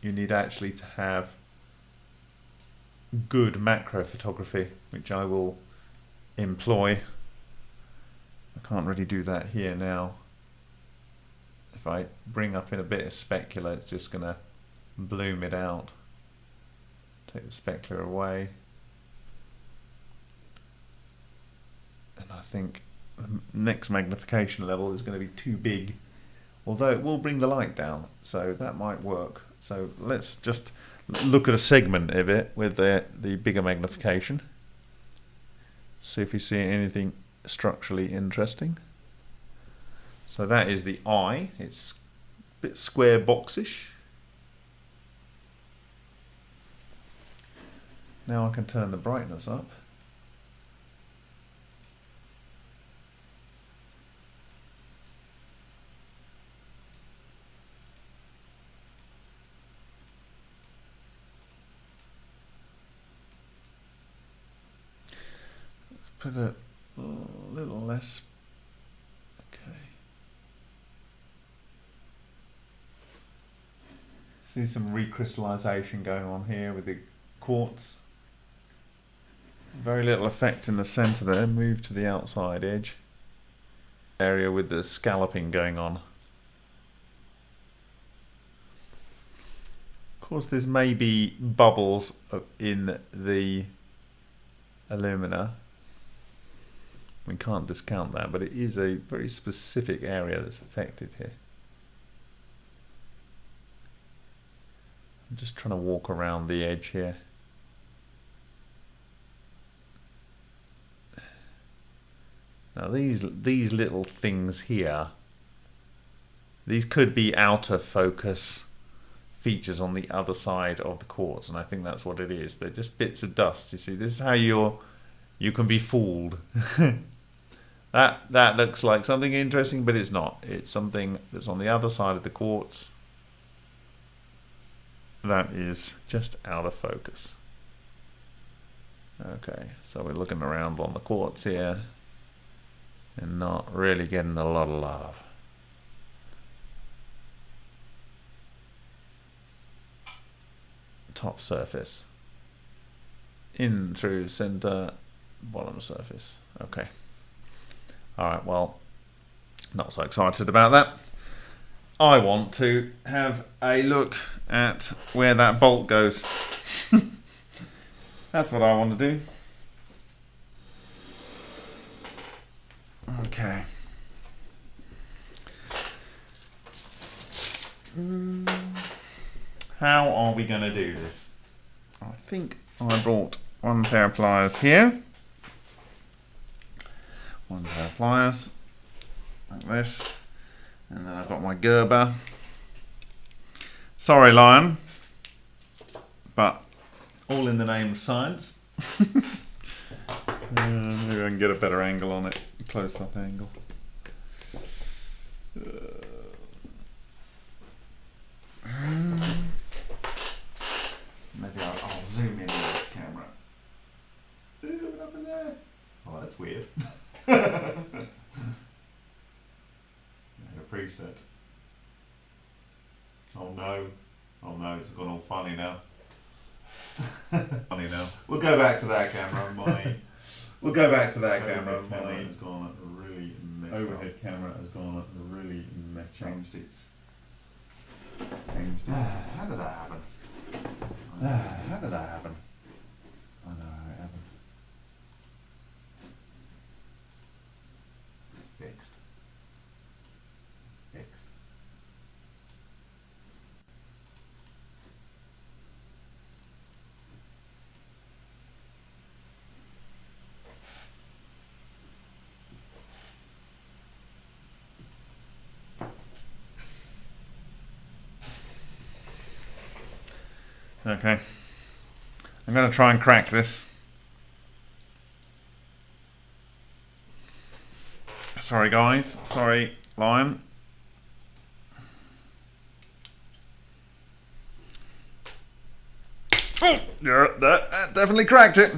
you need actually to have good macro photography which I will employ. I can't really do that here now. If I bring up in a bit of specular it's just going to bloom it out. Take the specular away. And I think the next magnification level is going to be too big. Although it will bring the light down, so that might work. So let's just look at a segment of it with the, the bigger magnification. See if we see anything structurally interesting. So that is the eye. It's a bit square boxish. Now I can turn the brightness up. Let's put a little less. Okay. See some recrystallization going on here with the quartz. Very little effect in the center there. Move to the outside edge. Area with the scalloping going on. Of course, there's maybe bubbles in the alumina. We can't discount that, but it is a very specific area that's affected here. I'm just trying to walk around the edge here. Now these these little things here, these could be outer focus features on the other side of the quartz, and I think that's what it is. They're just bits of dust. You see, this is how you're you can be fooled. that that looks like something interesting, but it's not. It's something that's on the other side of the quartz. That is just out of focus. Okay, so we're looking around on the quartz here and not really getting a lot of love. Top surface. In through center, bottom surface. Okay. Alright, well, not so excited about that. I want to have a look at where that bolt goes. That's what I want to do. Okay. How are we going to do this? I think I brought one pair of pliers here. One pair of pliers, like this. And then I've got my Gerber. Sorry, Lion, but all in the name of science. uh, maybe I can get a better angle on it, close-up angle. Uh, maybe I'll, I'll, zoom in with this camera. Ooh, up in there. Oh, that's weird. a preset. Oh no. Oh no, it's gone all funny now. funny now. We'll go back to that camera. My we'll go back to that camera. camera My has gone really messed overhead camera has gone really messed up. Changed its. Changed it. How did that happen? How did that happen? I know how it happened. Fixed. Fixed. Okay. I'm going to try and crack this. Sorry, guys. Sorry, Lion. Oh, yeah, that, that definitely cracked it.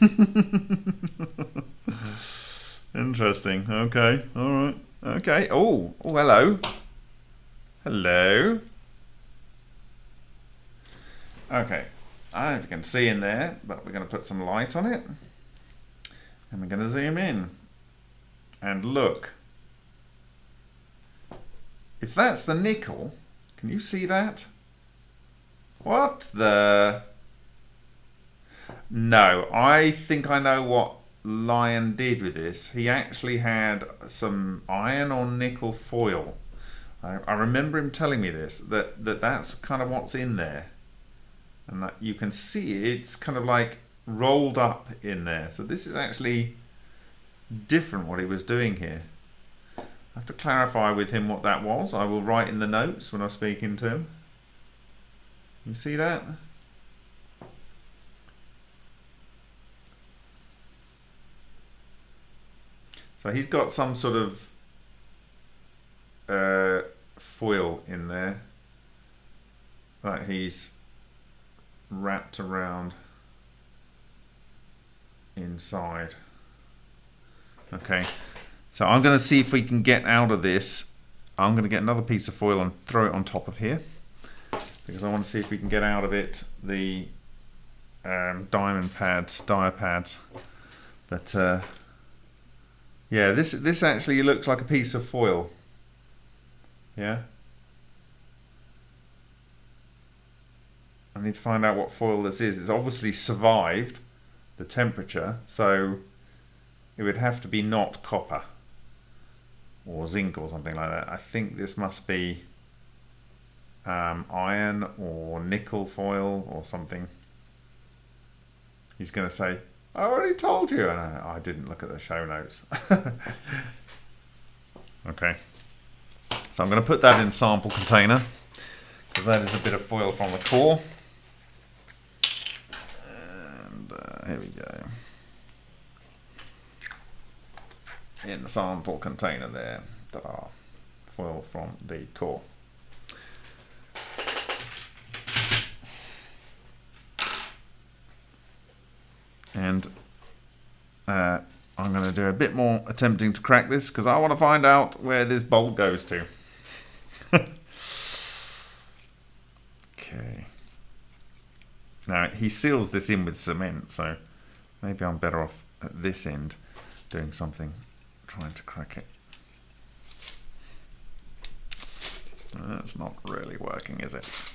Interesting. Okay. All right. Okay. Oh. Oh. Hello. Hello. Okay, I don't know if you can see in there, but we're going to put some light on it. And we're going to zoom in. And look. If that's the nickel, can you see that? What the? No, I think I know what Lion did with this. He actually had some iron or nickel foil. I, I remember him telling me this, that, that that's kind of what's in there and that you can see it's kind of like rolled up in there. So this is actually different what he was doing here. I have to clarify with him what that was. I will write in the notes when I'm speaking to him. You see that? So he's got some sort of uh, foil in there that he's wrapped around inside. Okay, so I'm going to see if we can get out of this. I'm going to get another piece of foil and throw it on top of here because I want to see if we can get out of it the um, diamond pads, dia pads. But uh, yeah, this this actually looks like a piece of foil. Yeah. I need to find out what foil this is. It's obviously survived the temperature, so it would have to be not copper or zinc or something like that. I think this must be um, iron or nickel foil or something. He's going to say, I already told you. And I, I didn't look at the show notes. okay. So I'm going to put that in sample container because that is a bit of foil from the core. Here we go. In the sample container there, ta foil from the core. And uh, I'm going to do a bit more attempting to crack this because I want to find out where this bolt goes to. okay. Now he seals this in with cement, so maybe I'm better off at this end doing something, trying to crack it. That's not really working, is it?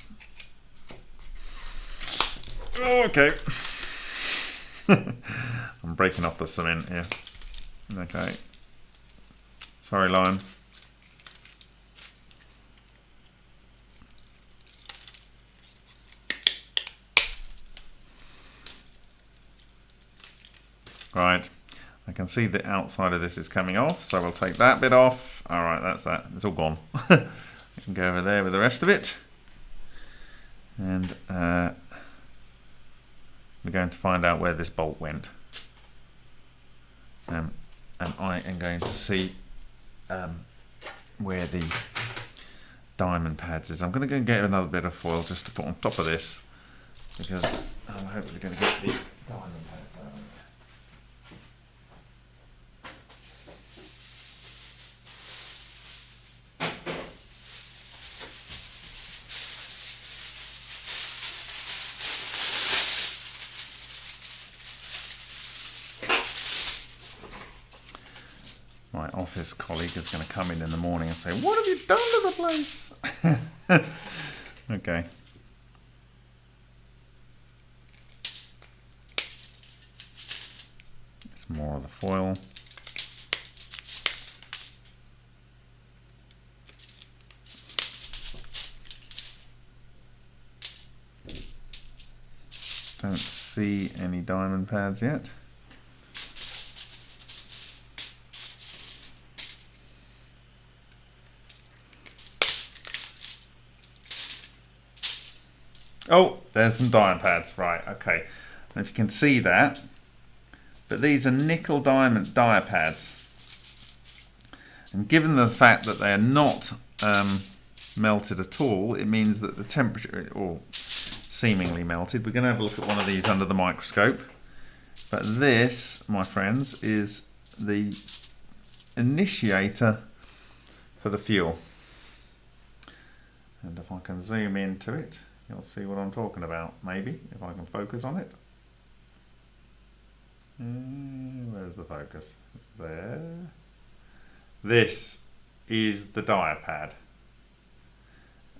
Okay. I'm breaking off the cement here. Okay. Sorry, Lion. Right, I can see the outside of this is coming off, so we'll take that bit off. All right, that's that. It's all gone. I can go over there with the rest of it. And uh, we're going to find out where this bolt went. Um, and I am going to see um, where the diamond pads is. I'm going to go and get another bit of foil just to put on top of this because I'm hopefully going to get the diamond office colleague is going to come in in the morning and say, What have you done to the place? okay. It's more of the foil. Don't see any diamond pads yet. Oh, there's some diamond pads. Right, okay. And if you can see that, but these are nickel diamond dia pads. And given the fact that they are not um, melted at all, it means that the temperature, or seemingly melted, we're going to have a look at one of these under the microscope. But this, my friends, is the initiator for the fuel. And if I can zoom into it, you'll see what I'm talking about, maybe, if I can focus on it. Uh, where's the focus? It's there. This is the dia pad.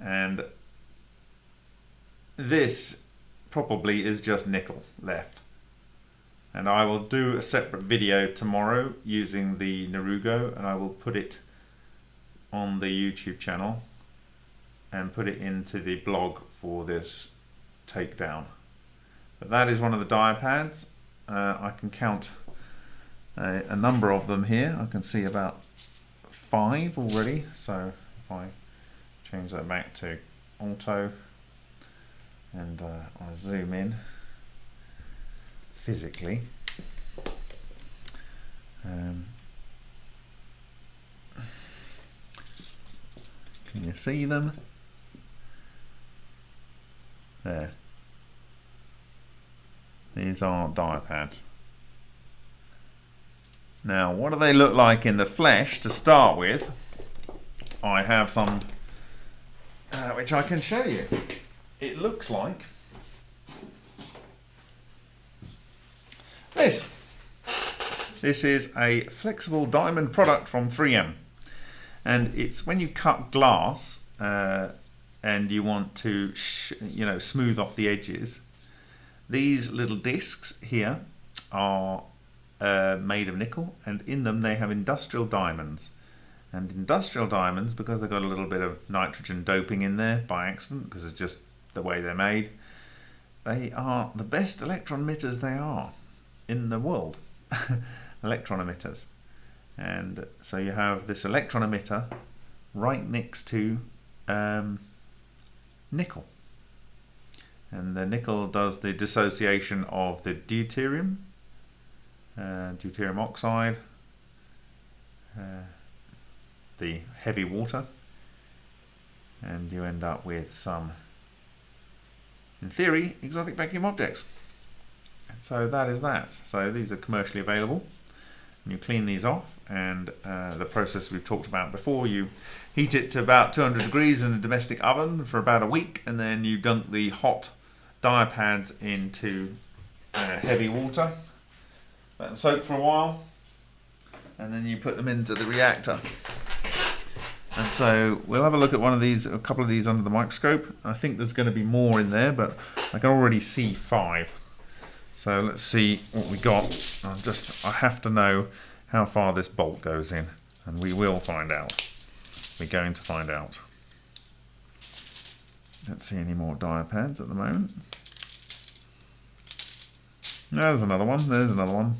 And this probably is just nickel left. And I will do a separate video tomorrow using the Nurugo and I will put it on the YouTube channel and put it into the blog for this takedown. But that is one of the dia pads. Uh, I can count a, a, number of them here. I can see about five already. So if I change that back to auto and uh, I zoom in physically. Um, can you see them? There. These are dia pads. Now, what do they look like in the flesh to start with? I have some uh, which I can show you. It looks like this. This is a flexible diamond product from 3M. And it's when you cut glass uh, and you want to, you know, smooth off the edges, these little discs here are uh, made of nickel and in them they have industrial diamonds. And industrial diamonds, because they've got a little bit of nitrogen doping in there by accident, because it's just the way they're made, they are the best electron emitters they are in the world. electron emitters. And so you have this electron emitter right next to um, nickel. And the nickel does the dissociation of the deuterium, uh, deuterium oxide, uh, the heavy water, and you end up with some, in theory, exotic vacuum objects. So that is that. So these are commercially available. And you clean these off and uh, the process we've talked about before, you heat it to about 200 degrees in a domestic oven for about a week and then you dunk the hot dia pads into uh, heavy water, let them soak for a while, and then you put them into the reactor. And so we'll have a look at one of these, a couple of these under the microscope. I think there's going to be more in there, but I can already see five. So let's see what we got. i just, I have to know how far this bolt goes in, and we will find out. We're going to find out. Don't see any more dia pads at the moment. No, There's another one. There's another one.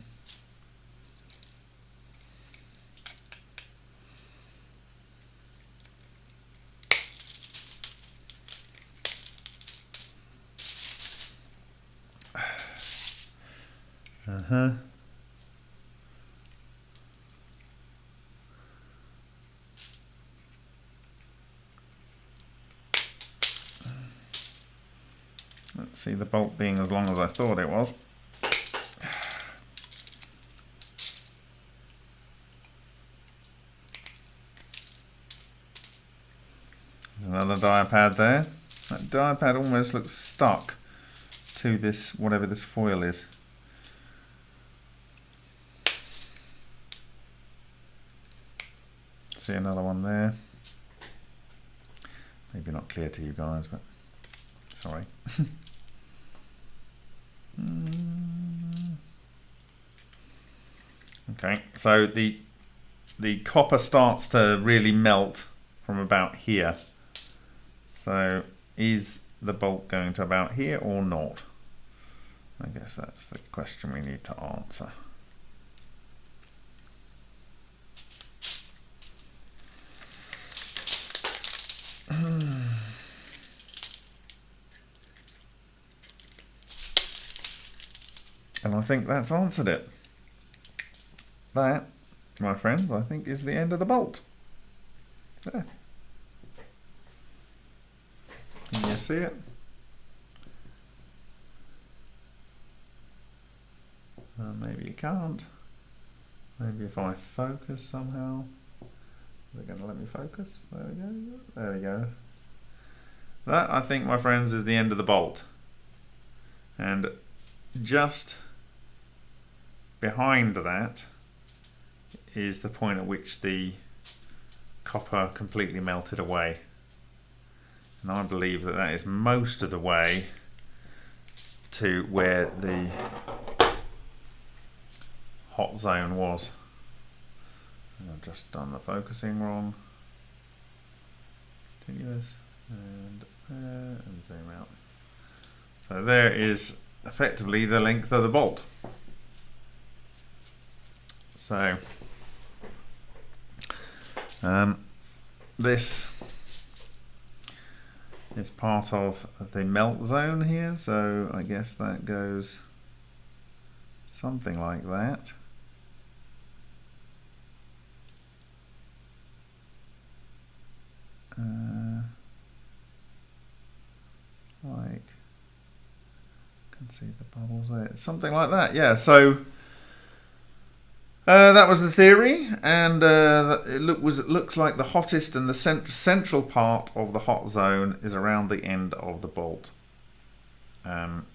Uh-huh. Let's see the bolt being as long as I thought it was. another dia pad there. That dia pad almost looks stuck to this, whatever this foil is. see another one there. Maybe not clear to you guys, but sorry. okay, so the the copper starts to really melt from about here. So is the bolt going to about here or not? I guess that's the question we need to answer. Hmm. And I think that's answered it. That, my friends, I think is the end of the bolt. There. Can you see it? Uh, maybe you can't. Maybe if I focus somehow. They're going to let me focus. There we go. There we go. That, I think, my friends, is the end of the bolt. And just behind that is the point at which the copper completely melted away. And I believe that that is most of the way to where the hot zone was. I've just done the focusing wrong. Continuous and uh, and zoom out. So there is effectively the length of the bolt. So um, this is part of the melt zone here, so I guess that goes something like that. Uh, like, can see the bubbles there, something like that. Yeah. So uh, that was the theory, and uh, it look, was looks like the hottest and the cent central part of the hot zone is around the end of the bolt. Um,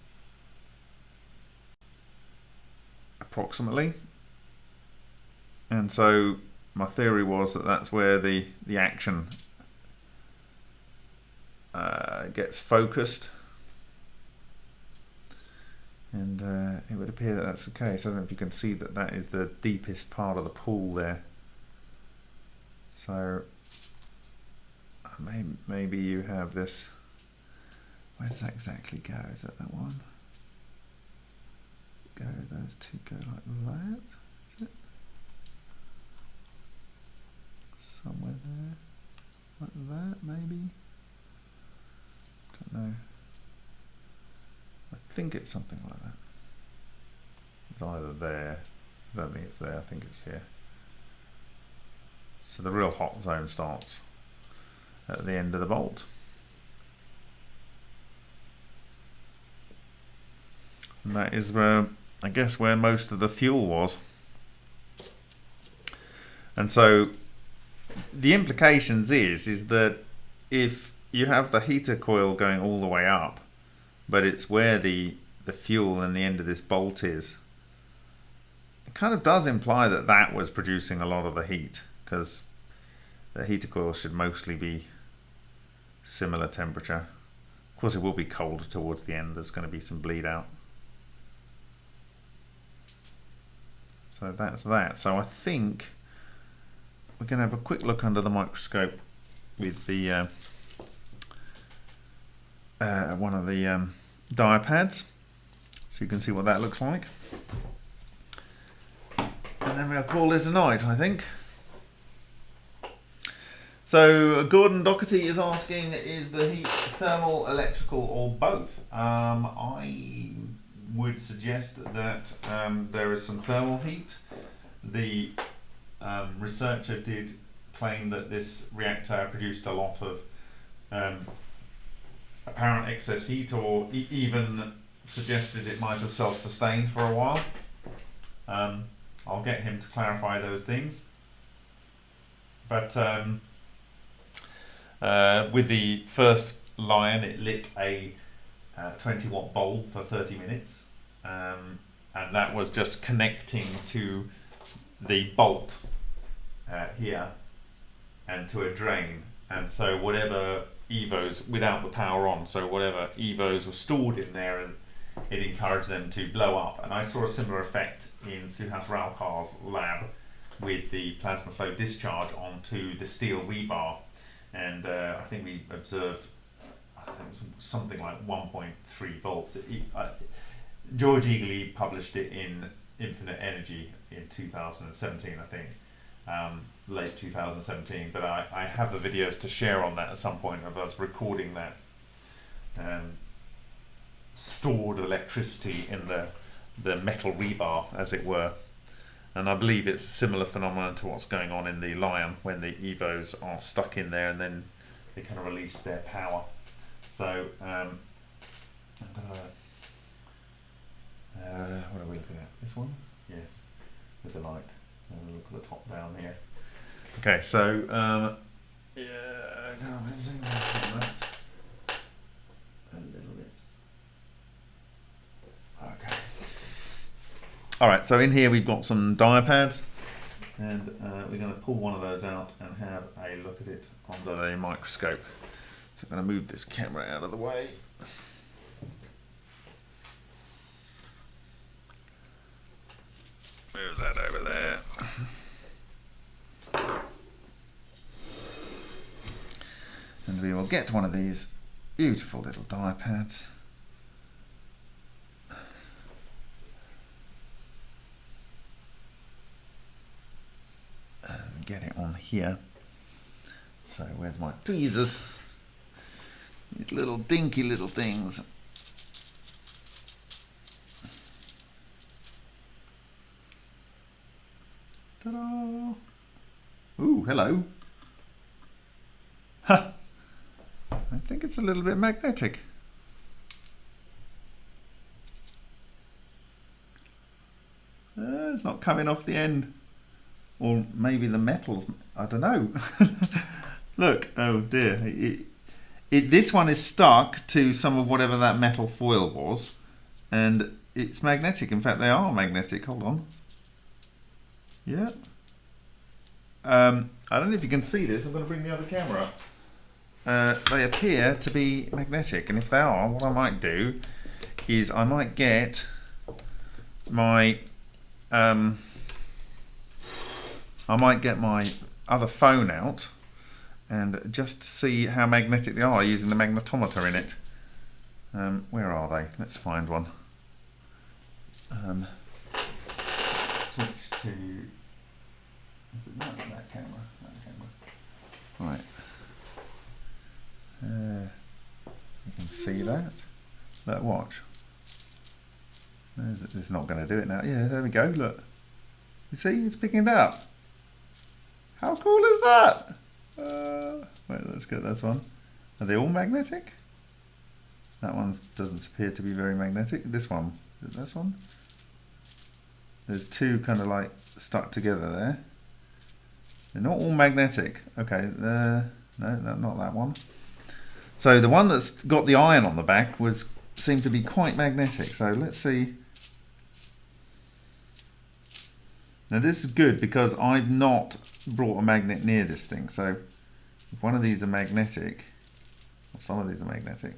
approximately. And so my theory was that that's where the, the action uh, gets focused. And uh, it would appear that that's the case. I don't know if you can see that that is the deepest part of the pool there. So maybe, maybe you have this. Where does that exactly go? Is that that one? Go, those two go like that. Is it? Somewhere there. Like that, maybe? Don't know. Think it's something like that. It's either there. I don't think it's there. I think it's here. So the real hot zone starts at the end of the bolt. And that is where, I guess, where most of the fuel was. And so the implications is, is that if you have the heater coil going all the way up, but it's where the the fuel and the end of this bolt is. It kind of does imply that that was producing a lot of the heat because the heater coil should mostly be similar temperature. Of course, it will be cold towards the end. There's going to be some bleed out. So that's that. So I think we're going to have a quick look under the microscope with the uh, uh, one of the um, pads. So you can see what that looks like. And then we'll call it a night I think. So Gordon Doherty is asking is the heat thermal electrical or both? Um, I would suggest that um, there is some thermal heat. The um, researcher did claim that this reactor produced a lot of um, apparent excess heat or e even suggested it might have self-sustained for a while. Um, I'll get him to clarify those things. But um, uh, with the first Lion, it lit a uh, 20 watt bulb for 30 minutes. Um, and that was just connecting to the bolt uh, here and to a drain. And so whatever evos without the power on, so whatever evos were stored in there, and it encouraged them to blow up. And I saw a similar effect in Suhas Raukar's lab with the plasma flow discharge onto the steel rebar, and uh, I think we observed something like 1.3 volts. It, uh, George Egely published it in Infinite Energy in 2017, I think, um, late 2017. But I, I have the videos to share on that at some point of us recording that um, stored electricity in the the metal rebar, as it were. And I believe it's a similar phenomenon to what's going on in the Lion when the Evos are stuck in there and then they kind of release their power. So um, I'm gonna. Uh, what are we looking at? This one? Yes, with the light. And we'll look at the top down here. Okay, so um, yeah, I'm gonna zoom out on that a little bit. Okay. All right, so in here we've got some diapads, and uh, we're going to pull one of those out and have a look at it under the microscope. So I'm going to move this camera out of the way. Move that over there. And we will get one of these beautiful little dia pads. And get it on here. So where's my tweezers? These little dinky little things. Ta-da! Ooh, hello. Ha! I think it's a little bit magnetic. Uh, it's not coming off the end. Or maybe the metals, I don't know. Look, oh dear. It, it, this one is stuck to some of whatever that metal foil was. And it's magnetic. In fact, they are magnetic. Hold on. Yeah. Um, I don't know if you can see this. I'm going to bring the other camera up. Uh, they appear to be magnetic. And if they are, what I might do is I might get my... Um, I might get my other phone out and just see how magnetic they are using the magnetometer in it. Um, where are they? Let's find one. Um, switch to. Is it not that camera? That camera. Right. Uh, you can see that. Look, watch. It's not going to do it now. Yeah, there we go. Look. You see, it's picking it up. How cool is that? Uh, wait, let's get this one. Are they all magnetic? That one doesn't appear to be very magnetic. This one, this one? There's two kind of like stuck together there. They're not all magnetic. Okay, uh, no, not that one. So the one that's got the iron on the back was seemed to be quite magnetic. So let's see. Now this is good because I've not brought a magnet near this thing. So if one of these are magnetic, or some of these are magnetic.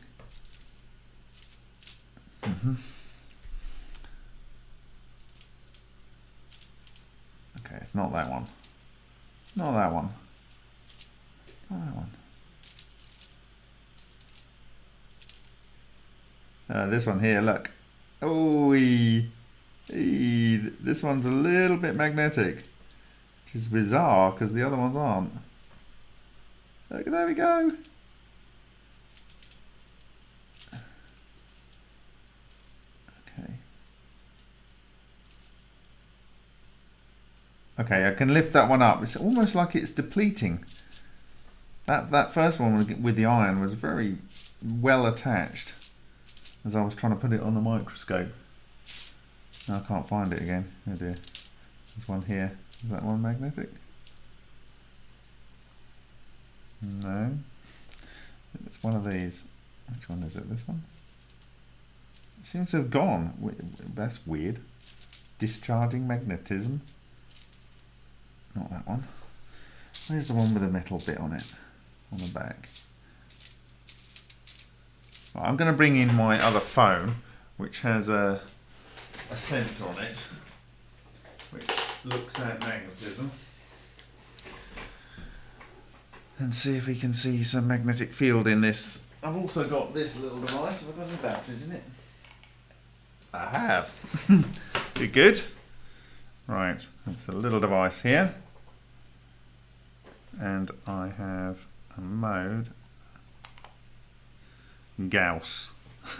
Mm -hmm. Okay, it's not that one. Not that one. Not that one. Uh, this one here, look. Oh, this one's a little bit magnetic, which is bizarre because the other ones aren't. Look, there we go. Okay. Okay, I can lift that one up. It's almost like it's depleting. That that first one with the iron was very well attached as I was trying to put it on the microscope. Now I can't find it again. Oh dear. There's one here. Is that one magnetic? No. It's one of these. Which one is it? This one? It seems to have gone. That's weird. Discharging magnetism. Not that one. Where's the one with the metal bit on it? On the back. I'm going to bring in my other phone, which has a, a sensor on it, which looks at magnetism. And see if we can see some magnetic field in this. I've also got this little device. Have I got any batteries in it? I have. Pretty good. Right, it's a little device here. And I have a mode Gauss.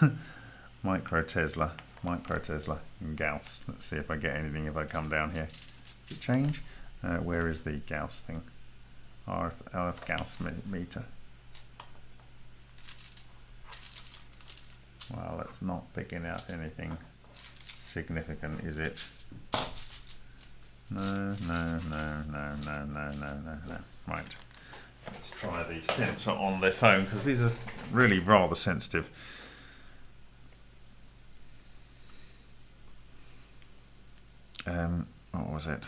Micro Tesla. Micro Tesla and Gauss. Let's see if I get anything if I come down here. Does it change? Uh, where is the Gauss thing? RF, RF Gauss meter. Well, it's not picking out anything significant, is it? No, no, no, no, no, no, no, no, no. Right. Let's try the sensor on the phone because these are really rather sensitive. Um, what was it?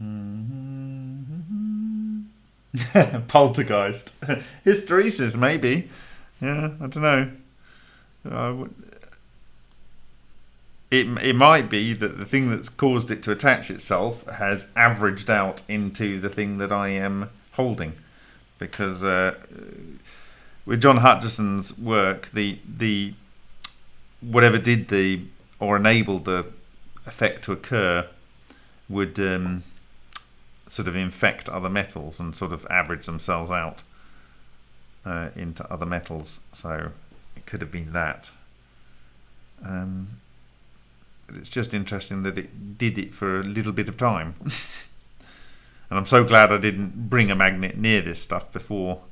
Poltergeist. Hysteresis, maybe. Yeah, I don't know. I would, it, it might be that the thing that's caused it to attach itself has averaged out into the thing that I am holding. Because uh, with John Hutchison's work, the the whatever did the or enabled the effect to occur would um, sort of infect other metals and sort of average themselves out uh, into other metals. So it could have been that. Um, it's just interesting that it did it for a little bit of time. and I'm so glad I didn't bring a magnet near this stuff before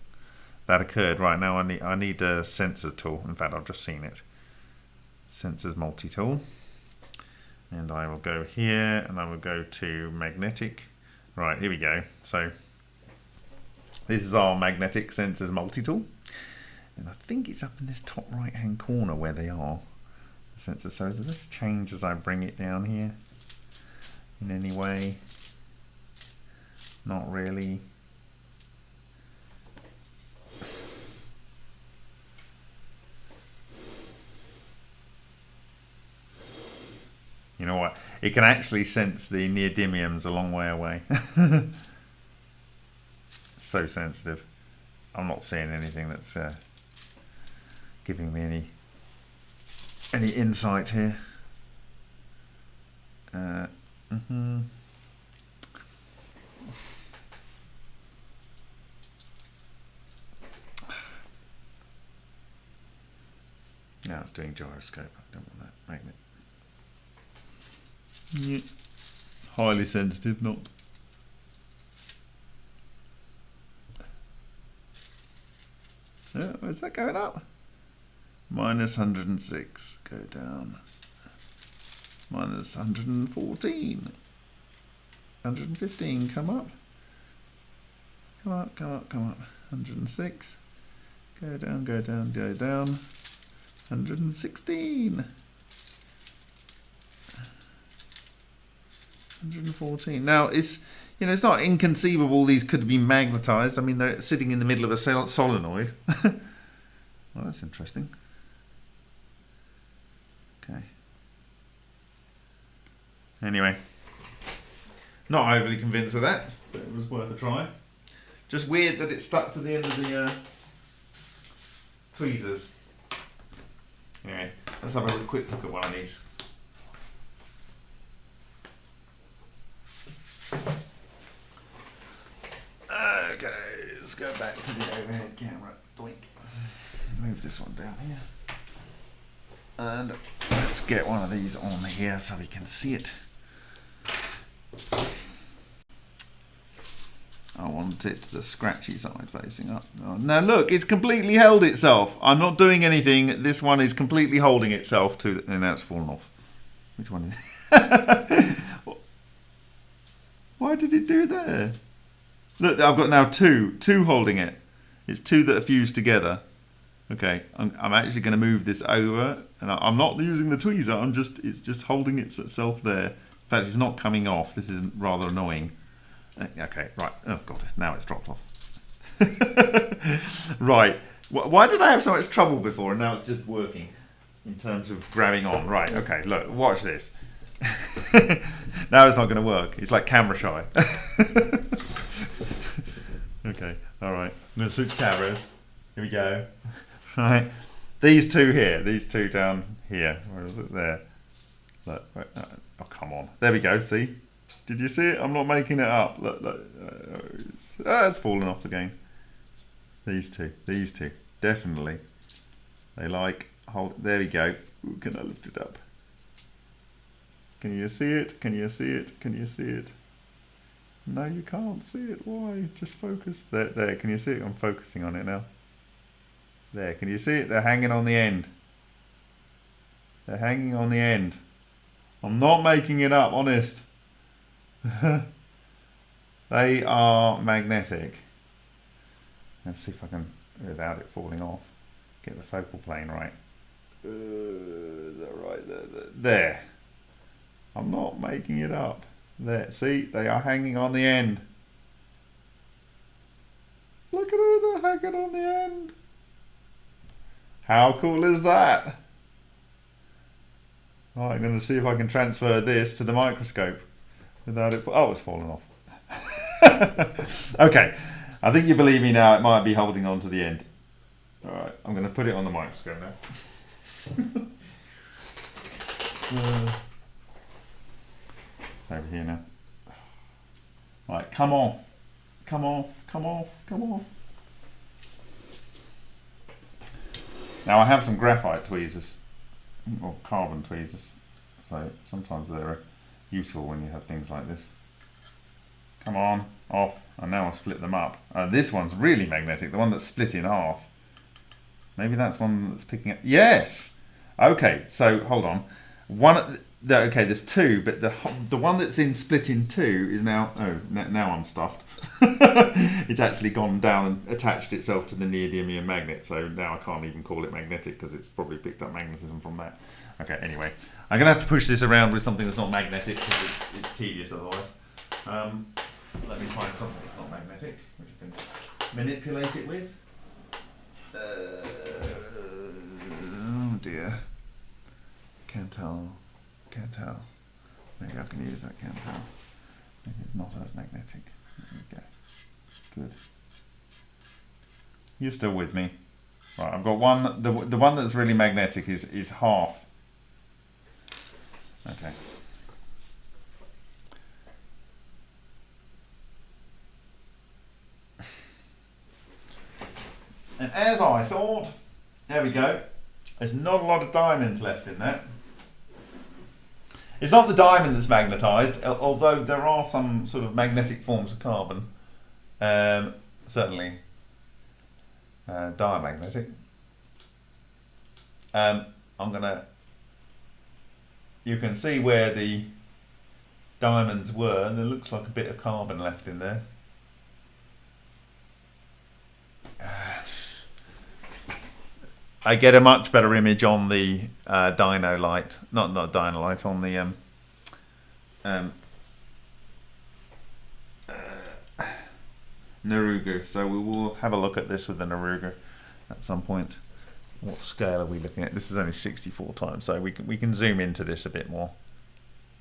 that occurred. Right now I need I need a sensors tool. In fact I've just seen it. Sensors multi-tool. And I will go here and I will go to magnetic. Right, here we go. So this is our magnetic sensors multi-tool. And I think it's up in this top right hand corner where they are sensor. So does this change as I bring it down here in any way? Not really. You know what? It can actually sense the neodymiums a long way away. so sensitive. I'm not seeing anything that's uh, giving me any any insight here. Uh, mm -hmm. Now it's doing gyroscope. I don't want that magnet. Yeah. Highly sensitive, not. Yeah, where's that going up? Minus 106, go down, minus 114, 115, come up, come up, come up, come up, 106, go down, go down, go down, 116, 114. Now, it's, you know, it's not inconceivable these could be magnetized. I mean, they're sitting in the middle of a solenoid. well, that's interesting. Okay. Anyway, not overly convinced with that, but it was worth a try. Just weird that it stuck to the end of the uh, tweezers. Anyway, let's have a quick look at one of these. Okay, let's go back to the overhead camera. Blink. Move this one down here. And let's get one of these on here so we can see it. I want it the scratchy side facing up. Oh, now look, it's completely held itself. I'm not doing anything. This one is completely holding itself to, and now it's fallen off. Which one? Why did it do that? Look, I've got now two, two holding it. It's two that are fused together. Okay, I'm, I'm actually going to move this over, and I, am not using the tweezer. I'm just it's just holding itself there. In fact, it's not coming off. This is rather annoying. Uh, Okay, right. Oh god, now it's dropped off. right. Why did I have so much trouble before, and now it's just working in terms of grabbing on? Right. Okay. Look, watch this. now it's not going to work. It's like camera shy. okay. All right. I'm going switch cameras. Here we go. Right. These two here. These two down here. Where is it? There. Look. wait, Oh, come on. There we go. See? Did you see it? I'm not making it up. Look, look. Uh, it's, ah, it's fallen off again. These two. These two. Definitely. They like. Hold. There we go. Ooh, can I lift it up? Can you see it? Can you see it? Can you see it? No, you can't see it. Why? Just focus. There, there. Can you see it? I'm focusing on it now. There. Can you see it? They're hanging on the end. They're hanging on the end. I'm not making it up, honest. they are magnetic. Let's see if I can, without it falling off, get the focal plane right. Uh, that right? There, there, there. I'm not making it up. There. See, they are hanging on the end. Look at it, they're hanging on the end. How cool is that? Right, I'm going to see if I can transfer this to the microscope without it. Oh, it's fallen off. okay, I think you believe me now. It might be holding on to the end. All right, I'm going to put it on the microscope now. Uh, it's over here now. Right, come off, come off, come off, come off. Now I have some graphite tweezers or carbon tweezers, so sometimes they're useful when you have things like this. Come on, off, and now I've split them up. Uh, this one's really magnetic, the one that's split in half. Maybe that's one that's picking up. Yes. Okay, so hold on. One. Okay, there's two, but the the one that's in split in two is now. Oh, now I'm stuffed. it's actually gone down and attached itself to the neodymium magnet, so now I can't even call it magnetic because it's probably picked up magnetism from that. Okay, anyway, I'm gonna have to push this around with something that's not magnetic because it's, it's tedious otherwise. Um, let me find something that's not magnetic, which I can manipulate it with. Uh, oh dear. Can't tell. Can't tell. Maybe I can use that can't tell. Maybe it's not as magnetic. There we go. Good. You're still with me. Right, I've got one. The, the one that's really magnetic is, is half. Okay. And as I thought, there we go. There's not a lot of diamonds left in there. It's not the diamond that's magnetised, although there are some sort of magnetic forms of carbon. Um, certainly uh, diamagnetic. Um, I'm gonna. You can see where the diamonds were, and there looks like a bit of carbon left in there. I get a much better image on the uh, Dino-Lite, not not Dino-Lite, on the um, um, uh, Nurugo. So we will have a look at this with the Nurugo at some point. What scale are we looking at? This is only 64 times, so we can we can zoom into this a bit more.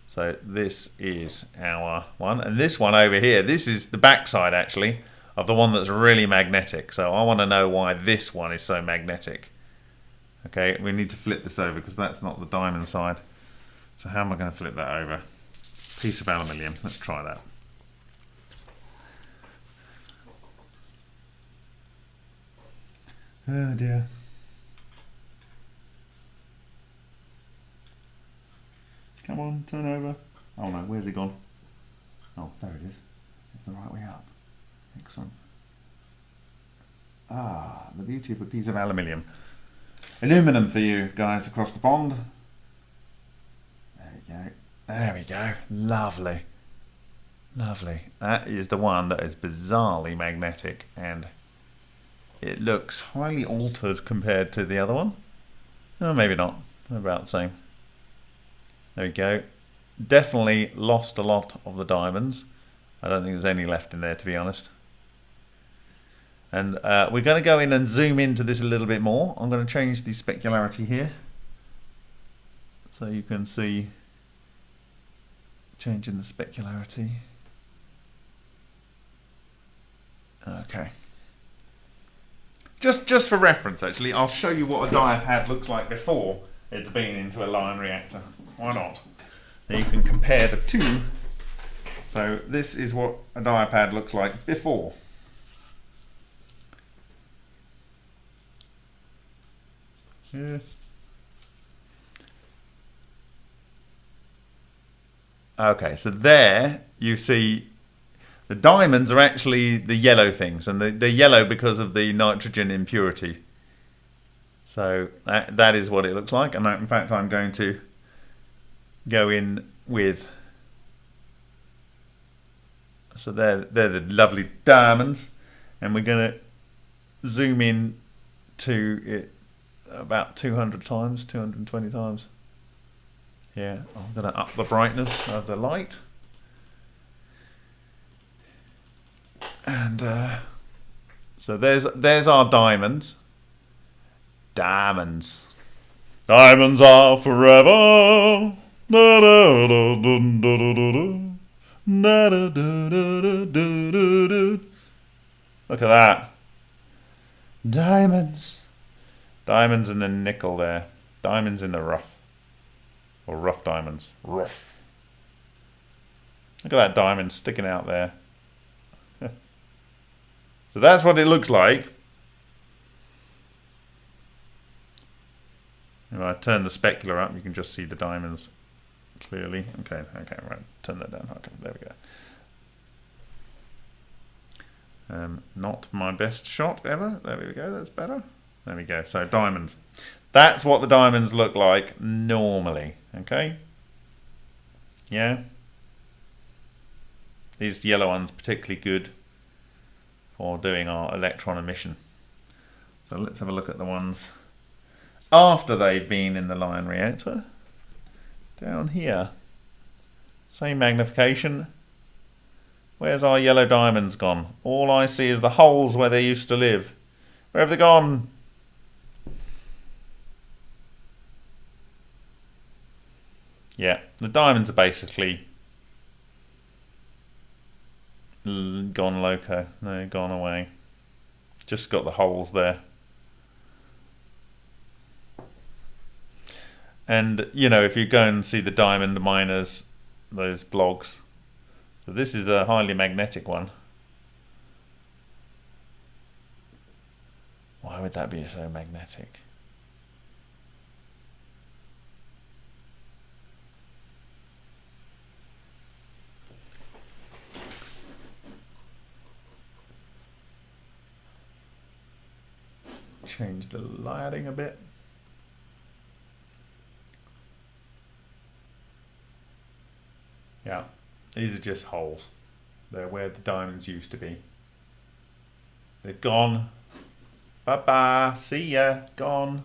So this is our one, and this one over here, this is the backside actually of the one that's really magnetic. So I want to know why this one is so magnetic. Okay, we need to flip this over because that's not the diamond side. So how am I going to flip that over? Piece of aluminium. Let's try that. Oh dear. Come on, turn over. Oh no, where's he gone? Oh, there it is. It's the right way up. Excellent. Ah, the beauty of a piece of aluminium. Aluminum for you guys across the pond. There we go. There we go. Lovely. Lovely. That is the one that is bizarrely magnetic and it looks highly altered compared to the other one. Oh, maybe not. About the same. There we go. Definitely lost a lot of the diamonds. I don't think there's any left in there, to be honest. And uh, we're going to go in and zoom into this a little bit more. I'm going to change the specularity here. So you can see changing the specularity. Okay. Just just for reference, actually, I'll show you what a diapad looks like before it's been into a Lion reactor. Why not? Then you can compare the two. So this is what a diapad looks like before. Yeah. Okay, so there you see the diamonds are actually the yellow things, and they're yellow because of the nitrogen impurity. So that, that is what it looks like, and in fact I'm going to go in with so they're, they're the lovely diamonds and we're going to zoom in to it about 200 times 220 times. Yeah I'm going to up the brightness of the light. And uh, so there's there's our diamonds. Diamonds. Diamonds are forever. Look at that. Diamonds. Diamonds in the nickel there. Diamonds in the rough. Or rough diamonds. Rough. Look at that diamond sticking out there. so that's what it looks like. If I turn the specular up, you can just see the diamonds clearly. Okay, okay, right. Turn that down. Okay, there we go. Um, not my best shot ever. There we go. That's better. There we go. So diamonds. That's what the diamonds look like normally. Okay. Yeah. These yellow ones particularly good for doing our electron emission. So let's have a look at the ones after they've been in the Lion reactor down here. Same magnification. Where's our yellow diamonds gone? All I see is the holes where they used to live. Where have they gone? Yeah, the diamonds are basically gone loco. No, gone away. Just got the holes there. And, you know, if you go and see the diamond miners, those blogs. So this is the highly magnetic one. Why would that be so magnetic? Change the lighting a bit. Yeah, these are just holes. They're where the diamonds used to be. They've gone. Bye-bye. See ya. Gone.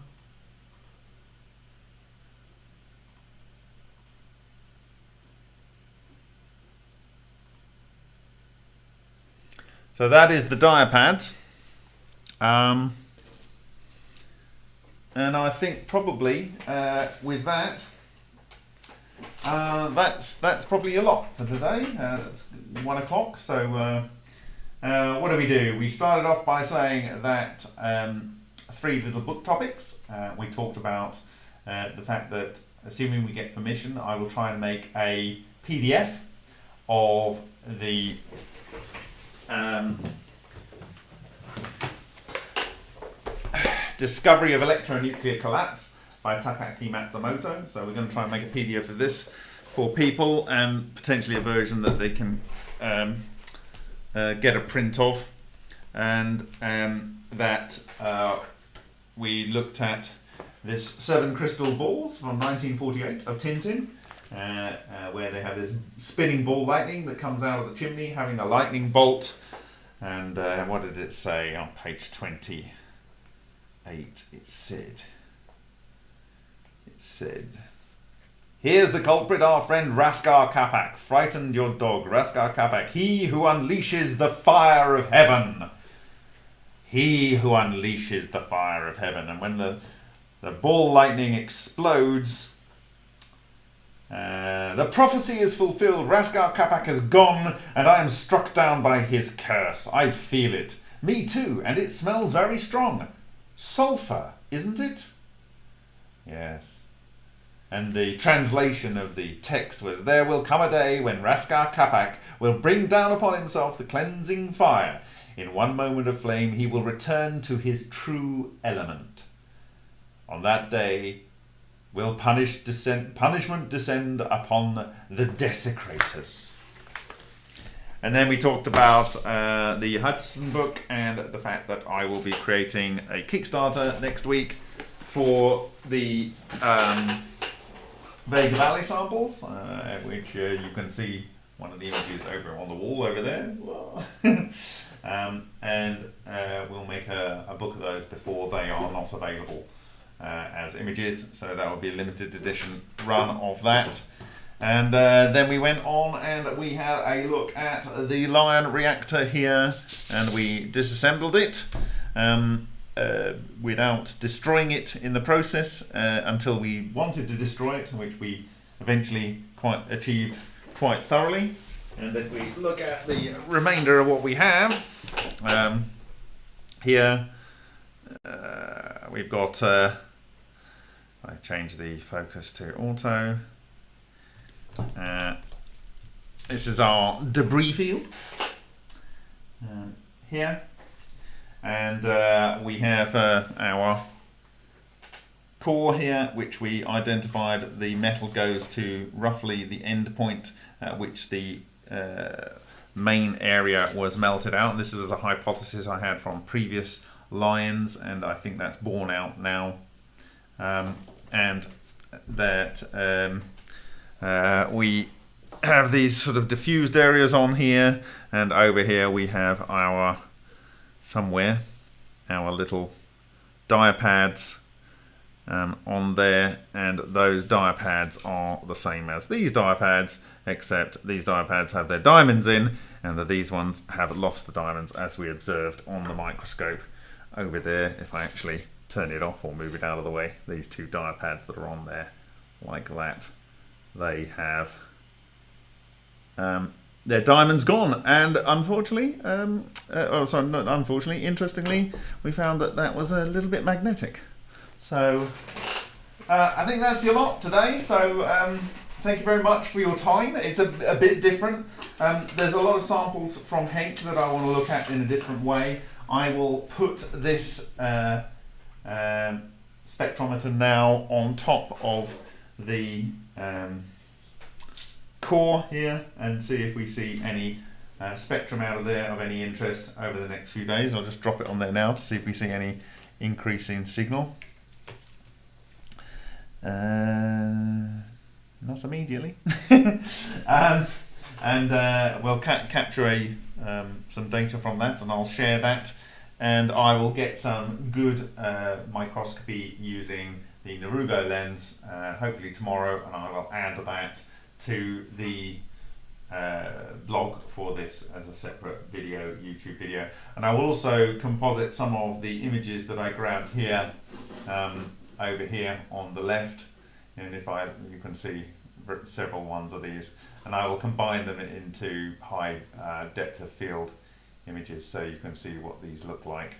So that is the diapads. Um, and I think probably uh, with that, uh, that's that's probably a lot for today. Uh, it's one o'clock. So uh, uh, what do we do? We started off by saying that um, three little book topics. Uh, we talked about the fact that assuming we get permission, I will try and make a PDF of the um, discovery of electronuclear collapse by Takaaki Matsumoto. So we're going to try and make a PDF of this for people and potentially a version that they can um, uh, get a print of. And um, that uh, we looked at this seven crystal balls from 1948 of Tintin. Uh, uh, where they have this spinning ball lightning that comes out of the chimney, having a lightning bolt. And uh, what did it say on page 28? It said, it said Here's the culprit, our friend Rascar Capac. Frightened your dog, Rascar Capac. He who unleashes the fire of heaven. He who unleashes the fire of heaven. And when the, the ball lightning explodes, uh, the prophecy is fulfilled. Rascar Capac has gone, and I am struck down by his curse. I feel it. Me too, and it smells very strong. Sulphur, isn't it? Yes. And the translation of the text was There will come a day when Rascar Capac will bring down upon himself the cleansing fire. In one moment of flame, he will return to his true element. On that day, will punish descend, punishment descend upon the desecrators. And then we talked about uh, the Hutchison book and the fact that I will be creating a Kickstarter next week for the um, Vega Valley samples, uh, which uh, you can see one of the images over on the wall over there. um, and uh, we'll make a, a book of those before they are not available uh, as images. So that will be a limited edition run of that. And uh, then we went on and we had a look at the Lion reactor here and we disassembled it um, uh, without destroying it in the process uh, until we wanted to destroy it, which we eventually quite achieved quite thoroughly. And if we look at the remainder of what we have, um, here uh, we've got uh, I change the focus to auto. Uh, this is our debris field uh, here. And uh, we have uh, our core here, which we identified the metal goes to roughly the end point at which the uh, main area was melted out. This was a hypothesis I had from previous lions, and I think that's borne out now. Um, and that um, uh, we have these sort of diffused areas on here and over here we have our somewhere our little diapads um, on there and those diapads are the same as these diapads except these diapads have their diamonds in and that these ones have lost the diamonds as we observed on the microscope over there if I actually turn it off or move it out of the way. These two diapads that are on there, like that, they have um, their diamonds gone. And unfortunately, um, uh, oh sorry, not unfortunately, interestingly, we found that that was a little bit magnetic. So uh, I think that's your lot today. So um, thank you very much for your time. It's a, a bit different. Um, there's a lot of samples from Hank that I want to look at in a different way. I will put this uh, um, spectrometer now on top of the um, core here and see if we see any uh, spectrum out of there of any interest over the next few days. I'll just drop it on there now to see if we see any increase in signal. Uh, not immediately. um, and uh, we'll ca capture a, um, some data from that and I'll share that and I will get some good uh, microscopy using the Nurugo lens uh, hopefully tomorrow and I will add that to the uh, vlog for this as a separate video, YouTube video. And I will also composite some of the images that I grabbed here, um, over here on the left. And if I, you can see several ones of these. And I will combine them into high uh, depth of field images so you can see what these look like.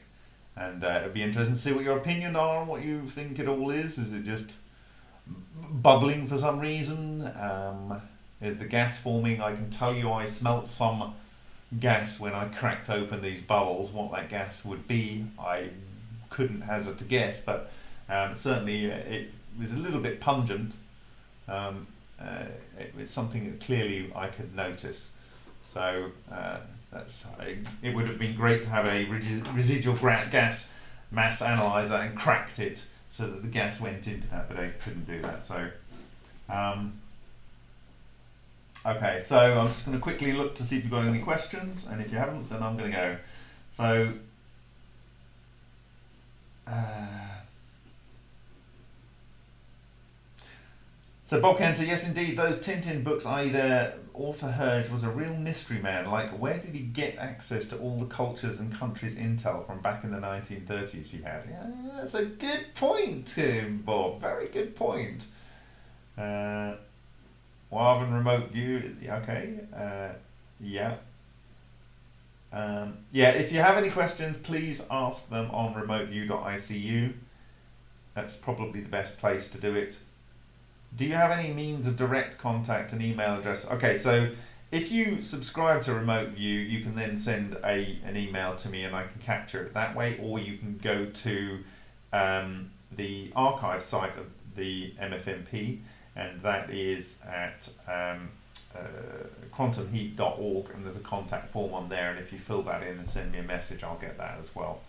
And uh, it'd be interesting to see what your opinion are what you think it all is. Is it just bubbling for some reason? Um, is the gas forming? I can tell you I smelt some gas when I cracked open these bubbles. What that gas would be, I couldn't hazard to guess, but um, certainly uh, it was a little bit pungent. Um, uh, it, it's something that clearly I could notice. So uh, that's, it would have been great to have a residual gas mass analyzer and cracked it so that the gas went into that, but I couldn't do that. So, um, okay, so I'm just going to quickly look to see if you've got any questions, and if you haven't, then I'm going to go. So, uh, So Bob Kenter, yes indeed, those Tintin books, i.e. their author Herge was a real mystery man. Like, where did he get access to all the cultures and countries intel from back in the 1930s he had? Yeah, that's a good point, Tim, Bob. Very good point. Uh, Waven remote view, okay. Uh, yeah. Um, yeah, if you have any questions, please ask them on remoteview.icu. That's probably the best place to do it. Do you have any means of direct contact and email address? Okay, so if you subscribe to Remote View, you can then send a an email to me and I can capture it that way, or you can go to um, the archive site of the MFMP, and that is at um, uh, quantumheat.org, and there's a contact form on there, and if you fill that in and send me a message, I'll get that as well.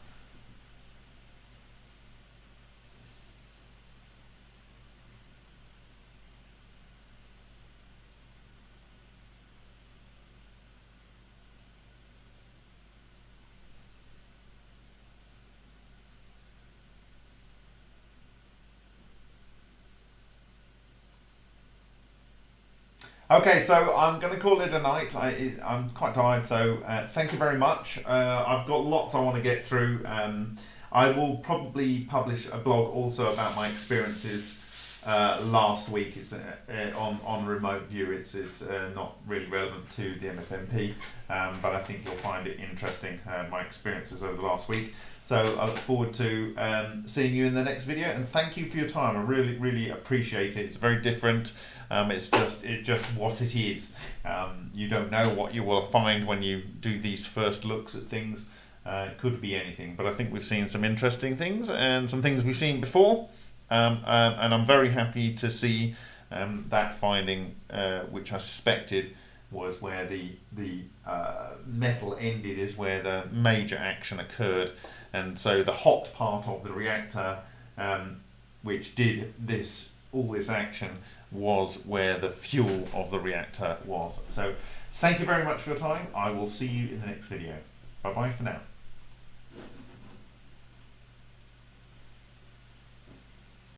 Okay, so I'm going to call it a night. I, I'm quite tired, so uh, thank you very much. Uh, I've got lots I want to get through. Um, I will probably publish a blog also about my experiences uh, last week. It's uh, uh, on on remote view. It's, it's uh, not really relevant to the MFMP, um, but I think you'll find it interesting. my experiences over the last week. So I look forward to um, seeing you in the next video, and thank you for your time. I really really appreciate it. It's very different. Um, it's just it's just what it is. Um, you don't know what you will find when you do these first looks at things. Uh, it could be anything, but I think we've seen some interesting things and some things we've seen before. Um, uh, and I'm very happy to see um, that finding, uh, which I suspected was where the the uh, metal ended, is where the major action occurred, and so the hot part of the reactor, um, which did this all this action was where the fuel of the reactor was. So thank you very much for your time. I will see you in the next video. Bye bye for now.